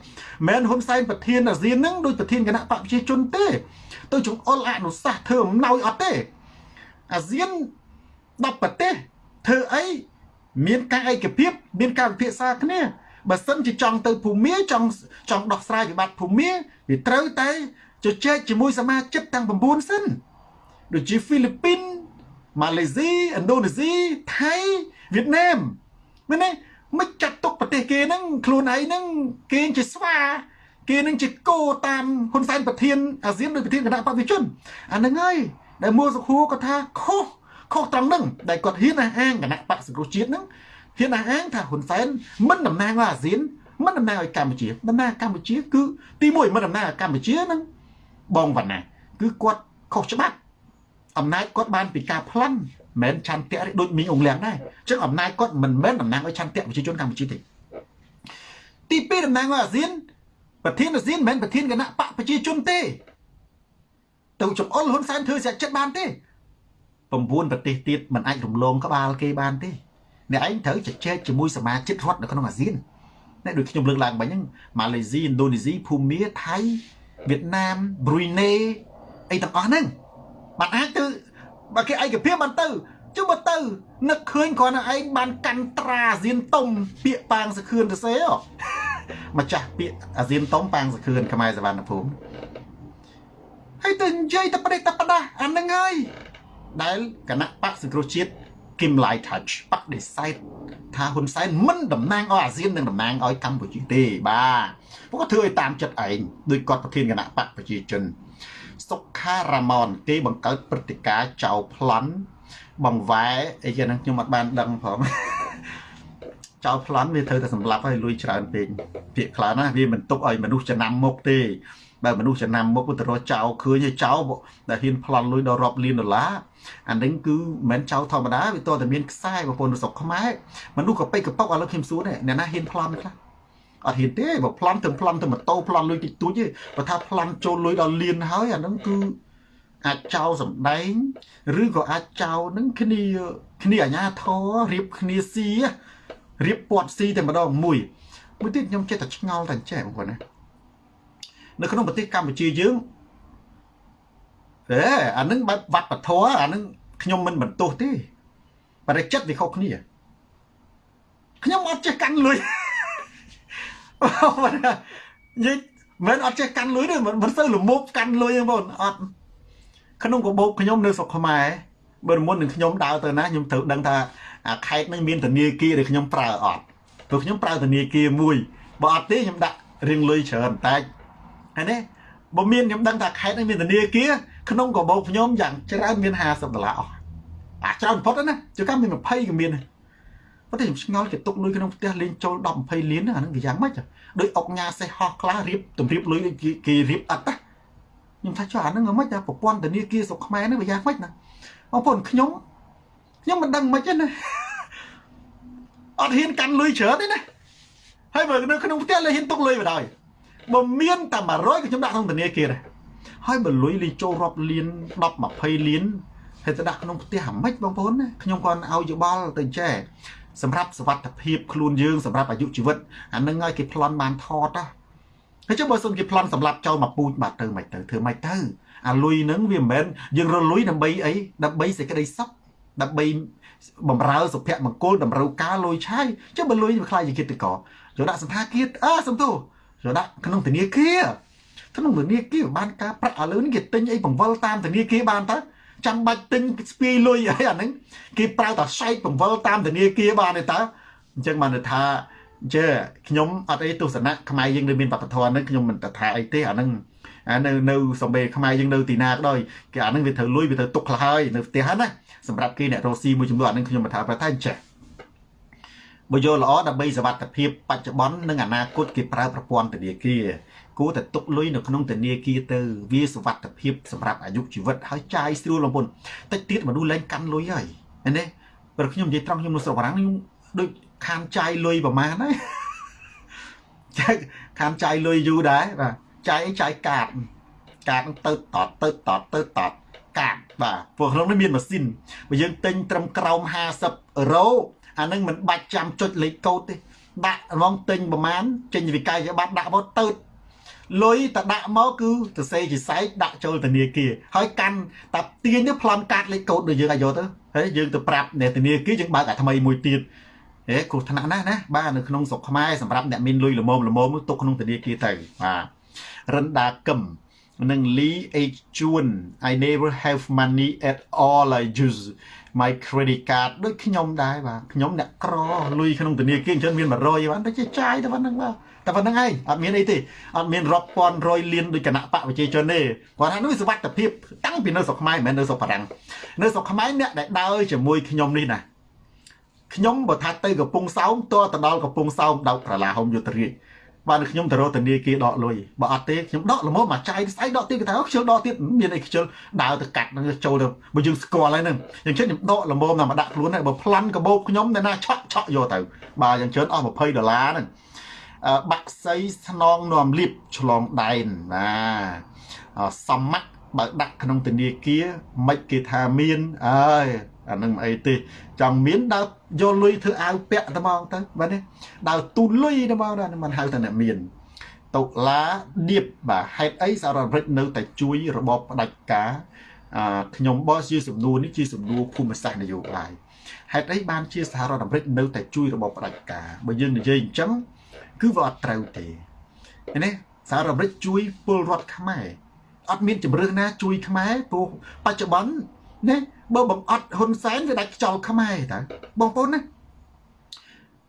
មិនហ៊ុនសែនប្រធានអាស៊ានហ្នឹងដូចប្រធានគណៈបកប្រជាជនទេ ទៅចង្អុលអនុសាសន៍ធ្វើអំណោយអត់ទេអាស៊ាន10ប្រទេសធ្វើអីមានការឯកភាព មានការវិភាសាគ្នាបើសិនជាចង់ទៅភូមិចង់ចង់ដោះស្រាយវិបត្តិភូមិវាត្រូវតែជជែកជាមួយសមាជិកទាំង9សិនដូចជាហ្វីលីពីន ម៉ាឡេស៊ីឥណ្ឌូនេស៊ីថៃវៀតណាមមែនទេមិនចាត់ទុកប្រទេសគេហ្នឹងខ្លួនឯងហ្នឹងគេជាស្វាគេនឹងជាគោតាមហ៊ុនសែនប្រធានអាស៊ានដោយប្រធានគណៈបព្វជិជនអាហ្នឹងហើយដែលមួសុខួរគាត់ថាខុសខុសត្រង់ហ្នឹងដែលគាត់ហ៊ានអះអាងគណៈបកសង្គ្រោះជាតិហ្នឹងហ៊ានអះអាងថាហ៊ុនសែនមិនតំណាងឲ្យអាស៊ានមិនតំណាងឲ្យកម្ពុជាតំណាងកម្ពុជាគឺទី1មិនតំណាងឲ្យកម្ពុជាហ្នឹងបងវណ្ណាគឺគាត់ខុសច្បាប់ អំណាចគាត់បានពីការប្លន់មិនឆន្ទៈដូចមីងអងលៀងដែរអញ្ចឹងអំណាចគាត់មិនមែនតំណាងឲ្យឆន្ទៈប្រជាជនកម្ពុជាទេទី2តំណាងឲ្យអាស៊ានប្រធានអាស៊ានមិនមែនប្រធានគណៈបកប្រជាជនទេ ទៅចំអល់ហ៊ុនសែនធ្វើស្រាចិត្តបានទេ9ប្រទេសទៀតមិនអាចរំលងក្បាលគេបានទេអ្នកឯងត្រូវជជែកជាមួយសមាជិករដ្ឋនៅក្នុងអាស៊ានអ្នកដូចខ្ញុំលើកឡើងបាញ់ហ្នឹងម៉ាឡេស៊ីឥណ្ឌូនេស៊ីភូមាថៃវៀតណាមប្រុយណេអីទាំងអស់ហ្នឹង បានអាចទៅបើគេឯកភាពបានទៅជុំមកទៅនឹកឃើញគ្រាន់តែឯងបានកាន់ត្រាអាស៊ានតុំពាក្យប៉ាងសខឿនទៅសេម្ចាស់ពាក្យអាស៊ានតុំប៉ាងសខឿនខ្មែរសវណ្ណភូមិហើយទៅនិយាយតែប្រទេសតែប្រដាអាហ្នឹងហើយដែលគណៈបកសង្គ្រោះជាតិគឹមឡៃ touch បដិសេធថាហ៊ុនសែនមិនតំណាងឲ្យអាស៊ាននិងតំណាងឲ្យកម្ពុជាទេបាទពួកគាត់ធ្វើឲ្យតាមចិត្តឯងដោយគាត់ប្រធានគណៈបកប្រជាជន សុខារ៉ាម៉ុនគេបង្កើតព្រឹត្តិការណ៍ចៅប្លន់បង្វែអីចឹងខ្ញុំអត់បានដឹងផងចៅប្លន់វាត្រូវតែសម្លាប់ឲ្យលួយច្រើនពេកពាក្យខ្លះណាវាមិនទុកឲ្យមនុស្សចំណាំមុខទេបើមនុស្សចំណាំមុខទៅរកចៅឃើញឲ្យចៅដែលហ៊ានប្លន់លុយដល់រាប់លានដុល្លារអានេះគឺមិនមែនចៅធម្មតាវាតតែមានខ្សែប្រពន្ធស្រុកខ្មែរមនុស្សក៏ពេកកប៉ុកឥឡូវខ្ញុំសួរនេះអ្នកណាហ៊ានប្លន់ខ្លះ អត់ហ៊ានទេបើប្លន់ទៅប្លន់ទៅម៉ូតូប្លន់លុយតិចតួចទេបើថាប្លន់ចូលលុយដល់លានហើយអានឹងគឺអាចចោលសំដែងឬក៏អាចចោលនឹងគ្នាគ្នាអាញាធររៀបគ្នាស៊ីរៀបពាត់ស៊ីតែម្ដងមួយមួយទៀតខ្ញុំចេះតែឆ្ងល់តែចេះបងប្អូនណានៅក្នុងប្រទេសកម្ពុជាយើងអេអានឹងបែបវត្តធម៌អានឹងខ្ញុំមិនបន្ទោសទេបរិចិត្តវាខុសគ្នាខ្ញុំអត់ចេះកាន់លុយ និយាយមិនអត់ចេះកាន់លុយទេមិនសូវលមុបកាន់លុយទេបងអត់ក្នុងកាបូបខ្ញុំនៅស្រុកខ្មែរបើមុននឹងខ្ញុំដើរទៅណាខ្ញុំត្រូវដឹងថាអាខេតនឹងមានធនាគារដែលខ្ញុំប្រើអត់ព្រោះខ្ញុំប្រើធនាគារមួយបើអត់ទេខ្ញុំដាក់រៀងលុយច្រើនតែហើយនេះបើមានខ្ញុំដឹងថាខេតនេះមានធនាគារក្នុងកាបូបខ្ញុំយ៉ាងច្រើនមាន50ដុល្លារអស់អាច្រើនបំផុតណាជួនកាលមាន20ក៏មាន ប៉ុន្តែខ្ញុំឆ្ងល់គេទុកលុយក្នុងផ្ទះលេងចូល10 20លានអាហ្នឹងវាយ៉ាងម៉េចដោយអុកញ៉ាសេះហោះខ្លះរៀបតម្រៀបលុយគេរៀបអត់ណាខ្ញុំថាចុះអាហ្នឹងមិនតែប្រព័ន្ធធនាគារស្រុកខ្មែរហ្នឹងវាយ៉ាងម៉េចណាបងប្អូនខ្ញុំខ្ញុំមិនដឹងមិនទេណាអត់ហ៊ានកាន់លុយច្រើនទេណាហើយបើនៅក្នុងផ្ទះលេហ៊ានទុកលុយបណ្ដោយបើមានតែ100ក៏ខ្ញុំដាក់ក្នុងធនាគារដែរហើយបើលុយលេចូលរាប់លាន10 20លានហើយទៅដាក់ក្នុងផ្ទះអាម៉េចបងប្អូនណាខ្ញុំគាត់ឲ្យយោបល់ទៅចែ សម្រាប់សវត្ថភាពខ្លួនយើងសម្រាប់អាយុជីវិតអានឹងឲ្យគេប្លន់បានថតណាហើយចុះបើសុំគេប្លន់សម្រាប់ចោលមកពូជបាត់ទៅមិនទៅធ្វើមិនទៅអាលុយហ្នឹងវាមិនមែនយើងរលុយដើម្បីអីដើម្បីសេចក្តីសុខដើម្បីបំរើសុភមង្គលតម្រូវការលុយឆាយចុះបើលុយវាខ្លាយជាគិតកោយកដាក់សន្តាគារអើសំទោយកដាក់ក្នុងធនាគារក្នុងធនាគារបានការប្រាក់ឥឡូវនេះគេទិញអីបង្វិលតាមធនាគារបានទៅ ចាំបាច់ទិញស្ពាយលុយអីអាហ្នឹងគេប្រើតែសែកបង្វិលតាមធនាគារបានទេតើអញ្ចឹងបានថាជើខ្ញុំអត់អីទស្សនៈខ្មែរយើងនៅមានវប្បធម៌ហ្នឹងខ្ញុំមិនថាអីទេអាហ្នឹងអានៅនៅសំបីខ្មែរយើងនៅទីណាក៏ដោយគេអាហ្នឹងវាត្រូវលុយវាត្រូវទុកខ្លះហើយនៅផ្ទះហ្នឹងណាសម្រាប់គេអ្នករស់ស៊ីមួយចំនួនអាហ្នឹងខ្ញុំមិនថាប្រថាចេះ បើយកល្អដើម្បីសវត្ថភាពបច្ចុប្បន្ននិងអនាគតគេប្រើប្រព័ន្ធធនាគារគួរតែទុកលុយនៅក្នុងធនាគារទៅវាសវត្ថភាពសម្រាប់អាយុជីវិតហើយចាយស្រួលលំពុនតិចទៀតមនុស្សលែងកាន់លុយហើយណាព្រោះខ្ញុំនិយាយត្រង់ខ្ញុំនៅស្រុកបារាំងខ្ញុំដូចខានចាយលុយប្រមាណហើយចាយខានចាយលុយយូរដែរបាទចាយអីចាយកាតកាតទៅតតទៅតតទៅតតកាតបាទព្រោះក្នុងនេះមានម៉ាស៊ីនបើយើងទិញត្រឹមក្រោម50អឺរ៉ូ អានឹងមិនបាច់ចាំចុចលេខកូដទេដាក់ហ្មងទិញប្រមាណចេញវិក័យប័ណ្ណដាក់មកទៅលុយតដាក់មកគឺទៅសេជាសែកដាក់ចូលធនាគារហើយកាន់តាទាញទៅប្លន់កាតលេខកូដដូចយើងឲ្យយកទៅហើយយើងទៅប្រាប់អ្នកធនាគារយើងបើកអាថ្មីមួយទៀតហេគ្រោះថ្នាក់ណាស់ណាបាទនៅក្នុងស្រុកខ្មែរសម្រាប់អ្នកមានលុយល្មមល្មមទុកក្នុងធនាគារទៅបាទរិនដាកឹមនិង Lee H Chun I never have money at all I use my credit card ដូចខ្ញុំដែរបាទខ្ញុំអ្នកក្រលុយក្នុងធនាគារអញ្ចឹងមាន100បានតែជាចាយតែប៉ុណ្្នឹងបាទតែប៉ុណ្្នឹងឯងអត់មានអីទេអត់មានរាប់ពាន់រយលានដូចគណៈបកប្រជាជនទេគាត់ថានោះសុវត្ថិភាពតាំងពីនៅស្រុកខ្មែរមិនមែននៅស្រុកបារាំងនៅស្រុកខ្មែរអ្នកដែលដើរជាមួយខ្ញុំនេះណាខ្ញុំបើថាទៅកំពង់សោមតទៅដល់កំពង់សោមដោកក្រឡាហុំយុទ្ធរាជ បានខ្ញុំទៅរកធនាគារដកលុយបើអត់ទេខ្ញុំដកល្មមមកចាយស្អីដកទៀតគេថាខ្ជិលដកទៀតមានអីខ្ជិលដើរទៅកាត់នឹងចូលទៅបើយើងស្គាល់ហើយហ្នឹងយ៉ាងចឹងខ្ញុំដកល្មមតែមកដាក់ខ្លួនហើយបើប្លន់កបោកខ្ញុំតែណាឆក់ឆក់យកទៅបើយ៉ាងច្រើនអស់20ដុល្លារហ្នឹងបាក់សីស្នងនាំលៀបឆ្លងដែនណាសម័កបើដាក់ក្នុងធនាគារមិនគេថាមានអើយ អានឹងអីទេចង់មានដើរយកលុយធ្វើអាវពាក់តែមកទៅបាទនេះដើរទូលុយតែមកដែរមិនហៅថាអ្នកមានតុលាឌៀបបាទហេតុអីសហរដ្ឋអាមេរិកនៅតែជួយរបបផ្ដាច់ការអឺខ្ញុំបោះជាសំណួរនេះជាសំណួរភូមិសាស្ត្រនយោបាយហេតុអីបានជាសហរដ្ឋអាមេរិកនៅតែជួយរបបផ្ដាច់ការបើយើងនិយាយអញ្ចឹងគឺវាអត់ត្រូវទេនេះសហរដ្ឋអាមេរិកជួយពលរដ្ឋខ្មែរអត់មានជំរឿនណាជួយខ្មែរព្រោះបច្ចុប្បន្នណា បើបង្អត់ហ៊ុនសែនវាដាច់ខ្យល់ខ្មែរតើបងប្អូនណា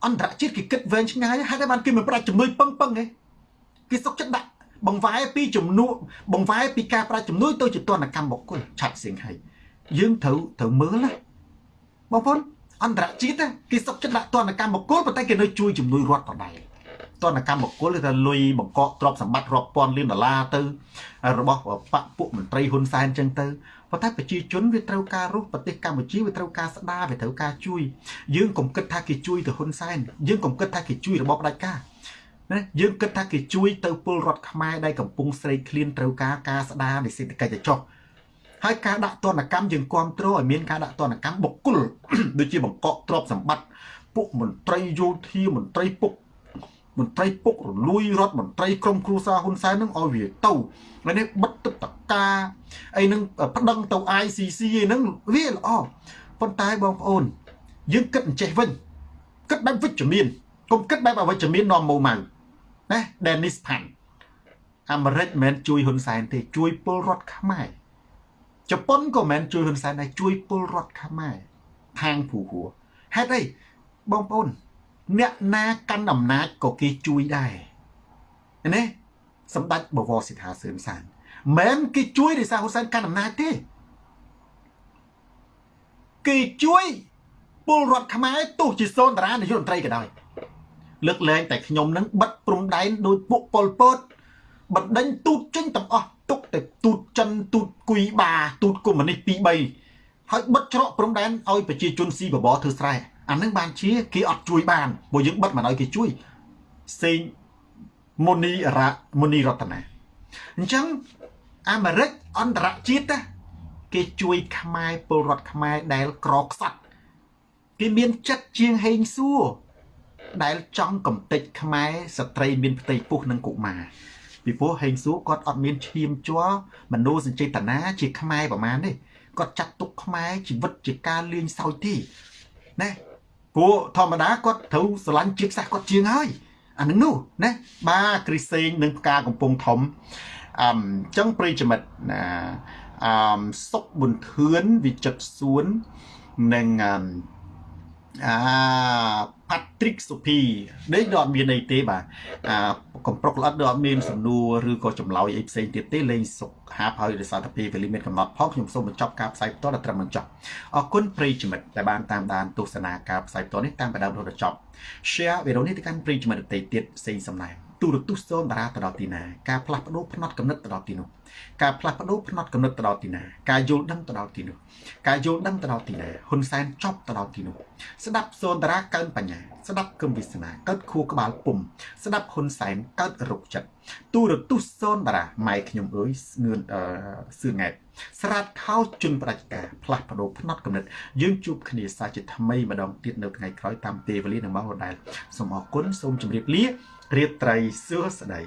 អន្តរជាតិគេគិតវែងឆ្ងាយហេតុតែបានគេមិនប្រាច់ជំនួយពឹងពឹងទេគេសុកចិត្តដាក់បង្វែរពីជំនួសបង្វែរពីការប្រាច់ជំនួយទៅជាទណ្ឌកម្មបុគ្គលឆាត់សៀងហៃយើងត្រូវត្រូវមើលណាបងប្អូនអន្តរជាតិគេសុកចិត្តដាក់ទណ្ឌកម្មបុគ្គលប៉ុន្តែគេនៅជួយជំនួយរដ្ឋដដែលទណ្ឌកម្មបុគ្គលគឺថាលុយបង្កក់ទ្រព្យសម្បត្តិរាប់ពាន់លានដុល្លារទៅរបស់បពពួកមន្ត្រីហ៊ុនសែនចឹងទៅ ប៉ុន្តែប្រជាជនវាត្រូវការរស់ប្រទេសកម្ពុជាវាត្រូវការស្ដារវាត្រូវការជួយយើងកុំគិតថាគេជួយទៅហ៊ុនសែនយើងកុំគិតថាគេជួយរបបផ្ដាច់ការណាយើងគិតថាគេជួយទៅពលរដ្ឋខ្មែរដែលកំពុងស្រេកឃ្លានត្រូវការការស្ដារនៃសេដ្ឋកិច្ចចុះហើយការដាក់ទណ្ឌកម្មយើងគ្រប់គ្រងឲ្យមានការដាក់ទណ្ឌកម្មបុគ្គលដូចជាបង្កក់ទ្រព្យសម្បត្តិពួកមន្ត្រីយោធាមន្ត្រីពុក មន្ត្រីពុករលួយរដ្ឋមន្ត្រីក្រមគ្រួសារហ៊ុនសែននឹងឲ្យវាទៅហើយនេះបិទទឹកតកាអីនឹងប្តឹងទៅ ICC អីហ្នឹងវាល្អប៉ុន្តែបងប្អូន យើងគិតអញ្ចេះវិញគិតបែបវិជ្ជមានកុំគិតបែបអវិជ្ជមាននាំម៉ូម៉ៅណា Dennis Pan អាមេរិកមិនមែនជួយហ៊ុនសែនទេជួយពលរដ្ឋខ្មែរជប៉ុនក៏មិនមែនជួយហ៊ុនសែនដែរជួយពលរដ្ឋខ្មែរខាងភូហួរហេតុអីបងប្អូន អ្នកណាកាន់អំណាចក៏គេជួយដែរណាសម្ដេចបវរសិដ្ឋាសឿនសានមិនគេជួយដោយសារហ៊ុនសែនកាន់អំណាចទេគេជួយពលរដ្ឋខ្មែរទោះជាសូនតារានាយករដ្ឋមន្ត្រីក៏ដោយលើកលែងតែខ្ញុំនឹងបិទព្រំដែនដោយពួកប៉ុលពតបណ្ដេញទូតចេញទាំងអស់ទុកតែទូតចិនទូតគុយបាទូតកុម្មុយនីស2 3ហើយបិទច្រកព្រំដែនឲ្យប្រជាជនស៊ីបបរធ្វើស្រែ អានឹងបានជាគេអត់ជួយបានព្រោះយើងបិទមិនឲ្យគេជួយសេងមុនីរៈមុនីរតនាអញ្ចឹងអាមេរិកអន្តរជាតិគេជួយខ្មែរពលរដ្ឋខ្មែរដែលក្រខ្សត់គេមានចិត្តជាងហេងសួរដែលចង់កំទេចខ្មែរស្ត្រីមានផ្ទៃពោះនិងកុមារពីព្រោះហេងសួរគាត់អត់មានឈាមជ័រមនោសញ្ចេតនាជាខ្មែរប្រមាណទេគាត់ចាត់ទុកខ្មែរជីវិតជាការលេងសើចទេណា ព្រោះធម្មតាគាត់ត្រូវស្រឡាញ់ជាតិសាសន៍គាត់ជាងហើយអានឹងនោះណាបាទគ្រីសេងនិងផ្កាកំពង់ធំអឺចឹងប្រិយមិត្តណាអឺសុកប៊ុនធឿនវិចិត្រសួននិងអា ផាត្រិកសុភីនេះដល់អត់មានអីទេបាទអាកំប្រុកល្អិតដល់អត់មានសំណួរឬក៏ចម្លើយអីផ្សេងទៀតទេលេងសុខហាប់ហើយដោយសារតែពេលវេលាមានកំណត់ផងខ្ញុំសូមបញ្ចប់ការផ្សាយផ្ទាល់ដល់ត្រឹមបញ្ចប់អរគុណប្រិយមិត្តដែលបានតាមដានទស្សនាការផ្សាយផ្ទាល់នេះតាមពីដើមរហូតដល់ចប់ share វីដេអូនេះទៅកាន់ប្រិយមិត្តដទៃទៀតផ្សេងសំណែង ទូរទស្សន៍សូមតារាទៅដល់ទីណាការផ្លាស់ប្ដូរផ្នត់កំណត់ទៅដល់ទីនោះការផ្លាស់ប្ដូរផ្នត់កំណត់ទៅដល់ទីណាការយល់ដឹងទៅដល់ទីនោះការយល់ដឹងទៅដល់ទីណាហ៊ុនសែនចប់ទៅដល់ទីនោះស្ដាប់សូនតារាកើនបញ្ញាស្ដាប់គឹមវិសនាកើតខួរក្បាលពុំស្ដាប់ហ៊ុនសែនកើតរុកចិត្តទូរទស្សន៍សូនតារាម៉ែខ្ញុំអើយស្ងឿនអឺសឿង៉ែតស្រាតខោជន់ប្រជាការផ្លាស់ប្ដូរផ្នត់កំណត់យើងជួបគ្នាសាជាថ្មីម្ដងទៀតនៅថ្ងៃក្រោយតាមពេលវេលានឹងមកដដែលសូមអរគុណសូមជម្រាបលា រាត្រីសួស្តី